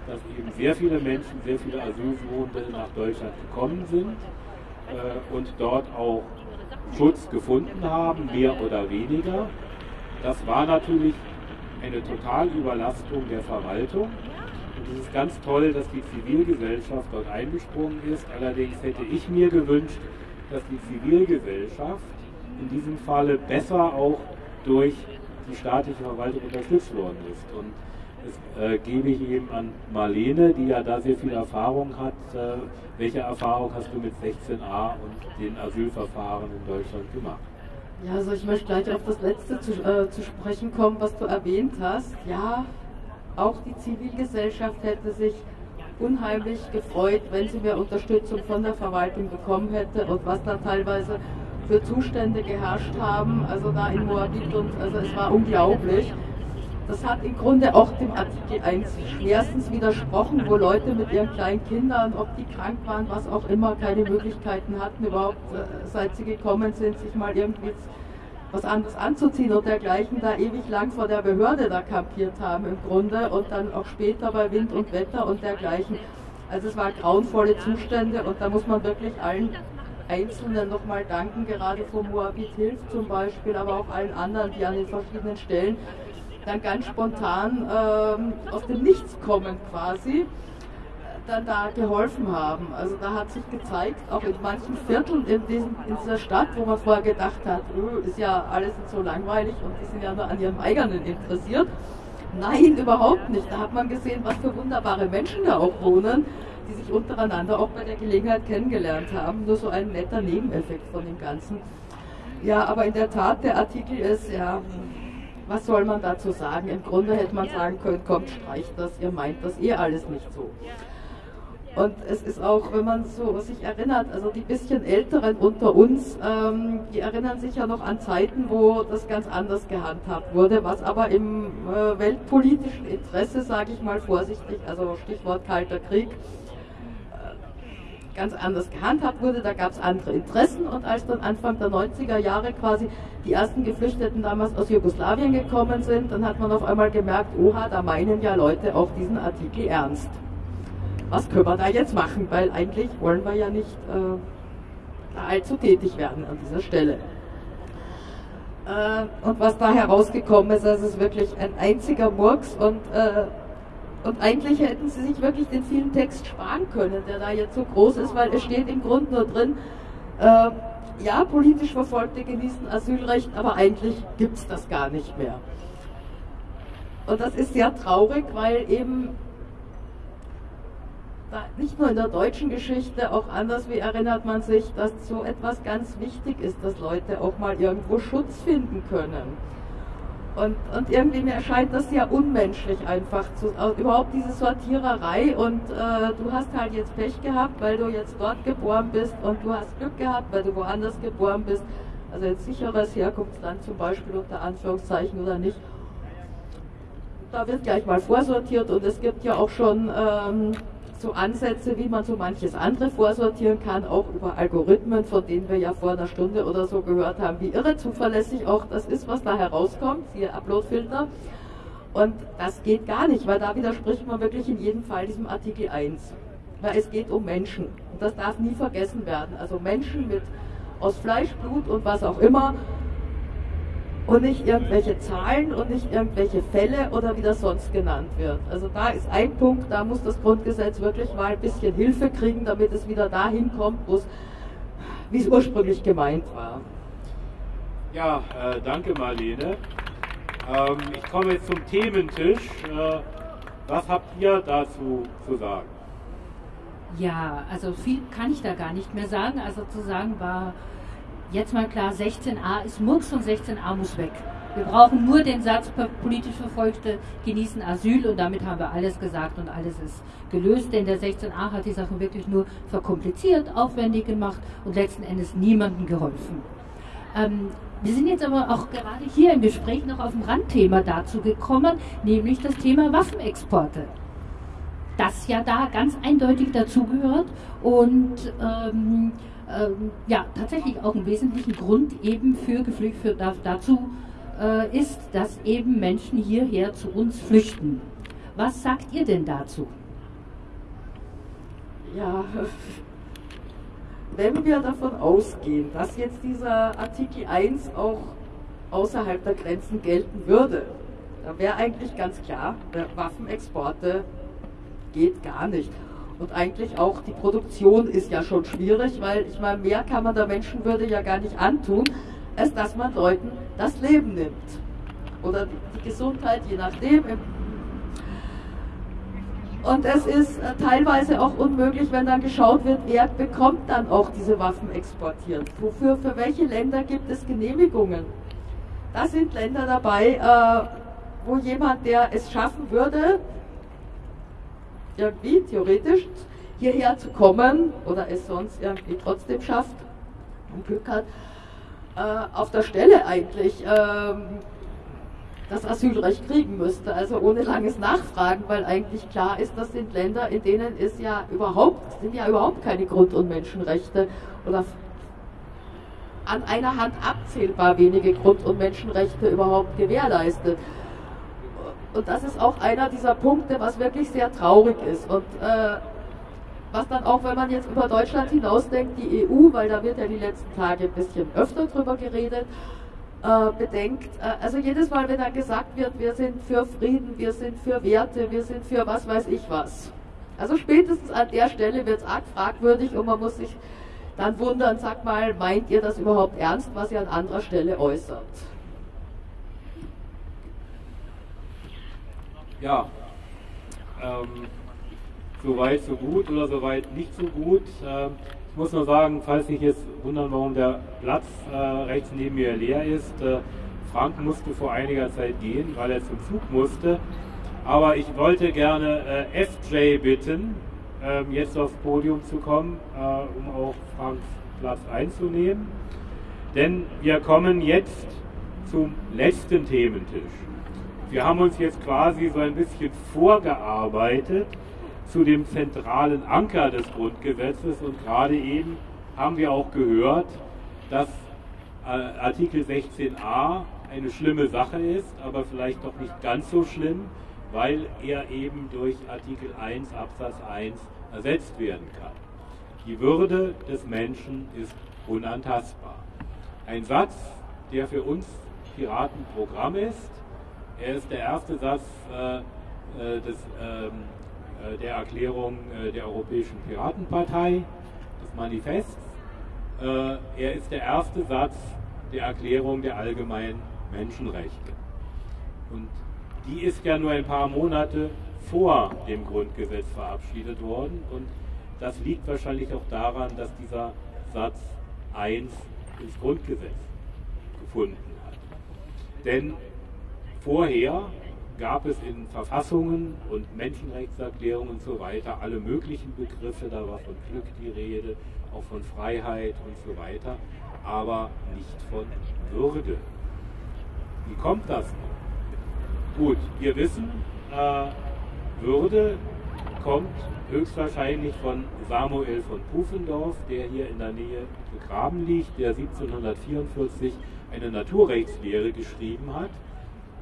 dass eben sehr viele Menschen, sehr viele Asylsuchende nach Deutschland gekommen sind äh, und dort auch Schutz gefunden haben, mehr oder weniger. Das war natürlich eine Totalüberlastung der Verwaltung. Und es ist ganz toll, dass die Zivilgesellschaft dort eingesprungen ist. Allerdings hätte ich mir gewünscht, dass die Zivilgesellschaft in diesem Falle besser auch durch die staatliche Verwaltung unterstützt worden ist. Und äh, gebe ich eben an Marlene, die ja da sehr viel Erfahrung hat. Äh, welche Erfahrung hast du mit 16a und den Asylverfahren in Deutschland gemacht? Ja, also ich möchte gleich auf das Letzte zu, äh, zu sprechen kommen, was du erwähnt hast. Ja, auch die Zivilgesellschaft hätte sich unheimlich gefreut, wenn sie mehr Unterstützung von der Verwaltung bekommen hätte und was da teilweise für Zustände geherrscht haben, also da in Moabit und also es war unglaublich. Das hat im Grunde auch dem Artikel 1 schwerstens widersprochen, wo Leute mit ihren kleinen Kindern, ob die krank waren, was auch immer, keine Möglichkeiten hatten, überhaupt, äh, seit sie gekommen sind, sich mal irgendwie was anderes anzuziehen und dergleichen, da ewig lang vor der Behörde da kampiert haben im Grunde und dann auch später bei Wind und Wetter und dergleichen. Also es waren grauenvolle Zustände und da muss man wirklich allen Einzelnen nochmal danken, gerade von Moabit Hilf zum Beispiel, aber auch allen anderen, die an den verschiedenen Stellen dann ganz spontan ähm, aus dem Nichts kommen quasi, dann da geholfen haben. Also da hat sich gezeigt, auch in manchen Vierteln in, diesem, in dieser Stadt, wo man vorher gedacht hat, öh, ist ja alles so langweilig und die sind ja nur an ihrem eigenen interessiert. Nein, überhaupt nicht. Da hat man gesehen, was für wunderbare Menschen da auch wohnen, die sich untereinander auch bei der Gelegenheit kennengelernt haben. Nur so ein netter Nebeneffekt von dem Ganzen. Ja, aber in der Tat, der Artikel ist ja was soll man dazu sagen? Im Grunde hätte man sagen können, kommt, streicht das, ihr meint das eh alles nicht so. Und es ist auch, wenn man so sich erinnert, also die bisschen Älteren unter uns, ähm, die erinnern sich ja noch an Zeiten, wo das ganz anders gehandhabt wurde, was aber im äh, weltpolitischen Interesse, sage ich mal vorsichtig, also Stichwort Kalter Krieg, ganz anders gehandhabt wurde, da gab es andere Interessen und als dann Anfang der 90er Jahre quasi die ersten Geflüchteten damals aus Jugoslawien gekommen sind, dann hat man auf einmal gemerkt, oha, da meinen ja Leute auch diesen Artikel ernst. Was können wir da jetzt machen? Weil eigentlich wollen wir ja nicht äh, allzu tätig werden an dieser Stelle. Äh, und was da herausgekommen ist, das ist wirklich ein einziger Murks und äh, und eigentlich hätten sie sich wirklich den vielen Text sparen können, der da jetzt so groß ist, weil es steht im Grunde nur drin, äh, ja, politisch Verfolgte genießen Asylrecht, aber eigentlich gibt es das gar nicht mehr. Und das ist sehr traurig, weil eben nicht nur in der deutschen Geschichte, auch anders wie erinnert man sich, dass so etwas ganz wichtig ist, dass Leute auch mal irgendwo Schutz finden können. Und, und irgendwie mir erscheint das ja unmenschlich einfach, zu, überhaupt diese Sortiererei. Und äh, du hast halt jetzt Pech gehabt, weil du jetzt dort geboren bist. Und du hast Glück gehabt, weil du woanders geboren bist, also jetzt sicheres Herkunftsland zum Beispiel unter Anführungszeichen oder nicht. Da wird gleich mal vorsortiert. Und es gibt ja auch schon ähm, so Ansätze, wie man so manches andere vorsortieren kann, auch über Algorithmen, von denen wir ja vor einer Stunde oder so gehört haben, wie irre zuverlässig auch das ist, was da herauskommt, siehe Uploadfilter. Und das geht gar nicht, weil da widerspricht man wirklich in jedem Fall diesem Artikel 1. Weil es geht um Menschen. Und das darf nie vergessen werden. Also Menschen mit aus Fleisch, Blut und was auch immer und nicht irgendwelche Zahlen und nicht irgendwelche Fälle oder wie das sonst genannt wird. Also da ist ein Punkt, da muss das Grundgesetz wirklich mal ein bisschen Hilfe kriegen, damit es wieder dahin kommt, wie es ursprünglich gemeint war. Ja, äh, danke Marlene. Ähm, ich komme jetzt zum Thementisch. Äh, was habt ihr dazu zu sagen? Ja, also viel kann ich da gar nicht mehr sagen. Also zu sagen war jetzt mal klar, 16a ist Murks und 16a muss weg. Wir brauchen nur den Satz, politisch Verfolgte genießen Asyl und damit haben wir alles gesagt und alles ist gelöst, denn der 16a hat die Sachen wirklich nur verkompliziert, aufwendig gemacht und letzten Endes niemandem geholfen. Ähm, wir sind jetzt aber auch gerade hier im Gespräch noch auf ein Randthema dazu gekommen, nämlich das Thema Waffenexporte. Das ja da ganz eindeutig dazugehört und ähm, ähm, ja tatsächlich auch einen wesentlichen Grund eben für Geflüchtete dazu äh, ist, dass eben Menschen hierher zu uns flüchten. Was sagt ihr denn dazu? Ja, wenn wir davon ausgehen, dass jetzt dieser Artikel 1 auch außerhalb der Grenzen gelten würde, dann wäre eigentlich ganz klar, Waffenexporte geht gar nicht. Und eigentlich auch die Produktion ist ja schon schwierig, weil ich meine, mehr kann man der Menschenwürde ja gar nicht antun, als dass man Leuten das Leben nimmt. Oder die Gesundheit, je nachdem. Und es ist äh, teilweise auch unmöglich, wenn dann geschaut wird, wer bekommt dann auch diese Waffen exportiert. Wofür, für welche Länder gibt es Genehmigungen? Da sind Länder dabei, äh, wo jemand, der es schaffen würde, irgendwie theoretisch hierher zu kommen oder es sonst irgendwie trotzdem schafft und Glück hat, äh, auf der Stelle eigentlich ähm, das Asylrecht kriegen müsste, also ohne langes Nachfragen, weil eigentlich klar ist, das sind Länder, in denen ist ja überhaupt, sind ja überhaupt keine Grund- und Menschenrechte oder an einer Hand abzählbar wenige Grund- und Menschenrechte überhaupt gewährleistet. Und das ist auch einer dieser Punkte, was wirklich sehr traurig ist. Und äh, was dann auch, wenn man jetzt über Deutschland hinausdenkt, die EU, weil da wird ja die letzten Tage ein bisschen öfter drüber geredet, äh, bedenkt, äh, also jedes Mal, wenn dann gesagt wird, wir sind für Frieden, wir sind für Werte, wir sind für was weiß ich was. Also spätestens an der Stelle wird es arg fragwürdig und man muss sich dann wundern, sag mal, meint ihr das überhaupt ernst, was ihr an anderer Stelle äußert? Ja, ähm, soweit so gut oder soweit nicht so gut. Ähm, ich muss nur sagen, falls sich jetzt wundern, warum der Platz äh, rechts neben mir leer ist, äh, Frank musste vor einiger Zeit gehen, weil er zum Zug musste. Aber ich wollte gerne äh, FJ bitten, ähm, jetzt aufs Podium zu kommen, äh, um auch Franks Platz einzunehmen. Denn wir kommen jetzt zum letzten Thementisch. Wir haben uns jetzt quasi so ein bisschen vorgearbeitet zu dem zentralen Anker des Grundgesetzes und gerade eben haben wir auch gehört, dass äh, Artikel 16a eine schlimme Sache ist, aber vielleicht doch nicht ganz so schlimm, weil er eben durch Artikel 1 Absatz 1 ersetzt werden kann. Die Würde des Menschen ist unantastbar. Ein Satz, der für uns Piratenprogramm ist, er ist der erste Satz äh, äh, des, ähm, äh, der Erklärung äh, der Europäischen Piratenpartei, des Manifests. Äh, er ist der erste Satz der Erklärung der allgemeinen Menschenrechte. Und die ist ja nur ein paar Monate vor dem Grundgesetz verabschiedet worden. Und das liegt wahrscheinlich auch daran, dass dieser Satz 1 ins Grundgesetz gefunden hat. Denn Vorher gab es in Verfassungen und Menschenrechtserklärungen und so weiter alle möglichen Begriffe, da war von Glück die Rede, auch von Freiheit und so weiter, aber nicht von Würde. Wie kommt das? Gut, wir wissen, äh, Würde kommt höchstwahrscheinlich von Samuel von Pufendorf, der hier in der Nähe begraben liegt, der 1744 eine Naturrechtslehre geschrieben hat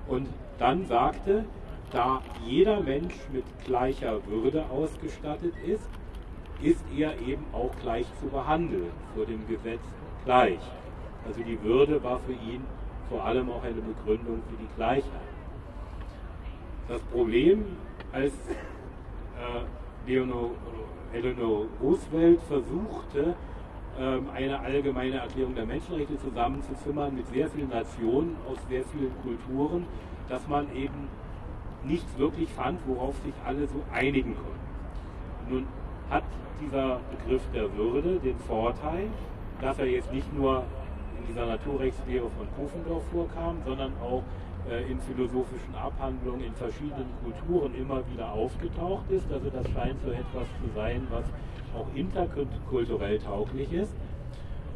und dann sagte, da jeder Mensch mit gleicher Würde ausgestattet ist, ist er eben auch gleich zu behandeln vor dem Gesetz gleich. Also die Würde war für ihn vor allem auch eine Begründung für die Gleichheit. Das Problem, als äh, Leonor, Eleanor Roosevelt versuchte, eine allgemeine Erklärung der Menschenrechte zusammenzuzimmern mit sehr vielen Nationen aus sehr vielen Kulturen, dass man eben nichts wirklich fand, worauf sich alle so einigen konnten. Nun hat dieser Begriff der Würde den Vorteil, dass er jetzt nicht nur in dieser Naturrechtslehre von Kofendorf vorkam, sondern auch äh, in philosophischen Abhandlungen in verschiedenen Kulturen immer wieder aufgetaucht ist. Also das scheint so etwas zu sein, was auch interkulturell tauglich ist.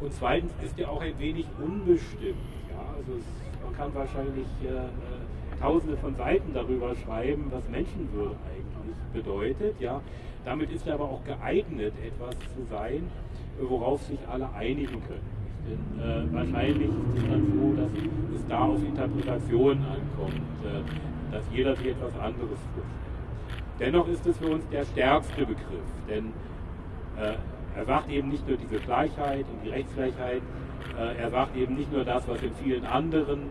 Und zweitens ist er auch ein wenig unbestimmt. Ja? Also es, man kann wahrscheinlich äh, tausende von Seiten darüber schreiben, was Menschenwürde eigentlich bedeutet. Ja? Damit ist er aber auch geeignet, etwas zu sein, worauf sich alle einigen können. Denn äh, wahrscheinlich ist es dann so, dass es da auf Interpretationen ankommt, äh, dass jeder sich etwas anderes vorstellt. Dennoch ist es für uns der stärkste Begriff, denn er sagt eben nicht nur diese Gleichheit und die Rechtsgleichheit, äh, er sagt eben nicht nur das, was in vielen anderen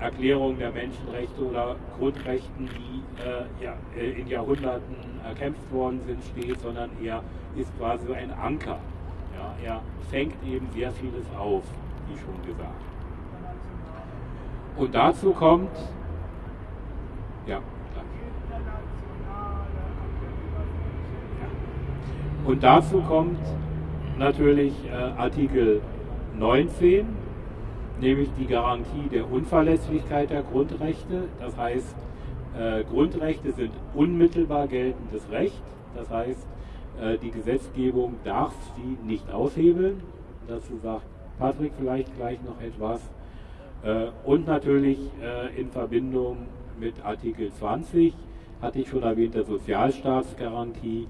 Erklärungen der Menschenrechte oder Grundrechten, die äh, ja, äh, in Jahrhunderten erkämpft worden sind, steht, sondern er ist quasi ein Anker. Ja, er fängt eben sehr vieles auf, wie schon gesagt. Und dazu kommt, ja, Und dazu kommt natürlich äh, Artikel 19, nämlich die Garantie der Unverletzlichkeit der Grundrechte. Das heißt, äh, Grundrechte sind unmittelbar geltendes Recht. Das heißt, äh, die Gesetzgebung darf sie nicht aushebeln. Dazu sagt Patrick vielleicht gleich noch etwas. Äh, und natürlich äh, in Verbindung mit Artikel 20 hatte ich schon erwähnt, der Sozialstaatsgarantie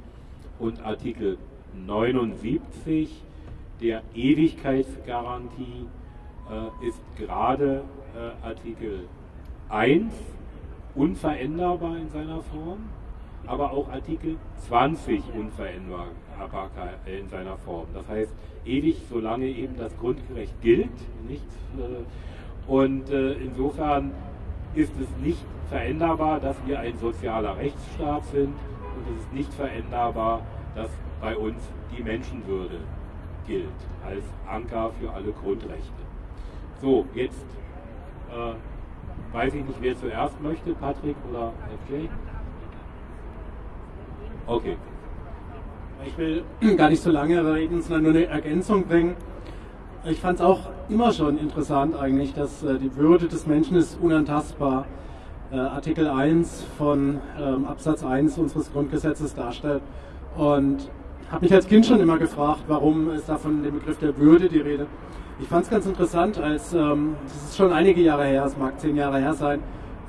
und Artikel 79 der Ewigkeitsgarantie äh, ist gerade äh, Artikel 1 unveränderbar in seiner Form, aber auch Artikel 20 unveränderbar in seiner Form. Das heißt, ewig, solange eben das Grundrecht gilt. Nicht, äh, und äh, insofern ist es nicht veränderbar, dass wir ein sozialer Rechtsstaat sind und es ist nicht veränderbar, dass bei uns die Menschenwürde gilt als Anker für alle Grundrechte. So, jetzt äh, weiß ich nicht, wer zuerst möchte, Patrick oder FJ? Okay. Ich will gar nicht so lange reden, sondern nur eine Ergänzung bringen. Ich fand es auch immer schon interessant eigentlich, dass äh, die Würde des Menschen ist unantastbar. Äh, Artikel 1 von ähm, Absatz 1 unseres Grundgesetzes darstellt. Und habe mich als Kind schon immer gefragt, warum ist da von dem Begriff der Würde die Rede. Ich fand es ganz interessant, als, ähm, das ist schon einige Jahre her, es mag zehn Jahre her sein,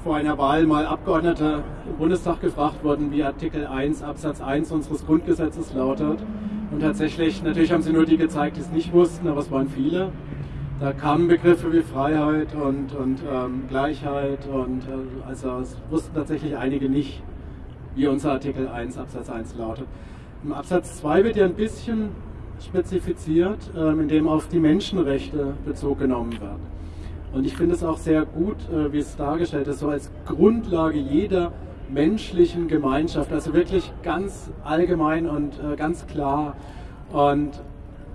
vor einer Wahl mal Abgeordnete im Bundestag gefragt wurden, wie Artikel 1 Absatz 1 unseres Grundgesetzes lautet. Und tatsächlich, natürlich haben sie nur die gezeigt, die es nicht wussten, aber es waren viele. Da kamen Begriffe wie Freiheit und, und ähm, Gleichheit und äh, also es wussten tatsächlich einige nicht, wie unser Artikel 1 Absatz 1 lautet. Im Absatz 2 wird ja ein bisschen spezifiziert, ähm, in dem auf die Menschenrechte Bezug genommen wird. Und ich finde es auch sehr gut, äh, wie es dargestellt ist, so als Grundlage jeder menschlichen Gemeinschaft, also wirklich ganz allgemein und äh, ganz klar. Und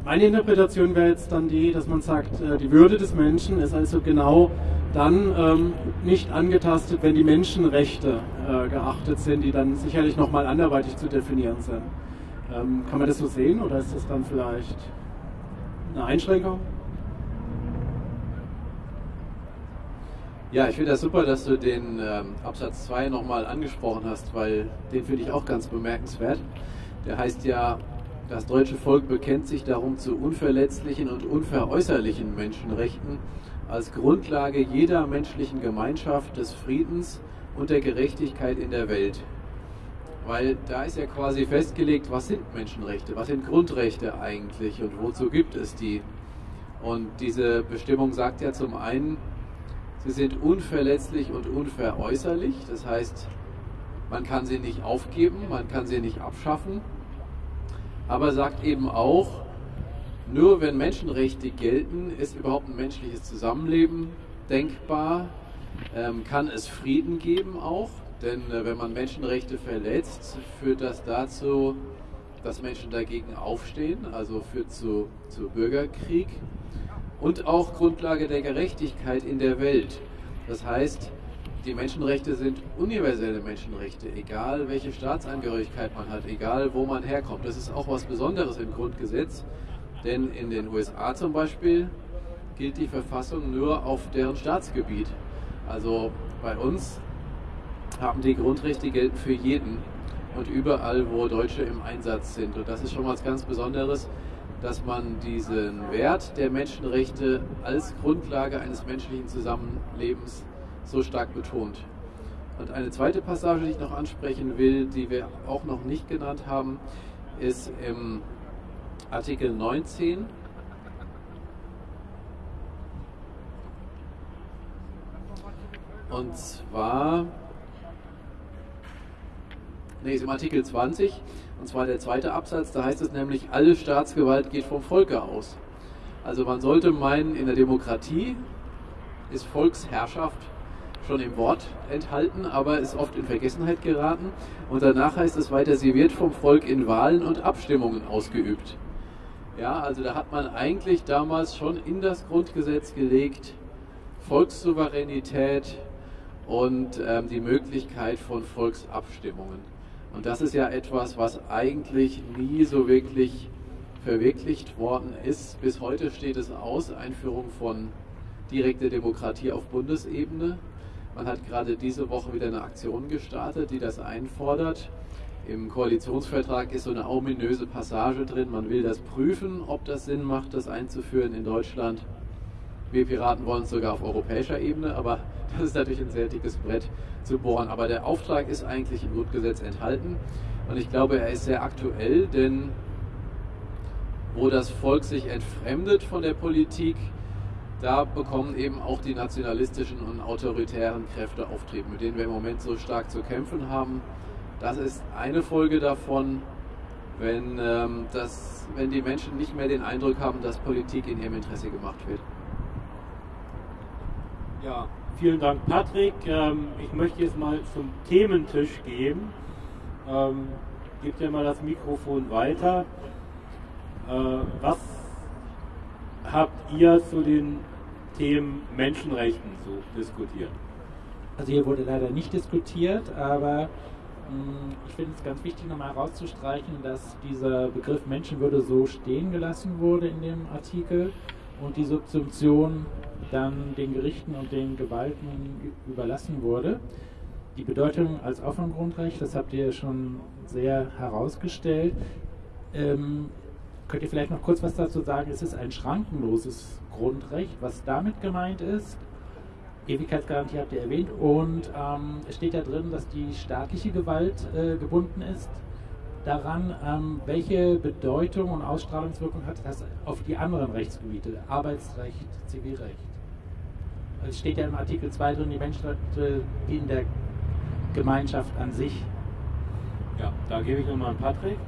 meine Interpretation wäre jetzt dann die, dass man sagt, äh, die Würde des Menschen ist also genau dann ähm, nicht angetastet, wenn die Menschenrechte äh, geachtet sind, die dann sicherlich nochmal anderweitig zu definieren sind. Ähm, kann man das so sehen oder ist das dann vielleicht eine Einschränkung? Ja, ich finde das super, dass du den ähm, Absatz 2 nochmal angesprochen hast, weil den finde ich auch ganz bemerkenswert. Der heißt ja, das deutsche Volk bekennt sich darum zu unverletzlichen und unveräußerlichen Menschenrechten als Grundlage jeder menschlichen Gemeinschaft, des Friedens und der Gerechtigkeit in der Welt. Weil da ist ja quasi festgelegt, was sind Menschenrechte, was sind Grundrechte eigentlich und wozu gibt es die. Und diese Bestimmung sagt ja zum einen, sie sind unverletzlich und unveräußerlich, das heißt, man kann sie nicht aufgeben, man kann sie nicht abschaffen, aber sagt eben auch, Nur wenn Menschenrechte gelten, ist überhaupt ein menschliches Zusammenleben denkbar, ähm, kann es Frieden geben auch, denn äh, wenn man Menschenrechte verletzt, führt das dazu, dass Menschen dagegen aufstehen, also führt zu, zu Bürgerkrieg und auch Grundlage der Gerechtigkeit in der Welt. Das heißt, die Menschenrechte sind universelle Menschenrechte, egal welche Staatsangehörigkeit man hat, egal wo man herkommt. Das ist auch was Besonderes im Grundgesetz, denn in den USA zum Beispiel gilt die Verfassung nur auf deren Staatsgebiet. Also bei uns haben die Grundrechte gelten für jeden und überall, wo Deutsche im Einsatz sind. Und das ist schon was ganz Besonderes, dass man diesen Wert der Menschenrechte als Grundlage eines menschlichen Zusammenlebens so stark betont. Und eine zweite Passage, die ich noch ansprechen will, die wir auch noch nicht genannt haben, ist im Artikel 19. Und zwar, nee, ist im Artikel 20, und zwar der zweite Absatz, da heißt es nämlich, alle Staatsgewalt geht vom Volke aus. Also man sollte meinen, in der Demokratie ist Volksherrschaft schon im Wort enthalten, aber ist oft in Vergessenheit geraten. Und danach heißt es weiter, sie wird vom Volk in Wahlen und Abstimmungen ausgeübt. Ja, also da hat man eigentlich damals schon in das Grundgesetz gelegt, Volkssouveränität und ähm, die Möglichkeit von Volksabstimmungen. Und das ist ja etwas, was eigentlich nie so wirklich verwirklicht worden ist. Bis heute steht es aus, Einführung von direkter Demokratie auf Bundesebene. Man hat gerade diese Woche wieder eine Aktion gestartet, die das einfordert. Im Koalitionsvertrag ist so eine ominöse Passage drin. Man will das prüfen, ob das Sinn macht, das einzuführen in Deutschland. Wir Piraten wollen es sogar auf europäischer Ebene, aber das ist natürlich ein sehr dickes Brett zu bohren. Aber der Auftrag ist eigentlich im Grundgesetz enthalten und ich glaube, er ist sehr aktuell, denn wo das Volk sich entfremdet von der Politik, da bekommen eben auch die nationalistischen und autoritären Kräfte Auftrieb, mit denen wir im Moment so stark zu kämpfen haben. Das ist eine Folge davon, wenn, ähm, das, wenn die Menschen nicht mehr den Eindruck haben, dass Politik in ihrem Interesse gemacht wird. Ja, vielen Dank, Patrick. Ähm, ich möchte jetzt mal zum Thementisch gehen. Ähm, gebt ja mal das Mikrofon weiter. Äh, was habt ihr zu den Themen Menschenrechten so diskutiert? Also hier wurde leider nicht diskutiert, aber mh, ich finde es ganz wichtig nochmal herauszustreichen, dass dieser Begriff Menschenwürde so stehen gelassen wurde in dem Artikel und die Subsumption dann den Gerichten und den Gewalten überlassen wurde. Die Bedeutung als Grundrecht, das habt ihr schon sehr herausgestellt. Ähm, könnt ihr vielleicht noch kurz was dazu sagen? Es ist ein schrankenloses Grundrecht, was damit gemeint ist. Ewigkeitsgarantie habt ihr erwähnt und ähm, es steht ja drin, dass die staatliche Gewalt äh, gebunden ist daran, ähm, welche Bedeutung und Ausstrahlungswirkung hat das auf die anderen Rechtsgebiete, Arbeitsrecht, Zivilrecht. Es steht ja im Artikel 2 drin, die Menschenrechte dienen der Gemeinschaft an sich. Ja, da gebe ich nochmal an Patrick.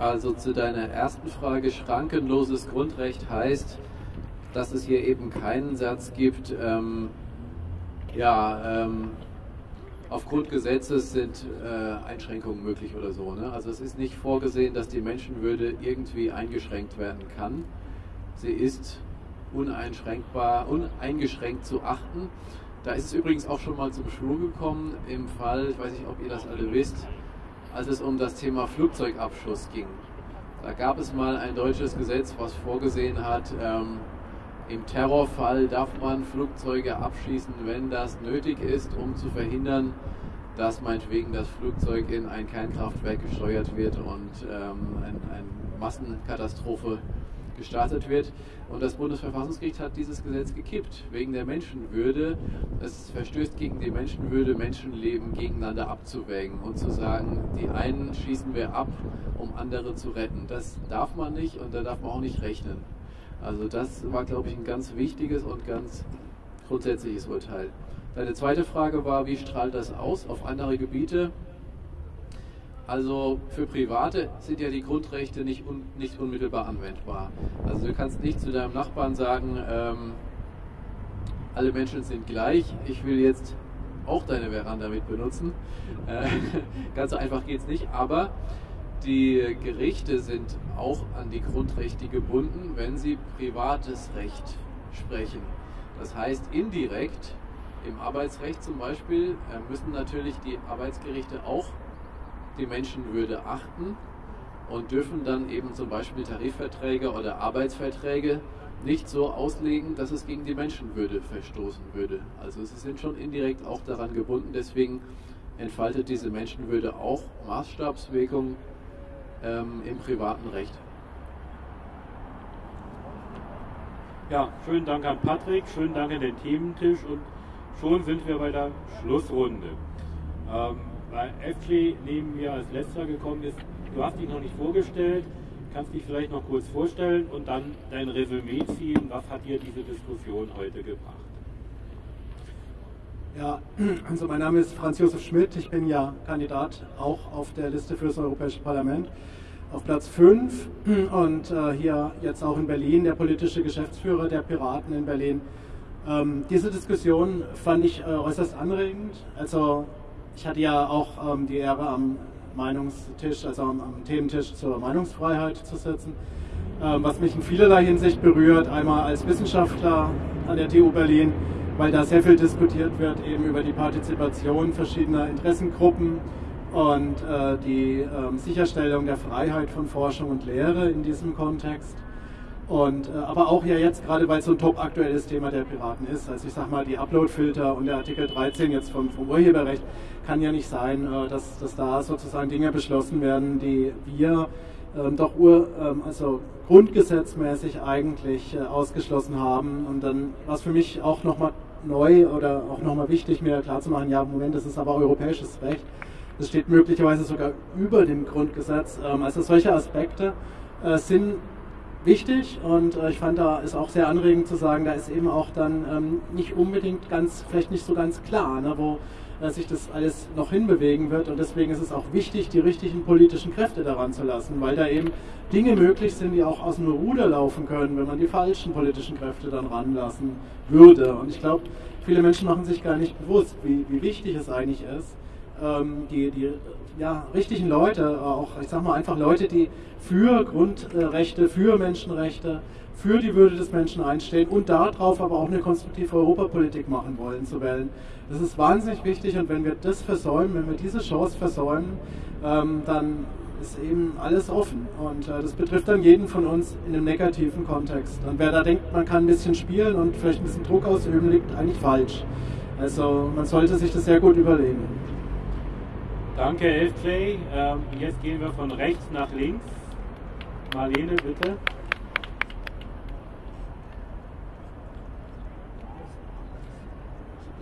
Also zu deiner ersten Frage, schrankenloses Grundrecht heißt, dass es hier eben keinen Satz gibt, ähm, ja, ähm, aufgrund Gesetzes sind äh, Einschränkungen möglich oder so. Ne? Also es ist nicht vorgesehen, dass die Menschenwürde irgendwie eingeschränkt werden kann. Sie ist uneinschränkbar, uneingeschränkt zu achten. Da ist es übrigens auch schon mal zum Schwur gekommen im Fall, ich weiß nicht, ob ihr das alle wisst, als es um das Thema Flugzeugabschuss ging. Da gab es mal ein deutsches Gesetz, was vorgesehen hat, ähm, im Terrorfall darf man Flugzeuge abschießen, wenn das nötig ist, um zu verhindern, dass meinetwegen das Flugzeug in ein Kernkraftwerk gesteuert wird und ähm, eine ein Massenkatastrophe gestartet wird. Und das Bundesverfassungsgericht hat dieses Gesetz gekippt, wegen der Menschenwürde. Es verstößt gegen die Menschenwürde, Menschenleben gegeneinander abzuwägen und zu sagen, die einen schießen wir ab, um andere zu retten. Das darf man nicht und da darf man auch nicht rechnen. Also das war, glaube ich, ein ganz wichtiges und ganz grundsätzliches Urteil. Deine zweite Frage war, wie strahlt das aus auf andere Gebiete? Also für Private sind ja die Grundrechte nicht, un, nicht unmittelbar anwendbar. Also du kannst nicht zu deinem Nachbarn sagen, ähm, alle Menschen sind gleich, ich will jetzt auch deine Veranda mit benutzen. Äh, ganz so einfach geht es nicht, aber die Gerichte sind auch an die Grundrechte gebunden, wenn sie privates Recht sprechen. Das heißt, indirekt im Arbeitsrecht zum Beispiel äh, müssen natürlich die Arbeitsgerichte auch die Menschenwürde achten und dürfen dann eben zum Beispiel Tarifverträge oder Arbeitsverträge nicht so auslegen, dass es gegen die Menschenwürde verstoßen würde. Also sie sind schon indirekt auch daran gebunden, deswegen entfaltet diese Menschenwürde auch Maßstabswirkung ähm, im privaten Recht. Ja, schönen Dank an Patrick, schönen Dank an den Thementisch und schon sind wir bei der Schlussrunde. Ähm, weil FG neben mir als letzter gekommen ist, du hast dich noch nicht vorgestellt, kannst dich vielleicht noch kurz vorstellen und dann dein Resümee ziehen. Was hat dir diese Diskussion heute gebracht? Ja, also mein Name ist Franz Josef Schmidt. Ich bin ja Kandidat auch auf der Liste für das Europäische Parlament auf Platz 5 und äh, hier jetzt auch in Berlin der politische Geschäftsführer der Piraten in Berlin. Ähm, diese Diskussion fand ich äh, äußerst anregend. Also ich hatte ja auch ähm, die Ehre am Meinungstisch, also am, am Thementisch zur Meinungsfreiheit zu sitzen, ähm, was mich in vielerlei Hinsicht berührt. Einmal als Wissenschaftler an der TU Berlin, weil da sehr viel diskutiert wird eben über die Partizipation verschiedener Interessengruppen und äh, die äh, Sicherstellung der Freiheit von Forschung und Lehre in diesem Kontext. Und, äh, aber auch ja jetzt, gerade weil es so ein top aktuelles Thema der Piraten ist, also ich sag mal, die Uploadfilter und der Artikel 13 jetzt vom, vom Urheberrecht, kann ja nicht sein, äh, dass, dass da sozusagen Dinge beschlossen werden, die wir ähm, doch ur, ähm, also grundgesetzmäßig eigentlich äh, ausgeschlossen haben. Und dann war es für mich auch nochmal neu oder auch nochmal wichtig, mir klarzumachen, ja, Moment, das ist aber europäisches Recht. Das steht möglicherweise sogar über dem Grundgesetz. Ähm, also solche Aspekte äh, sind wichtig und äh, ich fand da ist auch sehr anregend zu sagen, da ist eben auch dann ähm, nicht unbedingt ganz, vielleicht nicht so ganz klar, ne, wo äh, sich das alles noch hinbewegen wird und deswegen ist es auch wichtig, die richtigen politischen Kräfte daran zu lassen, weil da eben Dinge möglich sind, die auch aus dem Ruder laufen können, wenn man die falschen politischen Kräfte dann ranlassen würde. Und ich glaube, viele Menschen machen sich gar nicht bewusst, wie, wie wichtig es eigentlich ist, ähm, die, die ja, richtigen Leute, auch ich sag mal einfach Leute, die für Grundrechte, für Menschenrechte, für die Würde des Menschen einstehen und darauf aber auch eine konstruktive Europapolitik machen wollen, zu wählen. Das ist wahnsinnig wichtig und wenn wir das versäumen, wenn wir diese Chance versäumen, ähm, dann ist eben alles offen. Und äh, das betrifft dann jeden von uns in einem negativen Kontext. Und wer da denkt, man kann ein bisschen spielen und vielleicht ein bisschen Druck ausüben, liegt eigentlich falsch. Also man sollte sich das sehr gut überlegen. Danke, FJ. Ähm, jetzt gehen wir von rechts nach links. Marlene, bitte.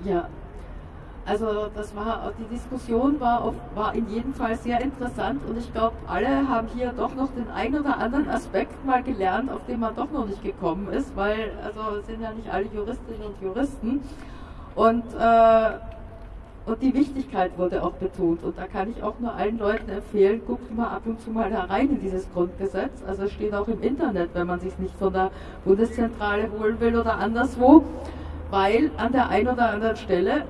Ja, also das war die Diskussion war, auf, war in jedem Fall sehr interessant und ich glaube, alle haben hier doch noch den einen oder anderen Aspekt mal gelernt, auf den man doch noch nicht gekommen ist, weil also sind ja nicht alle Juristinnen und Juristen und äh, und die Wichtigkeit wurde auch betont. Und da kann ich auch nur allen Leuten empfehlen, guckt mal ab und zu mal da rein in dieses Grundgesetz. Also es steht auch im Internet, wenn man sich nicht von der Bundeszentrale holen will oder anderswo, weil an der einen oder anderen Stelle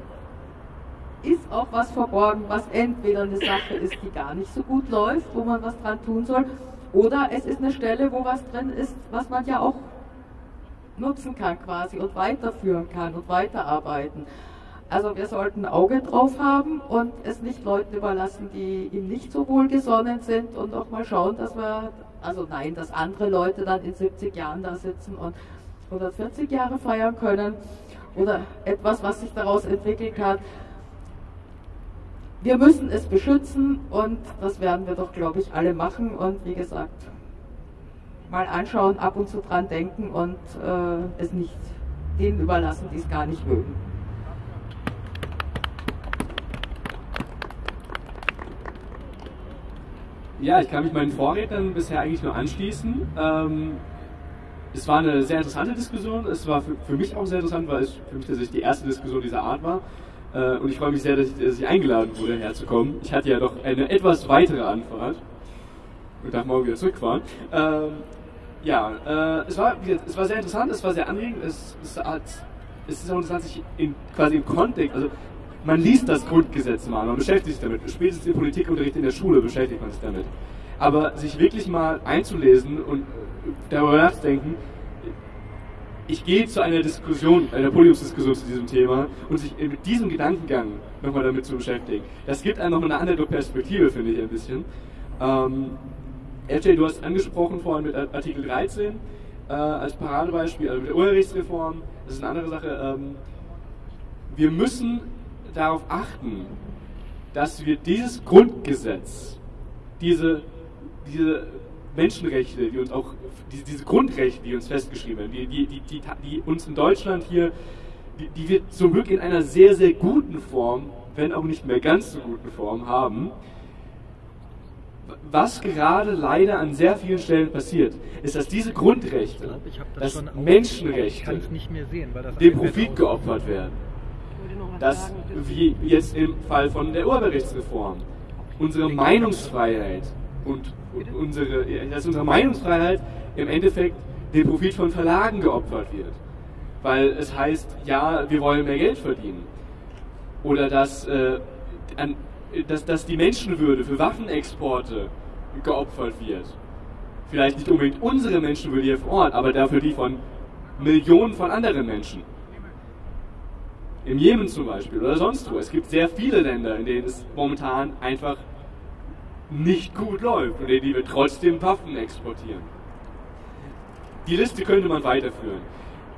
ist auch was verborgen, was entweder eine Sache ist, die gar nicht so gut läuft, wo man was dran tun soll, oder es ist eine Stelle, wo was drin ist, was man ja auch nutzen kann quasi und weiterführen kann und weiterarbeiten. Also wir sollten Auge drauf haben und es nicht Leuten überlassen, die ihm nicht so wohlgesonnen sind und auch mal schauen, dass wir, also nein, dass andere Leute dann in 70 Jahren da sitzen und 140 Jahre feiern können oder etwas, was sich daraus entwickelt hat. Wir müssen es beschützen und das werden wir doch, glaube ich, alle machen und wie gesagt, mal anschauen, ab und zu dran denken und äh, es nicht denen überlassen, die es gar nicht mögen. Ja, ich kann mich meinen Vorrednern bisher eigentlich nur anschließen. Ähm, es war eine sehr interessante Diskussion. Es war für, für, mich auch sehr interessant, weil es für mich tatsächlich die erste Diskussion dieser Art war. Äh, und ich freue mich sehr, dass ich, dass ich, eingeladen wurde, herzukommen. Ich hatte ja doch eine etwas weitere Anfahrt und darf morgen wieder zurückfahren. Ähm, ja, äh, es, war, es war sehr interessant, es war sehr anregend. Es, es, hat, es ist auch interessant, sich in, quasi im Kontext, also man liest das Grundgesetz mal, man beschäftigt sich damit. Spätestens im Politikunterricht in der Schule beschäftigt man sich damit. Aber sich wirklich mal einzulesen und darüber nachzudenken, ich gehe zu einer Diskussion, einer Podiumsdiskussion zu diesem Thema und sich mit diesem Gedankengang nochmal damit zu beschäftigen, das gibt einem nochmal eine andere Perspektive, finde ich ein bisschen. Ähm, RJ, du hast angesprochen vorhin mit Artikel 13 äh, als Paradebeispiel, also mit der Urheberrechtsreform, das ist eine andere Sache. Ähm, wir müssen darauf achten, dass wir dieses Grundgesetz, diese, diese Menschenrechte, die uns auch, diese, diese Grundrechte, die uns festgeschrieben werden, die, die, die, die, die uns in Deutschland hier, die, die wir zum Glück in einer sehr, sehr guten Form, wenn auch nicht mehr ganz so guten Form haben, was gerade leider an sehr vielen Stellen passiert, ist, dass diese Grundrechte, das, das Menschenrechte, sehen, das dem Profit geopfert werden. Dass, wie jetzt im Fall von der Urheberrechtsreform, unsere Meinungsfreiheit und unsere, dass unsere Meinungsfreiheit im Endeffekt dem Profit von Verlagen geopfert wird. Weil es heißt, ja, wir wollen mehr Geld verdienen. Oder dass, äh, an, dass, dass die Menschenwürde für Waffenexporte geopfert wird. Vielleicht nicht unbedingt unsere Menschenwürde hier vor Ort, aber dafür die von Millionen von anderen Menschen. Im Jemen zum Beispiel oder sonst wo. Es gibt sehr viele Länder, in denen es momentan einfach nicht gut läuft und in die wir trotzdem Waffen exportieren. Die Liste könnte man weiterführen.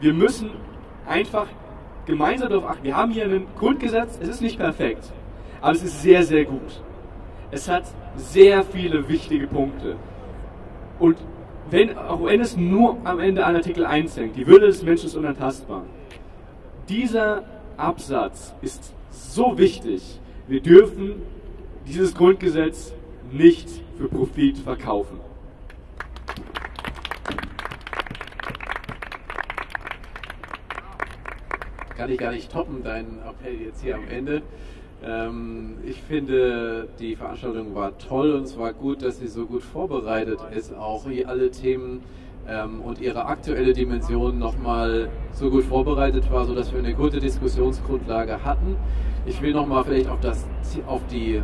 Wir müssen einfach gemeinsam darauf achten. Wir haben hier ein Grundgesetz, es ist nicht perfekt, aber es ist sehr, sehr gut. Es hat sehr viele wichtige Punkte. Und wenn, auch wenn es nur am Ende an Artikel 1 hängt, die Würde des Menschen ist unantastbar. Dieser Absatz ist so wichtig. Wir dürfen dieses Grundgesetz nicht für Profit verkaufen. Kann ich gar nicht toppen, deinen Appell jetzt hier am Ende. Ähm, ich finde, die Veranstaltung war toll und es war gut, dass sie so gut vorbereitet ist, auch hier alle Themen ähm, und ihre aktuelle Dimension nochmal so gut vorbereitet war, sodass wir eine gute Diskussionsgrundlage hatten. Ich will nochmal vielleicht auf, das, auf die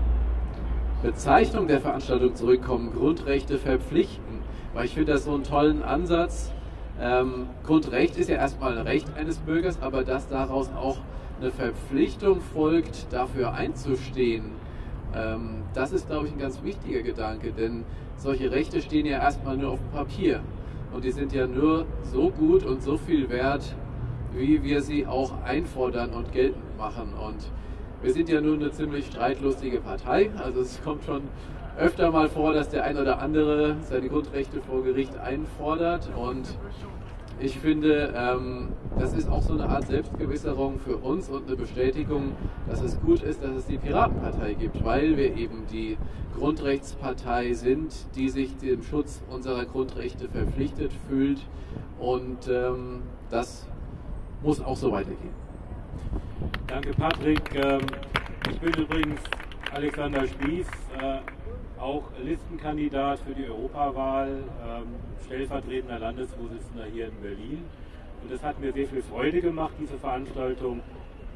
Bezeichnung der Veranstaltung zurückkommen, Grundrechte verpflichten, weil ich finde das so einen tollen Ansatz. Ähm, Grundrecht ist ja erstmal ein Recht eines Bürgers, aber dass daraus auch eine Verpflichtung folgt, dafür einzustehen, ähm, das ist, glaube ich, ein ganz wichtiger Gedanke, denn solche Rechte stehen ja erstmal nur auf dem Papier und die sind ja nur so gut und so viel wert, wie wir sie auch einfordern und geltend machen. Und wir sind ja nun eine ziemlich streitlustige Partei. Also es kommt schon öfter mal vor, dass der ein oder andere seine Grundrechte vor Gericht einfordert. Und ich finde, ähm, das ist auch so eine Art Selbstgewisserung für uns und eine Bestätigung, dass es gut ist, dass es die Piratenpartei gibt, weil wir eben die Grundrechtspartei sind, die sich dem Schutz unserer Grundrechte verpflichtet fühlt. Und ähm, das muss auch so weitergehen. Danke, Patrick. Ähm, ich bin übrigens Alexander Spieß, äh, auch Listenkandidat für die Europawahl, ähm, stellvertretender Landesvorsitzender hier in Berlin. Und es hat mir sehr viel Freude gemacht, diese Veranstaltung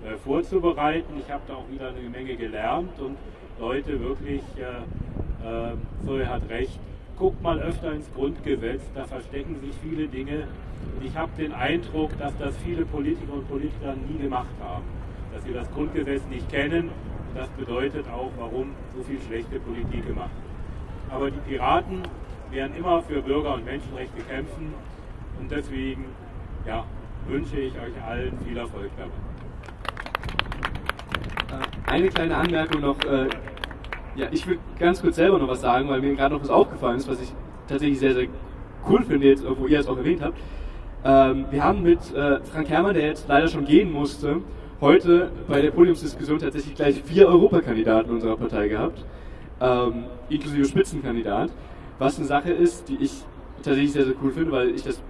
äh, vorzubereiten. Ich habe da auch wieder eine Menge gelernt und Leute wirklich, äh, Zoe hat recht, guckt mal öfter ins Grundgesetz, da verstecken sich viele Dinge. Und ich habe den Eindruck, dass das viele Politiker und Politiker nie gemacht haben dass sie das Grundgesetz nicht kennen. Das bedeutet auch, warum so viel schlechte Politik gemacht wird. Aber die Piraten werden immer für Bürger- und Menschenrechte kämpfen und deswegen ja, wünsche ich euch allen viel Erfolg dabei. Äh, eine kleine Anmerkung noch. Äh, ja, ich würde ganz kurz selber noch was sagen, weil mir gerade noch was aufgefallen ist, was ich tatsächlich sehr, sehr cool finde, jetzt, wo ihr es auch erwähnt habt. Ähm, wir haben mit äh, Frank Herrmann, der jetzt leider schon gehen musste, heute bei der Podiumsdiskussion tatsächlich gleich vier Europakandidaten unserer Partei gehabt, ähm, inklusive Spitzenkandidat, was eine Sache ist, die ich tatsächlich sehr, sehr cool finde, weil ich das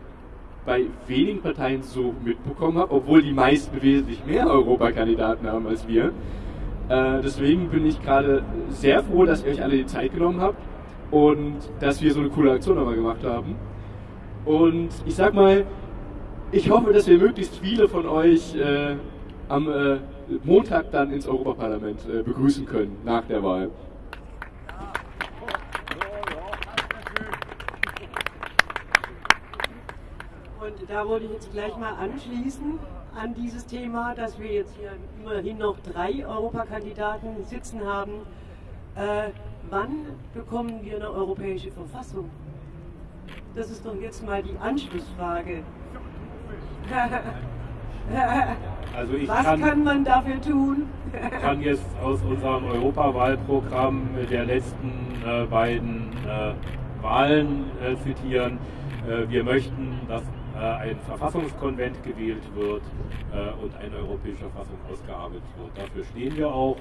bei wenigen Parteien so mitbekommen habe, obwohl die meisten wesentlich mehr Europakandidaten haben als wir. Äh, deswegen bin ich gerade sehr froh, dass ihr euch alle die Zeit genommen habt und dass wir so eine coole Aktion nochmal gemacht haben. Und ich sag mal, ich hoffe, dass wir möglichst viele von euch äh, am äh, Montag dann ins Europaparlament äh, begrüßen können nach der Wahl. Und da wollte ich jetzt gleich mal anschließen an dieses Thema, dass wir jetzt hier immerhin noch drei Europakandidaten sitzen haben. Äh, wann bekommen wir eine europäische Verfassung? Das ist doch jetzt mal die Anschlussfrage. Also ich Was kann, kann man dafür tun? kann jetzt aus unserem Europawahlprogramm der letzten äh, beiden äh, Wahlen äh, zitieren. Äh, wir möchten, dass äh, ein Verfassungskonvent gewählt wird äh, und eine europäische Verfassung ausgearbeitet wird. Dafür stehen wir auch.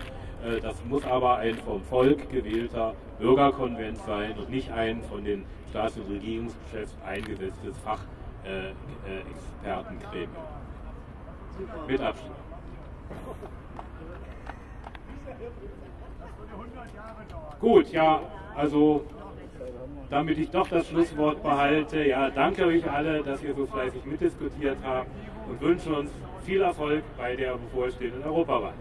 Das muss aber ein vom Volk gewählter Bürgerkonvent sein und nicht ein von den Staats- und Regierungschefs eingesetztes Fachexpertengremium. Mit Abstand. Gut, ja, also damit ich doch das Schlusswort behalte, ja, danke euch alle, dass ihr so fleißig mitdiskutiert habt und wünsche uns viel Erfolg bei der bevorstehenden Europawahl.